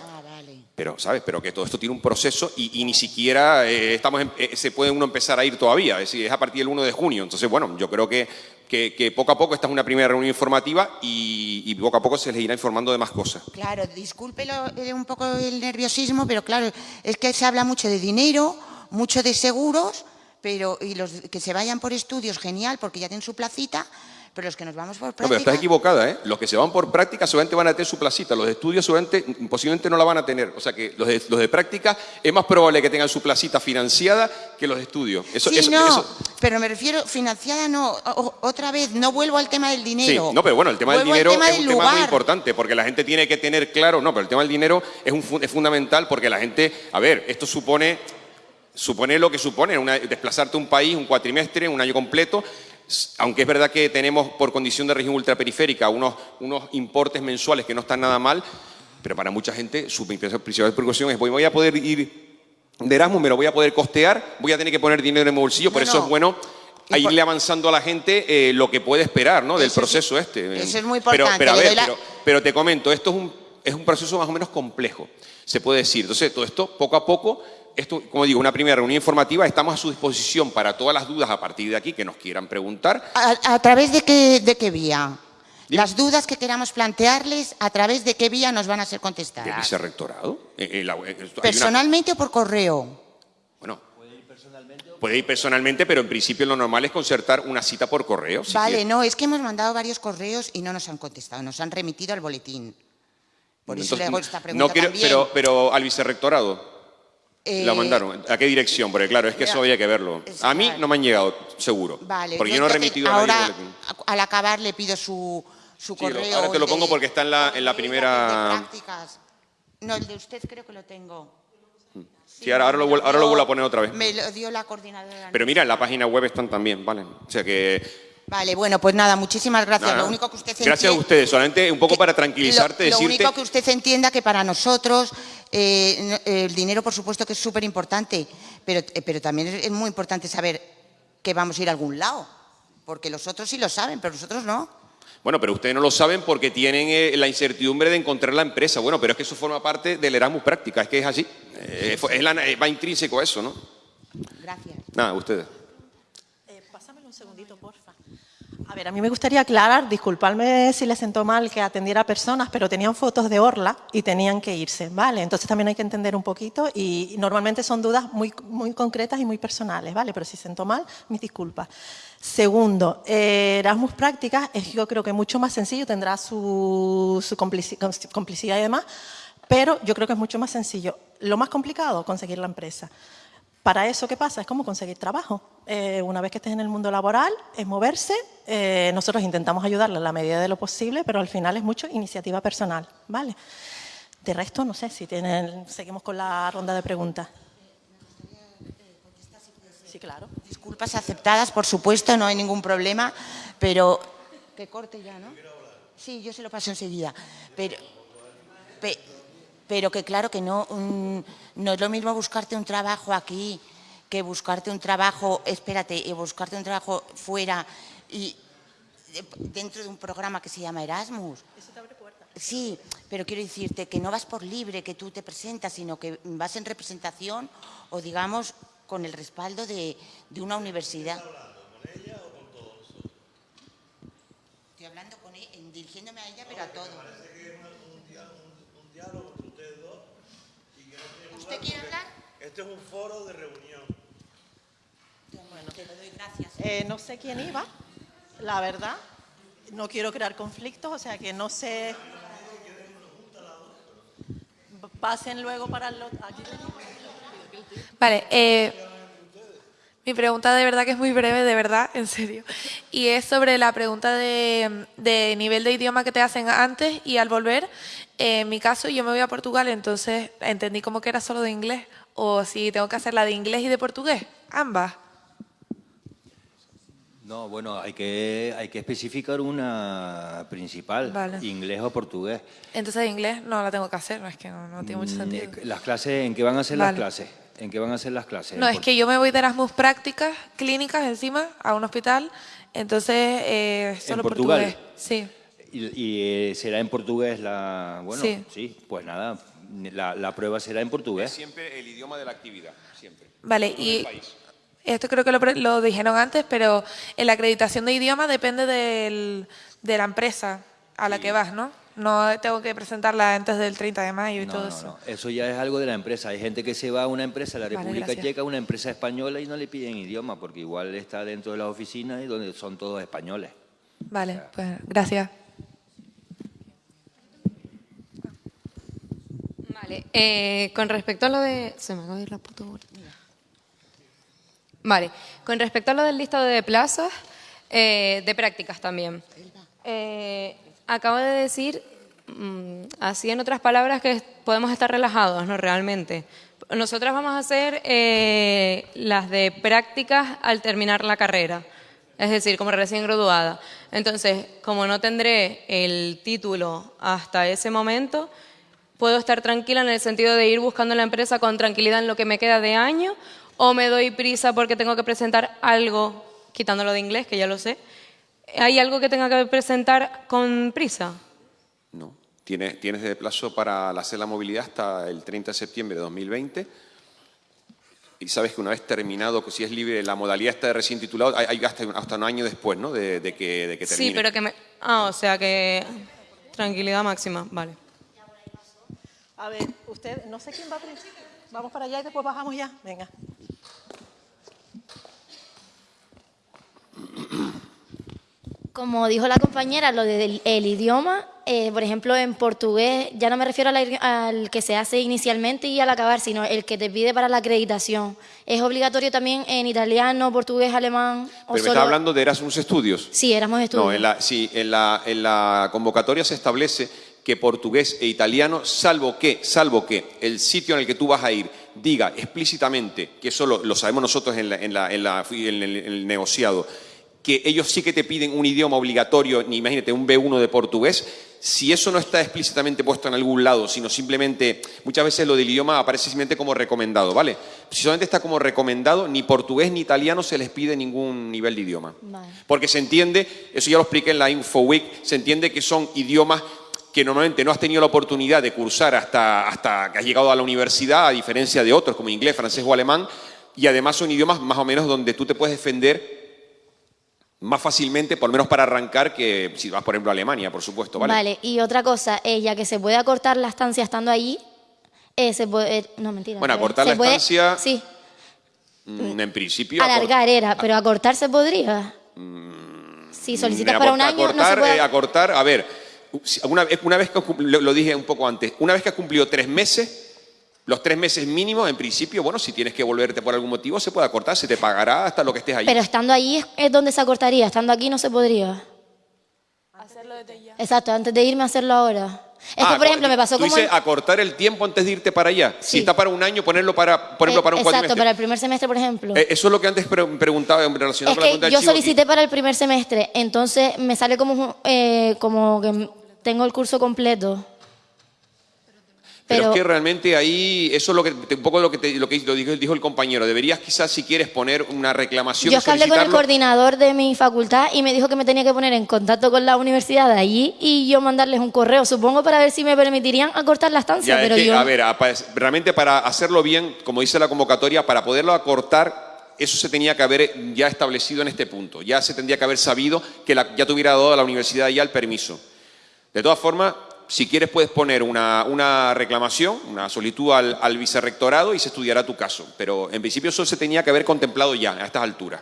Pero, ¿sabes? Pero que todo esto tiene un proceso y, ni siquiera eh, estamos en- eh, se puede uno empezar a ir todavía. Es es a partir del 1 de junio. Entonces, bueno, yo creo que, que, poco a poco esta es una primera reunión informativa y, y poco a poco se les irá informando de más cosas. Claro, discúlpelo eh, un poco el nerviosismo, pero claro, es que se habla mucho de dinero, mucho de seguros, pero y los que se vayan por estudios, genial, porque ya tienen su placita, pero los que nos vamos por No, pero práctica... estás equivocada, ¿eh? Los que se van por práctica seguramente van a tener su placita, los de estudios seguramente, posiblemente no la van a tener. O sea que los de, los de práctica es más probable que tengan su placita financiada que los de estudios. Eso, sí, eso- no, eso- pero me refiero, financiada no, o- otra vez, no vuelvo al tema del Sí, dinero. no, pero bueno, el tema del Vuelvo dinero tema es un tema muy importante porque la gente tiene que tener claro, no, pero el tema del dinero es, un, es fundamental porque la gente, a ver, esto supone, supone lo que supone, una- desplazarte a un país, un cuatrimestre, un año completo, aunque es verdad que tenemos por condición de región ultraperiférica unos, unos importes mensuales que no están nada mal, pero para mucha gente su principal preocupación es voy voy a poder ir de Erasmus, me lo voy a poder costear, voy a tener que poner dinero en mi bolsillo, por eso no. es bueno a irle avanzando a la gente eh, lo que puede esperar ¿no? del proceso este. Eso es muy importante, pero, a ver, doy la- pero, pero te comento, esto es un, es un proceso más o menos complejo, se puede decir. Entonces, todo esto, poco a poco, esto, como digo, una primera reunión informativa, estamos a su disposición para todas las dudas a partir de aquí que nos quieran preguntar. ¿A, a través de qué, de qué vía? Las dudas que queramos plantearles, ¿a través de qué vía nos van a ser ¿Del contestadas? vicerrectorado? Eh, eh, la- eh, hay una- ¿Personalmente o por correo? Puede ir personalmente, pero en principio lo normal es concertar una cita por correo. si vale, no, es que hemos mandado varios correos y no nos han contestado, nos han remitido al boletín. Por eso le hago Entonces, esta pregunta no quiero- también. pero, pero al vicerrectorado. Eh, ¿La mandaron? ¿A qué dirección? Porque claro, es que eso había que verlo. A mí no me han llegado, seguro. Vale, porque yo, no he remitido a nadie ahora, al acabar le pido su, su Sí, lo- correo. ahora te lo pongo de- porque está en la, en la de primera... prácticas. No, el de usted creo que lo tengo. Sí, ahora, ahora lo, ahora lo vuelvo a poner otra vez. Me lo dio la coordinadora. Pero mira, en la página web están también, ¿vale? O sea que... Vale, bueno, pues nada, muchísimas gracias. Lo único que usted Gracias a entiende- ustedes. Solamente un poco para tranquilizarte, lo, lo decirte... único que usted entienda que para nosotros eh, el dinero, por supuesto, que es súper importante, pero, eh, pero también es, muy importante saber que vamos a ir a algún lado, porque los otros sí lo saben, pero nosotros no. Bueno, pero ustedes no lo saben porque tienen eh, la incertidumbre de encontrar la empresa. Bueno, pero es que eso forma parte del Erasmus Práctica, es que es así. Es la- va intrínseco a eso, ¿no? Gracias. Nada, ustedes. A ver, a mí me gustaría aclarar, disculpadme si les sentó mal que atendiera a personas, pero tenían fotos de Orla y tenían que irse, ¿vale? Entonces también hay que entender un poquito y, normalmente son dudas muy, muy concretas y muy personales, ¿vale? Pero si sentó mal, mis disculpas. Segundo, eh, Erasmus Prácticas es yo creo que mucho más sencillo, tendrá su, su complici- complicidad y demás, pero yo creo que es mucho más sencillo. Lo más complicado, conseguir la empresa. Para eso, ¿qué pasa? Es como conseguir trabajo. Eh, una vez que estés en el mundo laboral, es moverse. eh, nosotros intentamos ayudarle en la medida de lo posible, pero al final es mucho iniciativa personal, ¿vale? De resto, no sé si tienen... Seguimos con la ronda de preguntas. Sí, claro. Disculpas aceptadas, por supuesto, no hay ningún problema, pero... Que corte ya, ¿no? Sí, yo se lo paso enseguida. Pero, pe- pero que claro que no, no es lo mismo buscarte un trabajo aquí que buscarte un trabajo, espérate, y buscarte un trabajo fuera y de- dentro de un programa que se llama Erasmus. Eso te abre puertas. Sí, pero quiero decirte que no vas por libre, que tú te presentas, sino que vas en representación o digamos con el respaldo de, de una universidad. Estoy hablando con ella, dirigiéndome a ella, pero a todos. ¿Usted quiere hablar? Este es un foro de reunión. Bueno, te doy gracias. Eh, no sé quién iba, la verdad. No quiero crear conflictos, o sea que no sé... Pasen luego para el... aquí. Vale, eh, mi pregunta de verdad que es muy breve, de verdad, en serio. Y es sobre la pregunta de, de nivel de idioma que te hacen antes y al volver. Eh, en mi caso, yo me voy a Portugal, entonces entendí como que era solo de inglés. O si tengo que hacer la de inglés y de portugués, ambas. No, bueno, hay que, hay que especificar una principal, Vale. inglés o portugués. Entonces inglés no la tengo que hacer, no es que no, no tiene mucho Mm, sentido. eh, Las clases, ¿en qué van a ser Vale. las clases? ¿En qué van a ser las clases? No, es que yo me voy de Erasmus prácticas clínicas encima a un hospital, entonces eh, solo Portugal? portugués. Sí. ¿Y, y, eh, será en portugués la...? Bueno, Sí. sí, pues nada, la, la prueba será en portugués. Siempre el idioma de la actividad, siempre. Vale, y esto creo que lo, lo dijeron antes, pero en la acreditación de idioma depende del- de la empresa a la que vas, ¿no? No tengo que presentarla antes del 30 de mayo y No, todo no, eso. no, eso ya es algo de la empresa. Hay gente que se va a una empresa, a la Vale, República gracias. Checa, a una empresa española y no le piden idioma, porque igual está dentro de las oficinas y donde son todos españoles. Vale, pues gracias. Eh, con respecto a lo de... Se. Vale, con respecto a lo del listado de plazas, eh, de prácticas también. Eh, acabo de decir, mm, así en otras palabras, que podemos estar relajados, ¿no? Realmente. Nosotras vamos a hacer las de prácticas al terminar la carrera, es decir, como recién graduada. Entonces, como no tendré el título hasta ese momento, puedo estar tranquila en el sentido de ir buscando la empresa con tranquilidad en lo que me queda de año o me doy prisa porque tengo que presentar algo quitándolo de inglés, que ya lo sé, ¿hay algo que tenga que presentar con prisa? No. Tienes, tienes de plazo para hacer la movilidad hasta el 30 de septiembre de 2020 y sabes que una vez terminado, que si es libre, la modalidad está de recién titulado, hay, hay hasta, hasta, un año después, ¿no? De, de, que, de que termine. Sí, pero que me... Ah, o sea que... Tranquilidad máxima, vale. A ver, usted, no sé quién va a principio. Vamos para allá y después bajamos ya. Venga. Como dijo la compañera, lo del el idioma, eh, por ejemplo, en portugués, ya no me refiero al, al, que se hace inicialmente y al acabar, sino el que te pide para la acreditación. ¿Es obligatorio también en italiano, portugués, alemán? ¿Pero me está hablando de Erasmus Estudios? Sí, Erasmus Estudios. No, en la, sí, en la, en la convocatoria se establece que portugués e italiano, salvo que, salvo que el sitio en el que tú vas a ir diga explícitamente, que eso lo, lo sabemos nosotros en, la, en, la, en, la, en el, el negociado, que ellos sí que te piden un idioma obligatorio, ni imagínate, un B1 de portugués, si eso no está explícitamente puesto en algún lado, sino simplemente, muchas veces lo del idioma aparece simplemente como recomendado, ¿vale? Si solamente está como recomendado, ni portugués ni italiano se les pide ningún nivel de idioma. Vale. Porque se entiende, eso ya lo expliqué en la InfoWeek, se entiende que son idiomas que normalmente no has tenido la oportunidad de cursar hasta, hasta que has llegado a la universidad, a diferencia de otros como inglés, francés o alemán, y además son idiomas más o menos donde tú te puedes defender más fácilmente, por lo menos para arrancar, que si vas, por ejemplo, a Alemania, por supuesto, ¿vale? Vale, y otra cosa, eh, ya que se puede acortar la estancia estando allí, eh, se puede... eh, no, mentira. Bueno, acortar la puede- estancia, Sí, mm, en principio... alargar era, pero acortar se podría. Si solicitas para un año, no se acortar, puede... eh, acortar, a ver, una, vez- una vez que lo, lo dije un poco antes, una vez que has cumplido tres meses, los tres meses mínimos, en principio, bueno, si tienes que volverte por algún motivo, se puede acortar, se te pagará hasta lo que estés allí. Pero estando allí es, es donde se acortaría, estando aquí no se podría. Exacto, antes de irme a hacerlo ahora. Es Ah, que, por ejemplo, me pasó Tú como... dices acortar el tiempo antes de irte para allá. Si está para un año, ponerlo para, ponerlo eh, para un Exacto, cuatrimestre. para el primer semestre, por ejemplo. Eh, eso es lo que antes pre- preguntaba en relación es con la pregunta del yo chivo. solicité para el primer semestre, entonces me sale como, eh, como que tengo el curso completo. Pero, Pero, es que realmente ahí, eso es lo que, un poco lo que, te- lo que dijo, dijo el compañero. Deberías quizás, si quieres, poner una reclamación yo es que hablé con el coordinador de mi facultad y me dijo que me tenía que poner en contacto con la universidad de allí y yo mandarles un correo, supongo para ver si me permitirían acortar la estancia, Ya, es pero que, yo... a ver, realmente para hacerlo bien, como dice la convocatoria, para poderlo acortar, eso se tenía que haber ya establecido en este punto. Ya se tendría que haber sabido que la- ya te hubiera dado a la universidad ya el permiso. De todas formas, si quieres puedes poner una, una reclamación, una solicitud al, al vicerrectorado y se estudiará tu caso. Pero en principio eso se tenía que haber contemplado ya, a estas alturas.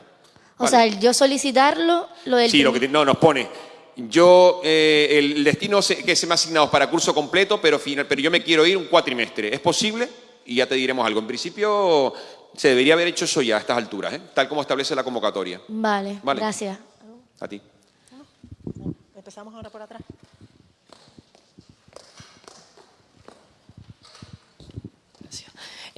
O sea, el yo solicitarlo, lo del... Sí, lo que te- no, nos pone. Yo, eh, el destino se- que se me ha asignado es para curso completo, pero, final, pero yo me quiero ir un cuatrimestre. ¿Es posible? Y ya te diremos algo. En principio, se debería haber hecho eso ya a estas alturas, ¿eh? tal como establece la convocatoria. Vale, Vale. gracias. A ti. Empezamos ahora por atrás.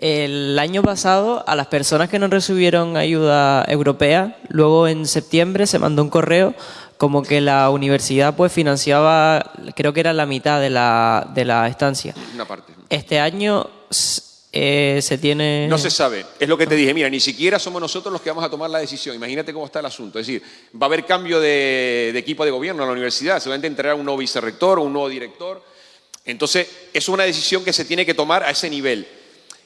El año pasado, a las personas que no recibieron ayuda europea, luego en septiembre se mandó un correo como que la universidad pues financiaba, creo que era la mitad de la, de la estancia. Una parte. Este año eh, se tiene... No se sabe. Es lo que te dije. Mira, ni siquiera somos nosotros los que vamos a tomar la decisión. Imagínate cómo está el asunto. Es decir, va a haber cambio de, de equipo de gobierno en la universidad. Seguramente entrará un nuevo vicerrector o un nuevo director. Entonces, es una decisión que se tiene que tomar a ese nivel.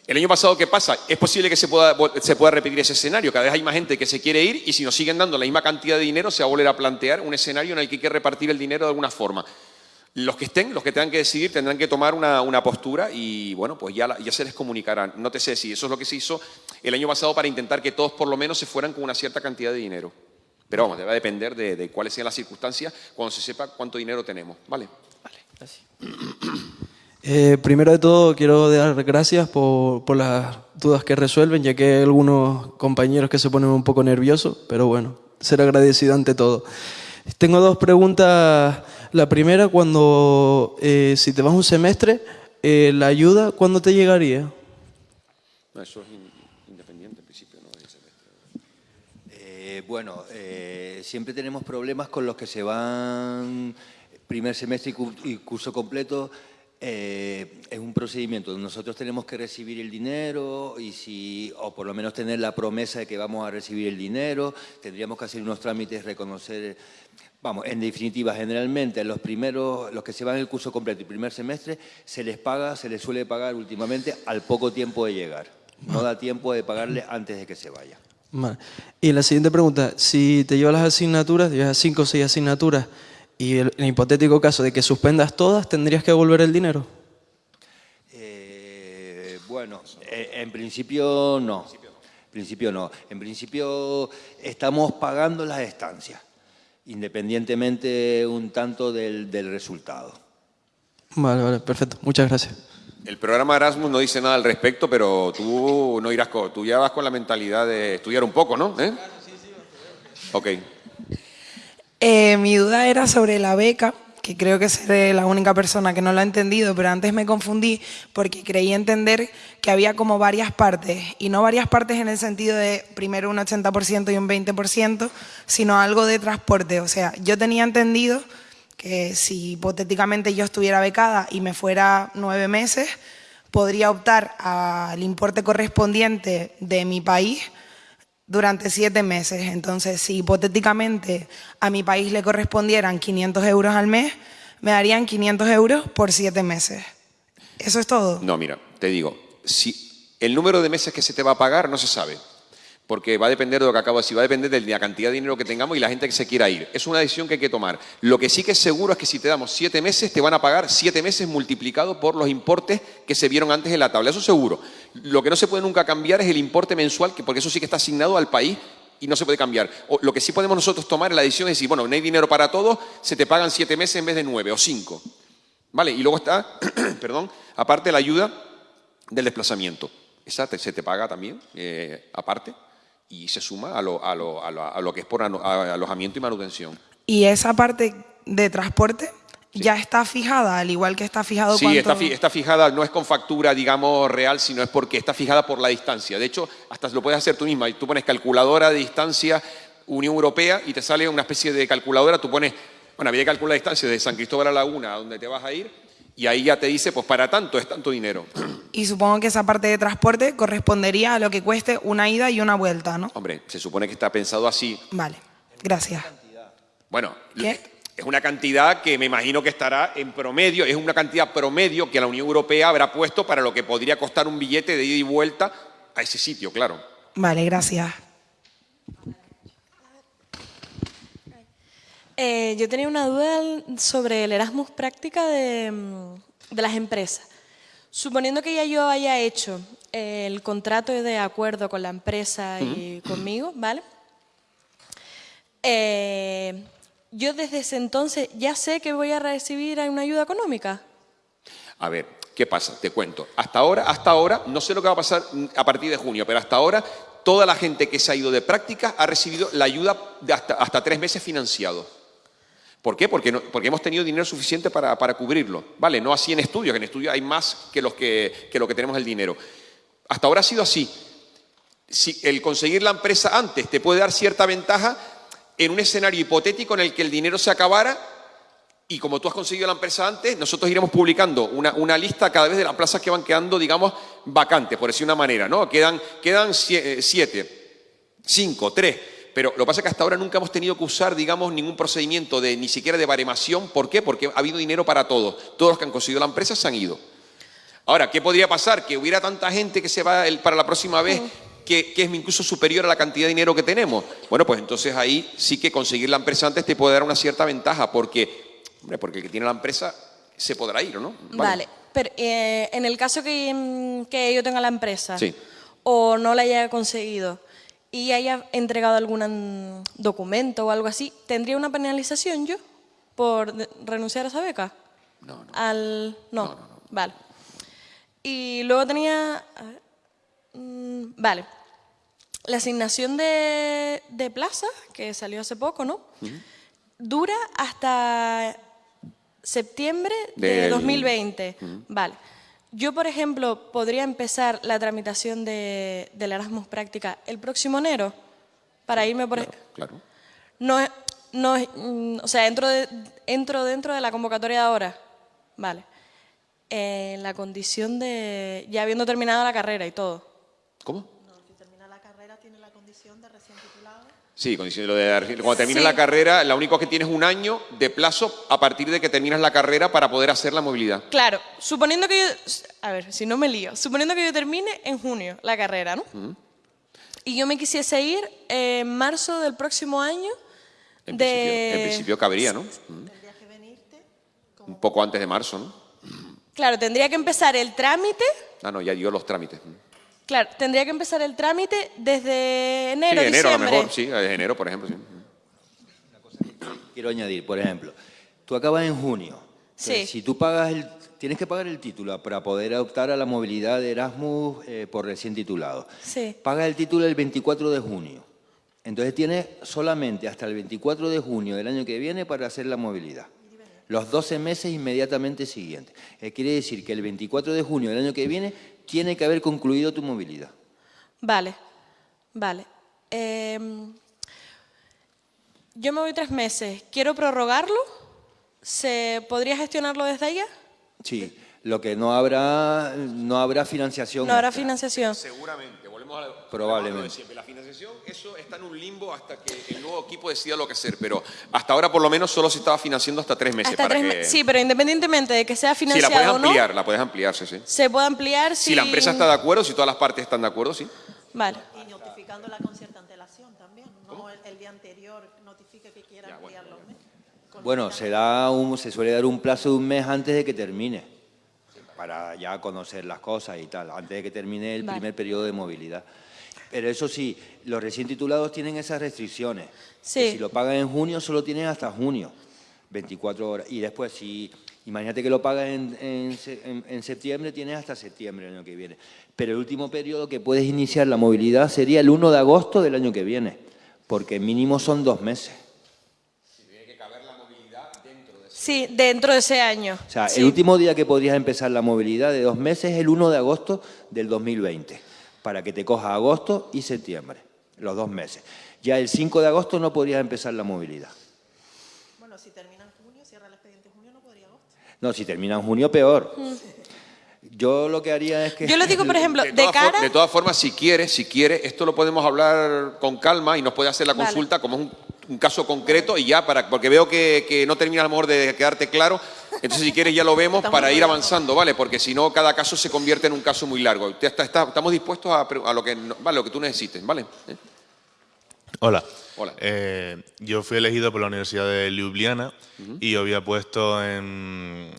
El año pasado, ¿qué pasa? Es posible que se pueda, se pueda repetir ese escenario. Cada vez hay más gente que se quiere ir y si nos siguen dando la misma cantidad de dinero, se va a volver a plantear un escenario en el que hay que repartir el dinero de alguna forma. Los que estén, los que tengan que decidir, tendrán que tomar una, una postura y, bueno, pues ya, ya se les comunicará. No te sé si eso es lo que se hizo el año pasado para intentar que todos por lo menos se fueran con una cierta cantidad de dinero. Pero vamos, va a depender de, de cuáles sean las circunstancias cuando se sepa cuánto dinero tenemos. ¿Vale? Eh, primero de todo, quiero dar gracias por, por las dudas que resuelven, ya que hay algunos compañeros que se ponen un poco nerviosos, pero bueno, ser agradecido ante todo. Tengo dos preguntas. La primera, cuando eh, si te vas un semestre, eh, la ayuda, ¿cuándo te llegaría? Eso es in- independiente en principio, ¿no? De ese- Eh, bueno, eh, siempre tenemos problemas con los que se van primer semestre y, cu- y curso completo. Eh, es un procedimiento. Nosotros tenemos que recibir el dinero y si, o por lo menos tener la promesa de que vamos a recibir el dinero. Tendríamos que hacer unos trámites, reconocer. Vamos, en definitiva, generalmente los primeros, los que se van el curso completo el primer semestre, se les paga, se les suele pagar últimamente al poco tiempo de llegar. No da tiempo de pagarle antes de que se vaya. Vale. Y la siguiente pregunta, si te llevas las asignaturas, llevas cinco o seis asignaturas, y el, en el hipotético caso de que suspendas todas, ¿tendrías que devolver el dinero? Eh, bueno, eh, en principio no. En principio no. En principio estamos pagando las estancias, independientemente un tanto del, del resultado. Vale, vale, perfecto. Muchas gracias. El programa Erasmus no dice nada al respecto, pero tú no irás con, tú ya vas con la mentalidad de estudiar un poco, ¿no? ¿Eh? Ok. Eh, mi duda era sobre la beca, que creo que seré la única persona que no lo ha entendido, pero antes me confundí porque creí entender que había como varias partes, y no varias partes en el sentido de primero un 80% y un 20%, sino algo de transporte. O sea, yo tenía entendido que si hipotéticamente yo estuviera becada y me fuera nueve meses, podría optar al importe correspondiente de mi país durante siete meses. Entonces, si hipotéticamente a mi país le correspondieran 500 euros al mes, me darían 500 euros por siete meses. ¿Eso es todo? No, mira, te digo, si el número de meses que se te va a pagar no se sabe, porque va a depender de lo que acabo de decir, va a depender de la cantidad de dinero que tengamos y la gente que se quiera ir. Es una decisión que hay que tomar. Lo que sí que es seguro es que si te damos siete meses, te van a pagar siete meses multiplicado por los importes que se vieron antes en la tabla. Eso seguro. Lo que no se puede nunca cambiar es el importe mensual, que porque eso sí que está asignado al país y no se puede cambiar. Lo que sí podemos nosotros tomar en la decisión es decir, bueno, no hay dinero para todos, se te pagan siete meses en vez de nueve o cinco. ¿Vale? Y luego está, perdón, aparte la ayuda del desplazamiento. Esa se te paga también, eh, aparte, y se suma a lo, a lo- a lo- a lo que es por alojamiento y manutención. Y esa parte de transporte ya está fijada, al igual que está fijado Sí, cuánto- está, fi- está fijada, no es con factura, digamos, real, sino es porque está fijada por la distancia. De hecho, hasta lo puedes hacer tú misma. Tú pones calculadora de distancia Unión Europea y te sale una especie de calculadora. Tú pones, bueno, había que calcular la distancia de San Cristóbal a Laguna, a donde te vas a ir, y ahí ya te dice, pues para tanto es tanto dinero. Y supongo que esa parte de transporte correspondería a lo que cueste una ida y una vuelta, ¿no? Hombre, se supone que está pensado así. Vale, gracias. Bueno, es una cantidad que me imagino que estará en promedio, es una cantidad promedio que la Unión Europea habrá puesto para lo que podría costar un billete de ida y vuelta a ese sitio, claro. Vale, gracias. Eh, yo tenía una duda sobre el Erasmus práctica de, mm, de las empresas. Suponiendo que ya yo haya hecho eh, el contrato de acuerdo con la empresa y conmigo, ¿vale? Eh, yo desde ese entonces ya sé que voy a recibir una ayuda económica. A ver, ¿qué pasa? Te cuento. Hasta ahora, hasta ahora, no sé lo que va a pasar a partir de junio, pero hasta ahora toda la gente que se ha ido de práctica ha recibido la ayuda de hasta, hasta tres meses financiado. ¿Por qué? Porque, no- porque hemos tenido dinero suficiente para, para cubrirlo. ¿Vale? No así en estudios, que en estudios hay más que, los que, que lo que tenemos el dinero. Hasta ahora ha sido así. Si el conseguir la empresa antes te puede dar cierta ventaja en un escenario hipotético en el que el dinero se acabara y como tú has conseguido la empresa antes, nosotros iremos publicando una, una lista cada vez de las plazas que van quedando, digamos, vacantes, por decir una manera, ¿no? Quedan, quedan eh, siete, cinco, tres. Pero lo que pasa es que hasta ahora nunca hemos tenido que usar, digamos, ningún procedimiento de ni siquiera de baremación. ¿Por qué? Porque ha habido dinero para todos. Todos los que han conseguido la empresa se han ido. Ahora, ¿qué podría pasar? Que hubiera tanta gente que se va para la próxima vez que, que es incluso superior a la cantidad de dinero que tenemos. Bueno, pues entonces ahí sí que conseguir la empresa antes te puede dar una cierta ventaja, porque, hombre, porque el que tiene la empresa se podrá ir, ¿o no? Vale, pero eh, en el caso que, que yo tenga la empresa Sí. o no la haya conseguido y haya entregado algún documento o algo así, ¿tendría una penalización yo por renunciar a esa beca? No, no. Al... No, vale. Y luego tenía... mm, vale. La asignación de, de plaza, que salió hace poco, ¿no? Dura hasta septiembre de Del- 2020. Vale. Yo, por ejemplo, podría empezar la tramitación de, del Erasmus Práctica el próximo enero para irme por... ej- Claro. No, es- no, mm, o sea, entro, de- entro dentro de la convocatoria de ahora. Vale. En la condición de ya habiendo terminado la carrera y todo. ¿Cómo? Si termina la carrera, tiene la condición de recién titulado. Sí, condición- lo de, cuando termines Sí. la carrera, lo único que tienes un año de plazo a partir de que terminas la carrera para poder hacer la movilidad. Claro, suponiendo que yo, a ver, si no me lío, suponiendo que yo termine en junio la carrera, ¿no? Y yo me quisiese ir en marzo del próximo año En, de... principio, en principio cabería, ¿no? Ujú. Un poco antes de marzo, ¿no? Claro, tendría que empezar el trámite, Ah, no, ya dio los trámites. Claro, tendría que empezar el trámite desde Sí, enero, enero a lo mejor, sí, de enero, por ejemplo. sí. Quiero añadir, por ejemplo, tú acabas en junio. Sí. Si tú pagas el, tienes que pagar el título para poder optar a la movilidad de Erasmus eh, por recién titulado. Sí. Pagas el título el 24 de junio. Entonces tienes solamente hasta el 24 de junio del año que viene para hacer la movilidad. Los 12 meses inmediatamente siguientes. Eh, quiere decir que el 24 de junio del año que viene tiene que haber concluido tu movilidad. Vale, vale. Em, yo me voy tres meses, quiero prorrogarlo, ¿se podría gestionarlo desde allá? Sí, lo que no habrá, no habrá financiación. No habrá extra. financiación. Seguramente, volvemos a Probablemente. a lo de siempre. La financiación, eso está en un limbo hasta que el nuevo equipo decida lo que hacer, pero hasta ahora por lo menos solo se estaba financiando hasta tres meses. Hasta para tres que... me- Sí, pero independientemente de que sea Sí, la financiado puedes o no, ampliar, la puedes ampliar, sí, sí. se puede ampliar Si la empresa está de acuerdo, si todas las partes están de acuerdo, sí. Vale. Y notificándola con cierta antelación también. No el, el día anterior notifique que quiera ampliar los meses. Bueno, se, da un- se suele dar un plazo de un mes antes de que termine, para ya conocer las cosas y tal, antes de que termine el Vale. primer periodo de movilidad. Pero eso sí, los recién titulados tienen esas restricciones. Sí. Que si lo pagan en junio, solo tienen hasta junio, 24 horas. Y después, si imagínate que lo pagas en, en se- en- en septiembre, tienes hasta septiembre del año que viene. Pero el último periodo que puedes iniciar la movilidad sería el 1 de agosto del año que viene, porque mínimo son dos meses. Sí, dentro de ese año. O sea, Sí. el último día que podrías empezar la movilidad de dos meses es el 1 de agosto del 2020, para que te coja agosto y septiembre, los dos meses. Ya el 5 de agosto no podrías empezar la movilidad. Bueno, si termina en junio, cierra el expediente en junio, no podría agosto. No, si termina en junio, peor. Yo lo que haría es que... Yo lo digo, por ejemplo, de todas for- cara... de todas formas, si quiere, si quiere, esto lo podemos hablar con calma y nos puede hacer la Vale. consulta como un, un caso concreto y ya, para porque veo que, que no termina a lo mejor de quedarte claro. Entonces, si quieres, ya lo vemos para ir avanzando, ¿vale? Porque si no, cada caso se convierte en un caso muy largo. Usted está- está- estamos dispuestos a, a lo, que, lo que tú necesites, ¿vale? ¿Eh? Hola. Hola. Eh, yo fui elegido por la Universidad de Ljubljana y yo había puesto en,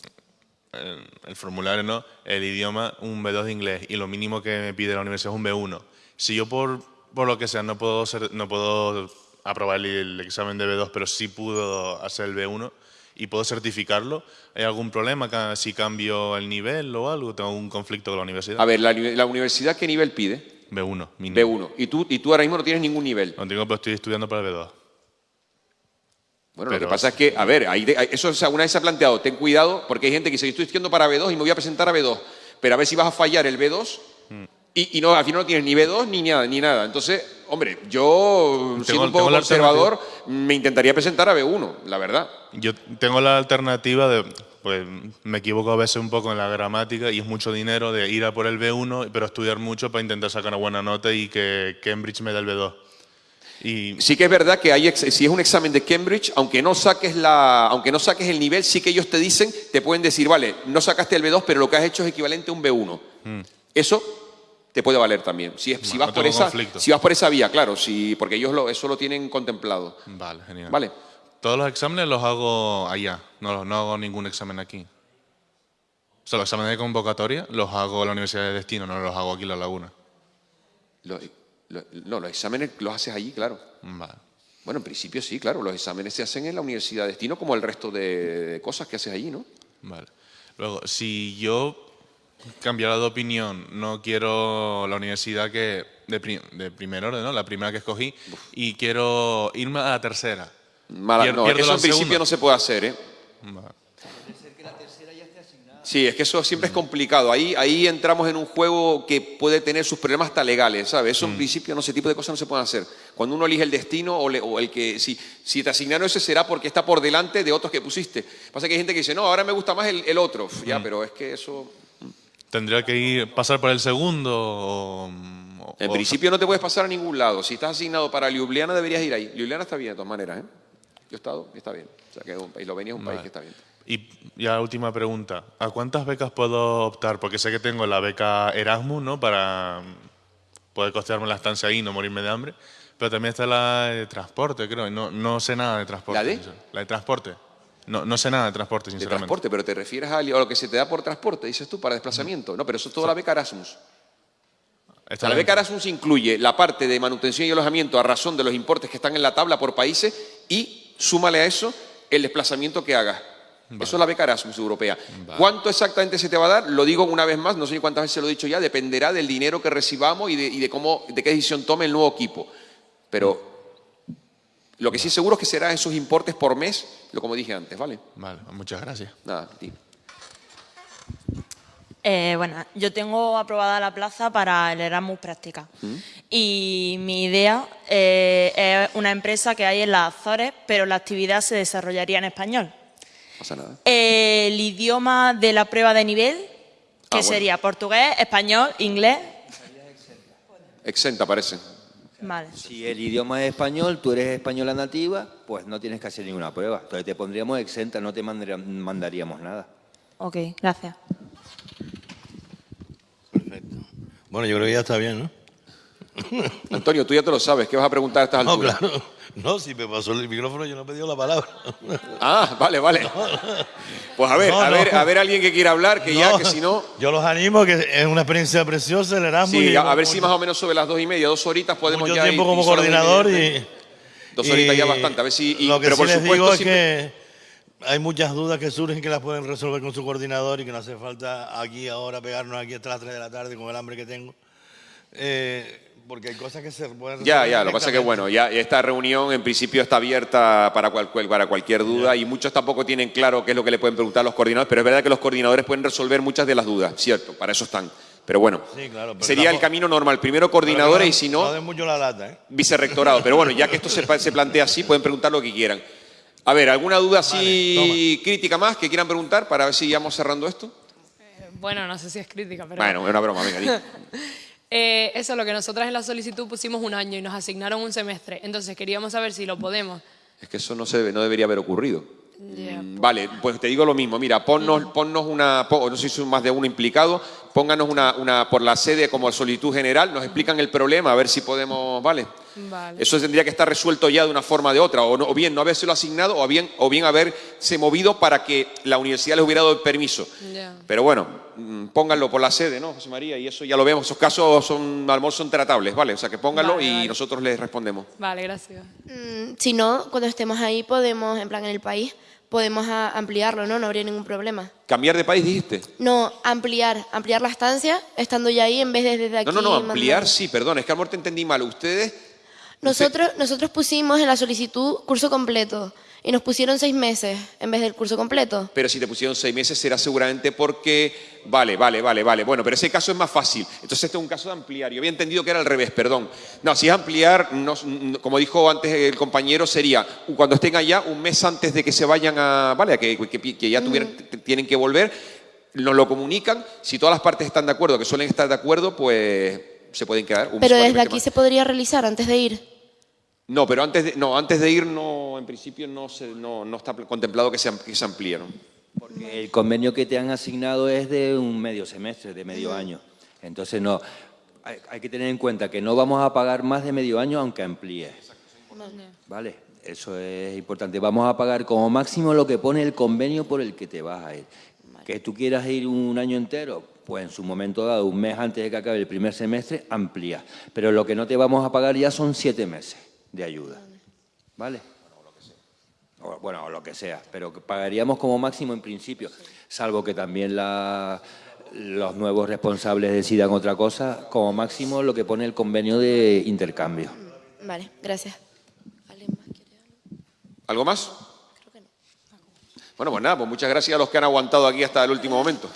en el formulario ¿no? el idioma un B2 de inglés y lo mínimo que me pide la universidad es un B1. Si yo por, por lo que sea no puedo, ser, no puedo aprobar el, el examen de B2, pero sí puedo hacer el B1 y puedo certificarlo, ¿hay algún problema si cambio el nivel o algo? ¿Tengo algún conflicto con la universidad? A ver, la, uni- la universidad, ¿qué nivel pide? B1, mínimo. B1. ¿Y tú, y tú ahora mismo no tienes ningún nivel? No tengo, pero estoy estudiando para el B2. Bueno, lo que pasa es que, a ver, ahí de- eso una vez se ha planteado, ten cuidado, porque hay gente que dice, estoy estudiando para B2 y me voy a presentar a B2, pero a ver si vas a fallar el B2 Mm. Y, y no, al final no tienes ni B2 ni nada, ni nada. Entonces, hombre, yo, siendo un poco conservador, me intentaría presentar a B1, la verdad. Yo tengo la alternativa de, pues me equivoco a veces un poco en la gramática y es mucho dinero de ir a por el B1, pero estudiar mucho para intentar sacar una buena nota y que Cambridge me dé el B2. Y Sí que es verdad que hay si es un examen de Cambridge, aunque no saques la, aunque no saques el nivel, sí que ellos te dicen, te pueden decir, vale, no sacaste el B2, pero lo que has hecho es equivalente a un B1. mm, Eso te puede valer también. Si, es- si No, vas no por esa, conflicto. si vas por esa vía, claro, porque ellos lo, eso lo tienen contemplado. vale, genial. Vale. Todos los exámenes los hago allá, no, no hago ningún examen aquí. O sea, los exámenes de convocatoria los hago en la Universidad de Destino, no los hago aquí en La Laguna. No, los exámenes los haces allí, claro. Vale. Bueno, en principio sí, claro, los exámenes se hacen en la Universidad de Destino como el resto de cosas que haces allí, ¿no? Vale. Luego, si yo cambiara de opinión, no quiero la universidad que de, pri- de primer orden, ¿no? La primera que escogí, y quiero irme a la tercera. Mala- Pier- no, eso en principio segunda. no se puede hacer, ¿eh? Vale. Sí, es que eso siempre es complicado. Ahí, ahí entramos en un juego que puede tener sus problemas hasta legales, ¿sabes? Eso en principio, no ese tipo de cosas no se pueden hacer. Cuando uno elige el destino o, le- o el que, si, si te asignaron ese será porque está por delante de otros que pusiste. Pasa que hay gente que dice, no, ahora me gusta más el, el otro. Ya, pero es que eso... ¿Tendría que ir, pasar por el segundo o...? En principio no te puedes pasar a ningún lado. Si estás asignado para Ljubljana, deberías ir ahí. Ljubljana está bien, de todas maneras, ¿eh? Yo he estado y está bien. O sea, que es un país, Eslovenia es un país que está bien. Y ya última pregunta. ¿A cuántas becas puedo optar? Porque sé que tengo la beca Erasmus, ¿no? Para poder costearme la estancia ahí y no morirme de hambre. Pero también está la de transporte, creo. No, no sé nada de transporte. ¿La de? La de transporte. No, no sé nada de transporte, De sinceramente. transporte, pero te refieres a, a lo que se te da por transporte, dices tú, para desplazamiento. No, pero eso es toda la beca Erasmus. O sea, la beca Erasmus incluye la parte de manutención y alojamiento a razón de los importes que están en la tabla por países y súmale a eso el desplazamiento que hagas. Eso es la beca Erasmus europea. ¿Cuánto exactamente se te va a dar? Lo digo una vez más, no sé cuántas veces lo he dicho ya, dependerá del dinero que recibamos y de, y de cómo, de qué decisión tome el nuevo equipo. Pero lo que sí seguro es que serán esos importes por mes, lo como dije antes, ¿vale? Vale, muchas gracias. Nada, a ti. Eh, bueno, yo tengo aprobada la plaza para el Erasmus Práctica. Y mi idea eh, es una empresa que hay en las Azores, pero la actividad se desarrollaría en español. No pasa nada. El idioma de la prueba de nivel, que Ah, bueno. sería portugués, español, inglés. Exenta, parece. Vale. Si el idioma es español, tú eres española nativa, pues no tienes que hacer ninguna prueba. Entonces te pondríamos exenta, no te mandaría- mandaríamos nada. Ok, gracias. Bueno, yo creo que ya está bien, ¿no? Antonio, tú ya te lo sabes, ¿qué vas a preguntar a estas No, alturas? claro. No, si me pasó el micrófono yo no he pedido la palabra. Ah, vale, vale. Pues a ver, No, a no. ver, a ver alguien que quiera hablar, que ya, No, que si no... Yo los animo, que es una experiencia preciosa el Erasmus. Sí, y a, a ver si más o menos sobre las dos y media, dos horitas podemos mucho ya tiempo ir- como coordinador media. y... Dos horitas y ya bastante, a ver si... y- lo que pero sí por les supuesto digo es siempre- que hay muchas dudas que surgen que las pueden resolver con su coordinador y que no hace falta aquí ahora pegarnos aquí hasta las 3 de la tarde con el hambre que tengo. Eh, porque hay cosas que se pueden Ya, ya, lo que pasa es que bueno, ya esta reunión en principio está abierta para, cual- para cualquier duda y muchos tampoco tienen claro qué es lo que le pueden preguntar a los coordinadores, pero es verdad que los coordinadores pueden resolver muchas de las dudas, cierto, para eso están. Pero bueno, Sí, claro, pero sería el tampoco- camino normal, primero coordinadores no- y si no, No mucho la lata, ¿eh? vicerrectorado. Pero bueno, ya que esto se, se plantea así, pueden preguntar lo que quieran. A ver, ¿alguna duda así crítica más que quieran preguntar para ver si ya vamos cerrando esto? Bueno, no sé si es crítica, pero... Bueno, es una broma, venga. Eh, eso es lo que nosotras en la solicitud pusimos un año y nos asignaron un semestre. Entonces queríamos saber si lo podemos. Es que eso no, se, debe- no debería haber ocurrido. Mm, Vale, pues te digo lo mismo. Mira, ponnos, ponnos una, no sé si son más de uno implicado, pónganos una, una por la sede como solicitud general, nos explican el problema, a ver si podemos, vale. Vale. Eso tendría que estar resuelto ya de una forma o de otra, o, no- o bien no habérselo asignado, o bien, o bien haberse movido para que la universidad les hubiera dado el permiso. Pero bueno, mm, pónganlo por la sede, ¿no, José María? Y eso ya lo vemos, esos casos son, a lo mejor son tratables, ¿vale? O sea, que pónganlo Vale, y vale. nosotros les respondemos. Vale, gracias. Mm, Si no, cuando estemos ahí podemos, en plan en el país, podemos a- ampliarlo, ¿no? No habría ningún problema. ¿Cambiar de país dijiste? No, ampliar, ampliar la estancia, estando ya ahí en vez de desde aquí. No, no, no, mandando. ampliar sí, perdón, es que a lo mejor te entendí mal. Ustedes Nosotros, nosotros pusimos en la solicitud curso completo y nos pusieron seis meses en vez del curso completo. Pero si te pusieron seis meses será seguramente porque... Vale, vale, vale, vale. Bueno, pero ese caso es más fácil. Entonces este es un caso de ampliar. Yo había entendido que era al revés, perdón. No, si es ampliar, no- como dijo antes el compañero, sería cuando estén allá un mes antes de que se vayan a... Vale, que, que- que ya tuvieran- tienen que volver, nos lo comunican. Si todas las partes están de acuerdo, que suelen estar de acuerdo, pues se pueden quedar un Pero desde aquí se podría realizar antes de ir. No, pero antes de, no, antes de ir, no, en principio no, se, no, no está contemplado que se, que se amplíe. ¿no? Porque el convenio que te han asignado es de un medio semestre, de medio año. Entonces, no, hay, hay que tener en cuenta que no vamos a pagar más de medio año aunque amplíe. ¿Vale? Eso es importante. Vamos a pagar como máximo lo que pone el convenio por el que te vas a ir. Que tú quieras ir un año entero, pues en su momento dado, un mes antes de que acabe el primer semestre, amplía. Pero lo que no te vamos a pagar ya son siete meses de ayuda. ¿Vale? O, bueno, o lo que sea, pero que pagaríamos como máximo en principio, salvo que también la- los nuevos responsables decidan otra cosa, como máximo lo que pone el convenio de intercambio. Vale, gracias. ¿Algo más? Bueno, pues nada, pues muchas gracias a los que han aguantado aquí hasta el último momento.